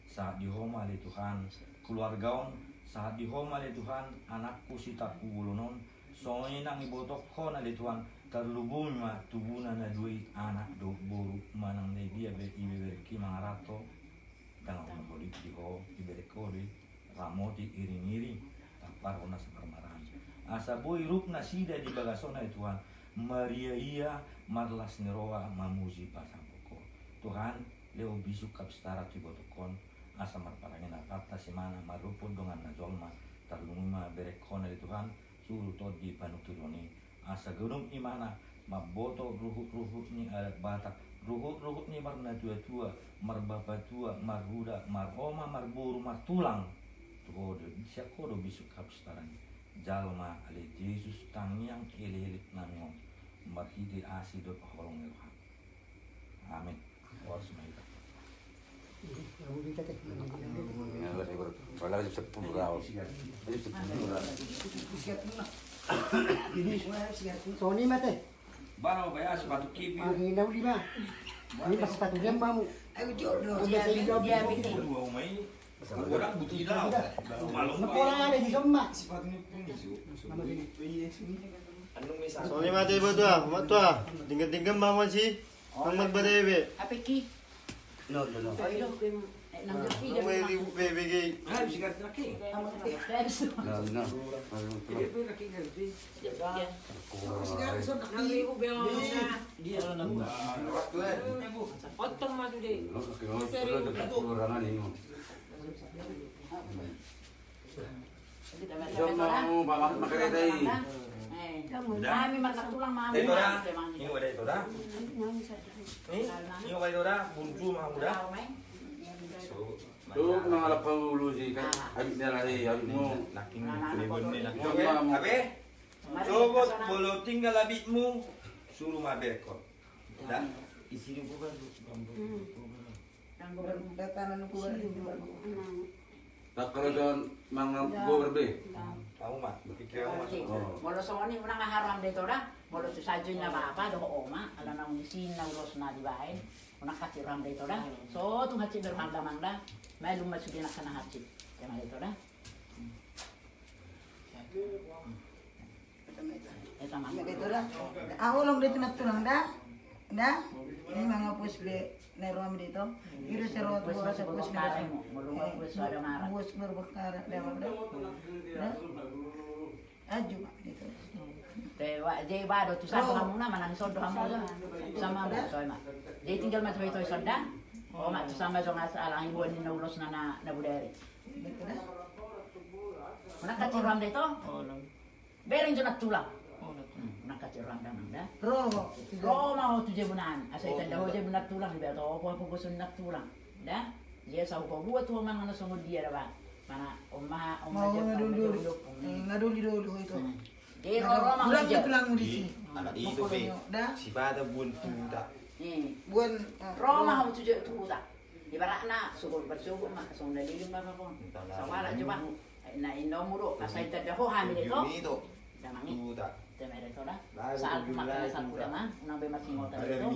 Saat dihomali Tuhan. Keluargaon saat dihomali Tuhan anakku si taku bulunon soalnya nang ibotok ko na di Tuhan terlubung ma tubunan na dui anak do boru manang ne dia be ibe berki mga rato dengan ono boli di ho ibere kori ramoti iring-iring tapar ona boy rup na sida di bagasona di Tuhan Maria ia marlas neroa mamuji pasapoko Tuhan leo bisu kapstara tibotokon asa marparangin akata si mana marupod dengan najolma tarlunguma berekona di Tuhan suruh to di panuturoni asa gunung imana maboto ruhut-ruhut ni alat batak. Ruhut-ruhut ni marna tua-tua marbaba tua marhuda maroma marburu martulang. Tuhodo siya kodo bisu kapstaran jalma ale Jesus tangyang kilihilit nangon marhidi asido paholong amin. Waris sa pulraw. Ini Sony mate. Baro ba sepatu kipi? Inaw lima. Ini sepatu mau. Ayo jodoh. Udah Dia bikin. Orang butuh. Malum Napola ada di semua. Soalnya mati ba to ah? Mat to ah. Tinggal-tinggal mama si. Ang magbarebe. Apa ki? No, no, no. Laki. No, udah. Kekurangan ini. Sama bapak makarete. Kami makan. Dito dah. Ingo ada itu. Ni, ingo ba itu dah? Buntu mah udah. Tuh nangalap pa ulo si kan. Abe. Coba bolo tinggal abitmu suruh maberkot. Dah. Isi dulu kan. Datanan ko Tak kalau doon mga goberbe. Tahu mak, pikir aku masuk. Molo soni una nga haram dito. Molo tu sajo na bapa do oma ala na usin na ulos na di bae. Una kati ram dito ra. So tu hachi bermangda mangda. Mai lumma sudi na kana hachi. Kema dito ra. Eta mah. Dito dah. Ako lang dito da. Da. Ini mga pus nerom dito. Iro sa rot ko sa pus Kare mo, mulungan ko sa. Pus berbekar lewat da. Da. Aju dito. Dewa, je bado tu sa kamu na manang sodo kamu na. Sama mo soy ma. Je tinggal ma toy toy soda. O ma tu sama so nga sa alang ibu ni na ulos na na na budari. Dito da. Una kati ram dito. Bering jo natulang. Una kati ram da mangda. Roho. Roma ho tu je bunan. Asa ita da ho je bunat tulang di beto opo opo bosun nak tulang. Da? Dia sa ko buat tu mang na songo dia da ba. Mana omma omma Mau je ngadulu. Ngadulu dulu itu. Dia Roma Ulang ho je. tulang di sini. Anak itu. Da. Si pada buntu dah. Ni. Buan Roma ho tu je tu ta. Ibarat na sugo bersugo ma song dalilin ba ba pon. Sawala coba. Na inomuro asa ita da ho hamil itu. Itu. Da mangi. Tu dah. Tema itu dah. Lah, Saat subuh makan lah, saat subuh kuda mah, unang be masing ngota Ada itu.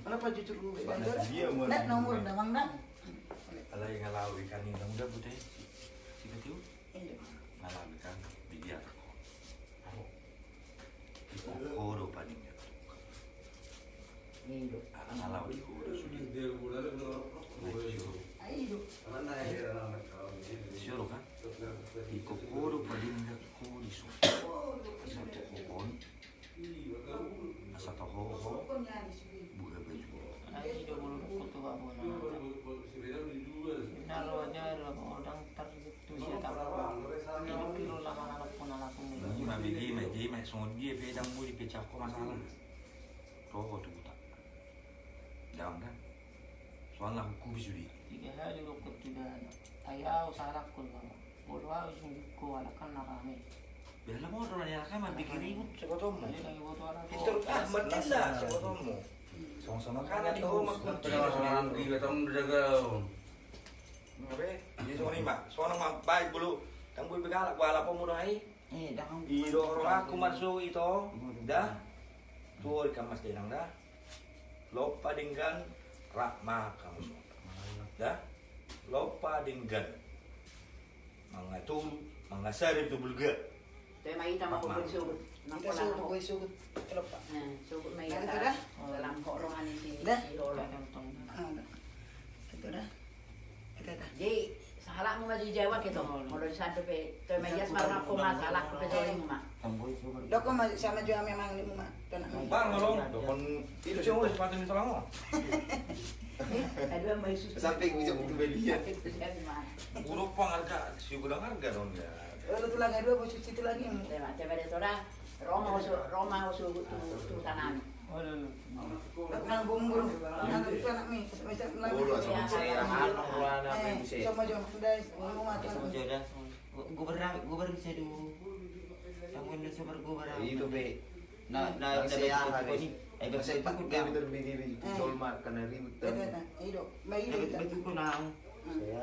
Kenapa jujur dulu? Sebab dia mau- Net nomor dah mang dah. Alay nga law ikan ni lang udah putih. Sige tiyo. Ngalam ikan bigyan ako. Ako. Ikukoro pa ninyo. Indo. Ngalaw ikuro sudi. Ayo. Sure ka? Ikukoro pa ninyo kuri su. Asa to kokon. Asa to ho ho. Buga baju. Ay, do bulu kutu ba mo na. Naro aja lo orang tergitu siya tak. Kilo kilo lah mana lo pun ala pun. Ini mah begi mah jadi mah songon dia pecah masalah. Soalnya. Tiga hari lo kutu ba. Ayaw sarak ko ba. Bulu aw sing ko ala kan narami. Biarlah mau orang yang mah bikin ribut sekotomu. Itu ah bertinda sekotomu. Sama-sama kan di rumah kun. Pero sa mga gigatang daga. Ngabe, di sono mah, sono mah baik bulu. Tang bui begala wala po muna ai. Eh, dah kamu. Ido orang aku masuk itu, dah. Tuh ikan mas denang dah. Lopa dinggan rak kamu. Dah. Lopa dinggan. Mangatum, mangasari tu bulga. Tapi mai kita mau Mak, beli sugut. Kita. Kelapa. Nah, sugut mai Nah, kita. itu dah. Dalam kok rohani sini. Dah. Ido lah. Ah, dah. Itu dah. Itu dah. Jadi salah mu maju Jawa gitu. Dari sana pe. Tapi mai jas marah aku masalah pe. Dok kok masih sama juga memang ini mah. Tenang. Bang, kalau dokon itu sih mau sepatu itu lama. Aduh. Sampai itu belian. Pang harga, si gudang harga dong ya. Eh, itu lagi dua, bos cuci itu lagi. Tema, tema de tora. Roma usu, Roma usu tu tu tanami. Nang bumbur, nang itu anak mi, bisa lagi. Oh, sama saya, anak apa yang Eh, sama jo, dari rumah tuh. Sama jodoh. Gue berang, gue berang saya dulu. Kamu ini sabar gue berang. Itu be. Nah, nah, Bangsa udah ya, betul hari. ni. Eh, betul pak aku dia dah. terbini di Dolmar karena ribut. Itu Eh, betul aku nang. Saya